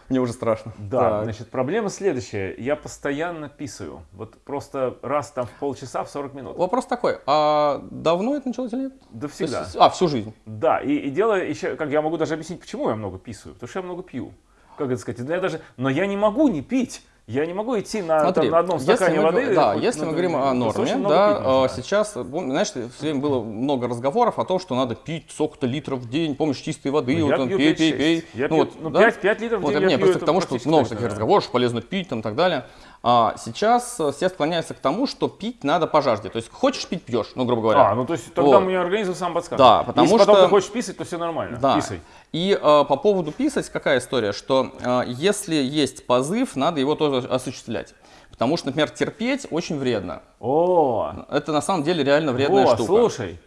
[SPEAKER 1] Мне уже страшно.
[SPEAKER 2] Да,
[SPEAKER 1] Так.
[SPEAKER 2] значит, проблема следующая. Я постоянно писаю. Вот просто раз там в полчаса, в 40 минут.
[SPEAKER 1] Вопрос такой, а давно это началось или нет?
[SPEAKER 2] Да всегда.
[SPEAKER 1] есть- а, всю жизнь.
[SPEAKER 2] Да, и, и дело еще, как я могу даже объяснить, почему я много писаю. Потому что я много пью. Как это сказать? Я даже, но я не могу не пить. Я не могу идти на,
[SPEAKER 1] Смотри,
[SPEAKER 2] там, на одном стакане
[SPEAKER 1] мы,
[SPEAKER 2] воды.
[SPEAKER 1] да,
[SPEAKER 2] хоть,
[SPEAKER 1] если
[SPEAKER 2] ну,
[SPEAKER 1] мы
[SPEAKER 2] да,
[SPEAKER 1] говорим о норме,
[SPEAKER 2] много
[SPEAKER 1] да,
[SPEAKER 2] пить
[SPEAKER 1] а, сейчас, знаешь, все время было много разговоров о том, что надо пить сколько-то литров в день, помнишь, чистой воды,
[SPEAKER 2] Ну,
[SPEAKER 1] вот там, пей,
[SPEAKER 2] 5-6.
[SPEAKER 1] пей, пей.
[SPEAKER 2] Я
[SPEAKER 1] Ну
[SPEAKER 2] пью,
[SPEAKER 1] вот,
[SPEAKER 2] ну,
[SPEAKER 1] да?
[SPEAKER 2] 5, 5 литров в
[SPEAKER 1] Вот,
[SPEAKER 2] день
[SPEAKER 1] не,
[SPEAKER 2] я пью,
[SPEAKER 1] просто к тому, что много таких
[SPEAKER 2] да.
[SPEAKER 1] разговоров, что полезно пить там и так далее. А сейчас э, все склоняются к тому, что пить надо по жажде. То есть хочешь пить, пьешь, ну, грубо говоря.
[SPEAKER 2] А, ну то есть тогда
[SPEAKER 1] Вот.
[SPEAKER 2] мне организм сам подскажет.
[SPEAKER 1] Да, потому
[SPEAKER 2] Если потом
[SPEAKER 1] что-
[SPEAKER 2] ты хочешь писать, то все нормально.
[SPEAKER 1] Да.
[SPEAKER 2] Писай.
[SPEAKER 1] И э, по поводу писать, какая история, что э, если есть позыв, надо его тоже осуществлять. Потому что, например, терпеть очень вредно.
[SPEAKER 2] О,
[SPEAKER 1] Это на самом деле реально вредная
[SPEAKER 2] О,
[SPEAKER 1] штука.
[SPEAKER 2] слушай.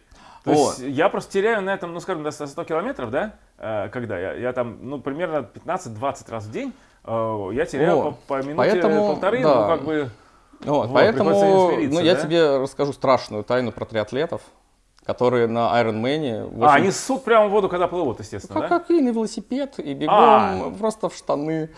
[SPEAKER 2] То
[SPEAKER 1] Вот.
[SPEAKER 2] есть я просто теряю на этом, ну скажем, до 100 километров, да? Э, Когда я, я там, ну примерно 15-20 раз в день я теряю
[SPEAKER 1] О,
[SPEAKER 2] по, по минуте
[SPEAKER 1] поэтому,
[SPEAKER 2] полторы,
[SPEAKER 1] да.
[SPEAKER 2] ну как бы.
[SPEAKER 1] Вот,
[SPEAKER 2] Вот,
[SPEAKER 1] поэтому ну, я
[SPEAKER 2] да?
[SPEAKER 1] тебе расскажу страшную тайну про триатлетов, которые на Iron Man.
[SPEAKER 2] А, они ссут прямо в воду, когда плывут, естественно,
[SPEAKER 1] как,
[SPEAKER 2] да?
[SPEAKER 1] как и на велосипед, и бегом,
[SPEAKER 2] А.
[SPEAKER 1] просто в штаны.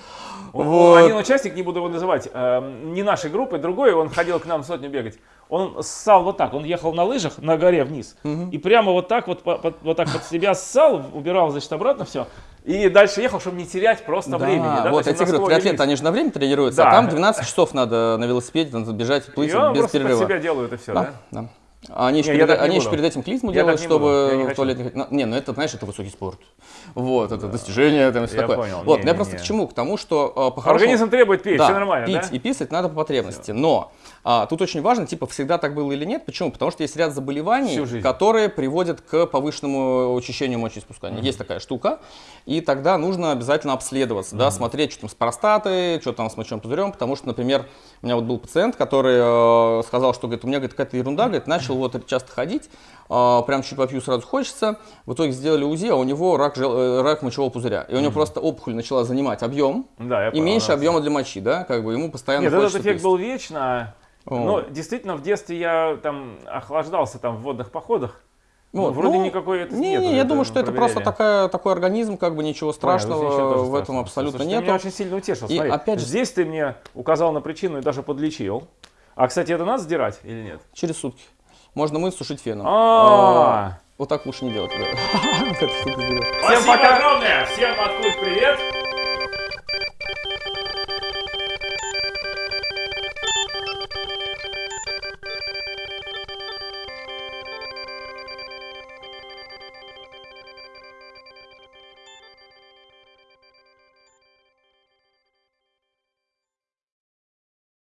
[SPEAKER 2] О,
[SPEAKER 1] Вот.
[SPEAKER 2] Один участник, не буду его называть, э, не нашей группы, другой, он ходил к нам сотню бегать. Он ссал вот так, он ехал на лыжах на горе вниз, и прямо вот так вот, по- под- вот так под себя ссал, убирал, значит, обратно все, и дальше ехал, чтобы не терять просто
[SPEAKER 1] Да,
[SPEAKER 2] времени. Да,
[SPEAKER 1] вот я
[SPEAKER 2] есть
[SPEAKER 1] тебе говорю, триатлеты, они же на время тренируются,
[SPEAKER 2] Да.
[SPEAKER 1] а там 12 часов надо на велосипеде надо бежать, плыть
[SPEAKER 2] И
[SPEAKER 1] без перерыва.
[SPEAKER 2] себя делают, и все, да?
[SPEAKER 1] Да, да. Они еще,
[SPEAKER 2] Не, я
[SPEAKER 1] перед, они еще перед этим клизму
[SPEAKER 2] Я
[SPEAKER 1] делают,
[SPEAKER 2] я
[SPEAKER 1] чтобы в туалет не Не, ну это, знаешь, это высокий спорт. Вот, это достижение, там, все
[SPEAKER 2] Я
[SPEAKER 1] такое.
[SPEAKER 2] понял.
[SPEAKER 1] Вот,
[SPEAKER 2] Не,
[SPEAKER 1] я
[SPEAKER 2] не,
[SPEAKER 1] просто
[SPEAKER 2] не.
[SPEAKER 1] к чему? К тому, что э, по-хорошему...
[SPEAKER 2] Организм требует пить,
[SPEAKER 1] Да,
[SPEAKER 2] все нормально,
[SPEAKER 1] пить
[SPEAKER 2] да?
[SPEAKER 1] и писать надо по потребности. Но а, тут очень важно, типа, всегда так было или нет. Почему? Потому что есть ряд заболеваний, которые приводят к повышенному очищению мочеиспускания. Есть такая штука. И тогда нужно обязательно обследоваться, да, смотреть, что там с простатой, что там с мочевым пузырем. Потому что, например, у меня вот был пациент, который э, сказал, что говорит, у меня какая-то ерунда, говорит, начал вот часто ходить, э, прям чуть попью сразу хочется. В итоге сделали УЗИ, а у него рак, жел- э, рак мочевого пузыря. И у него просто опухоль начала занимать объем,
[SPEAKER 2] Да,
[SPEAKER 1] и
[SPEAKER 2] понял,
[SPEAKER 1] меньше
[SPEAKER 2] да.
[SPEAKER 1] объема для мочи, да, как бы ему постоянно
[SPEAKER 2] Нет, этот эффект
[SPEAKER 1] пить.
[SPEAKER 2] был вечно.
[SPEAKER 1] О.
[SPEAKER 2] Но действительно, в детстве я там охлаждался там в водных походах. Ну,
[SPEAKER 1] Вот,
[SPEAKER 2] вроде
[SPEAKER 1] ну,
[SPEAKER 2] никакой это
[SPEAKER 1] Не,
[SPEAKER 2] нету,
[SPEAKER 1] не, я
[SPEAKER 2] это
[SPEAKER 1] думаю, что это
[SPEAKER 2] проверяли.
[SPEAKER 1] просто такая, такой организм, как бы ничего
[SPEAKER 2] Понятно,
[SPEAKER 1] страшного
[SPEAKER 2] тоже
[SPEAKER 1] в этом
[SPEAKER 2] страшного.
[SPEAKER 1] абсолютно
[SPEAKER 2] Слушай, ты
[SPEAKER 1] нету.
[SPEAKER 2] меня очень сильно утешил.
[SPEAKER 1] И
[SPEAKER 2] Смотри,
[SPEAKER 1] опять же-
[SPEAKER 2] здесь ты мне указал на причину и даже подлечил. А, кстати, это надо сдирать или нет?
[SPEAKER 1] Через сутки. Можно мыть, сушить феном.
[SPEAKER 2] А.
[SPEAKER 1] Вот так лучше не делать.
[SPEAKER 2] Всем пока! огромное! Всем откуда привет!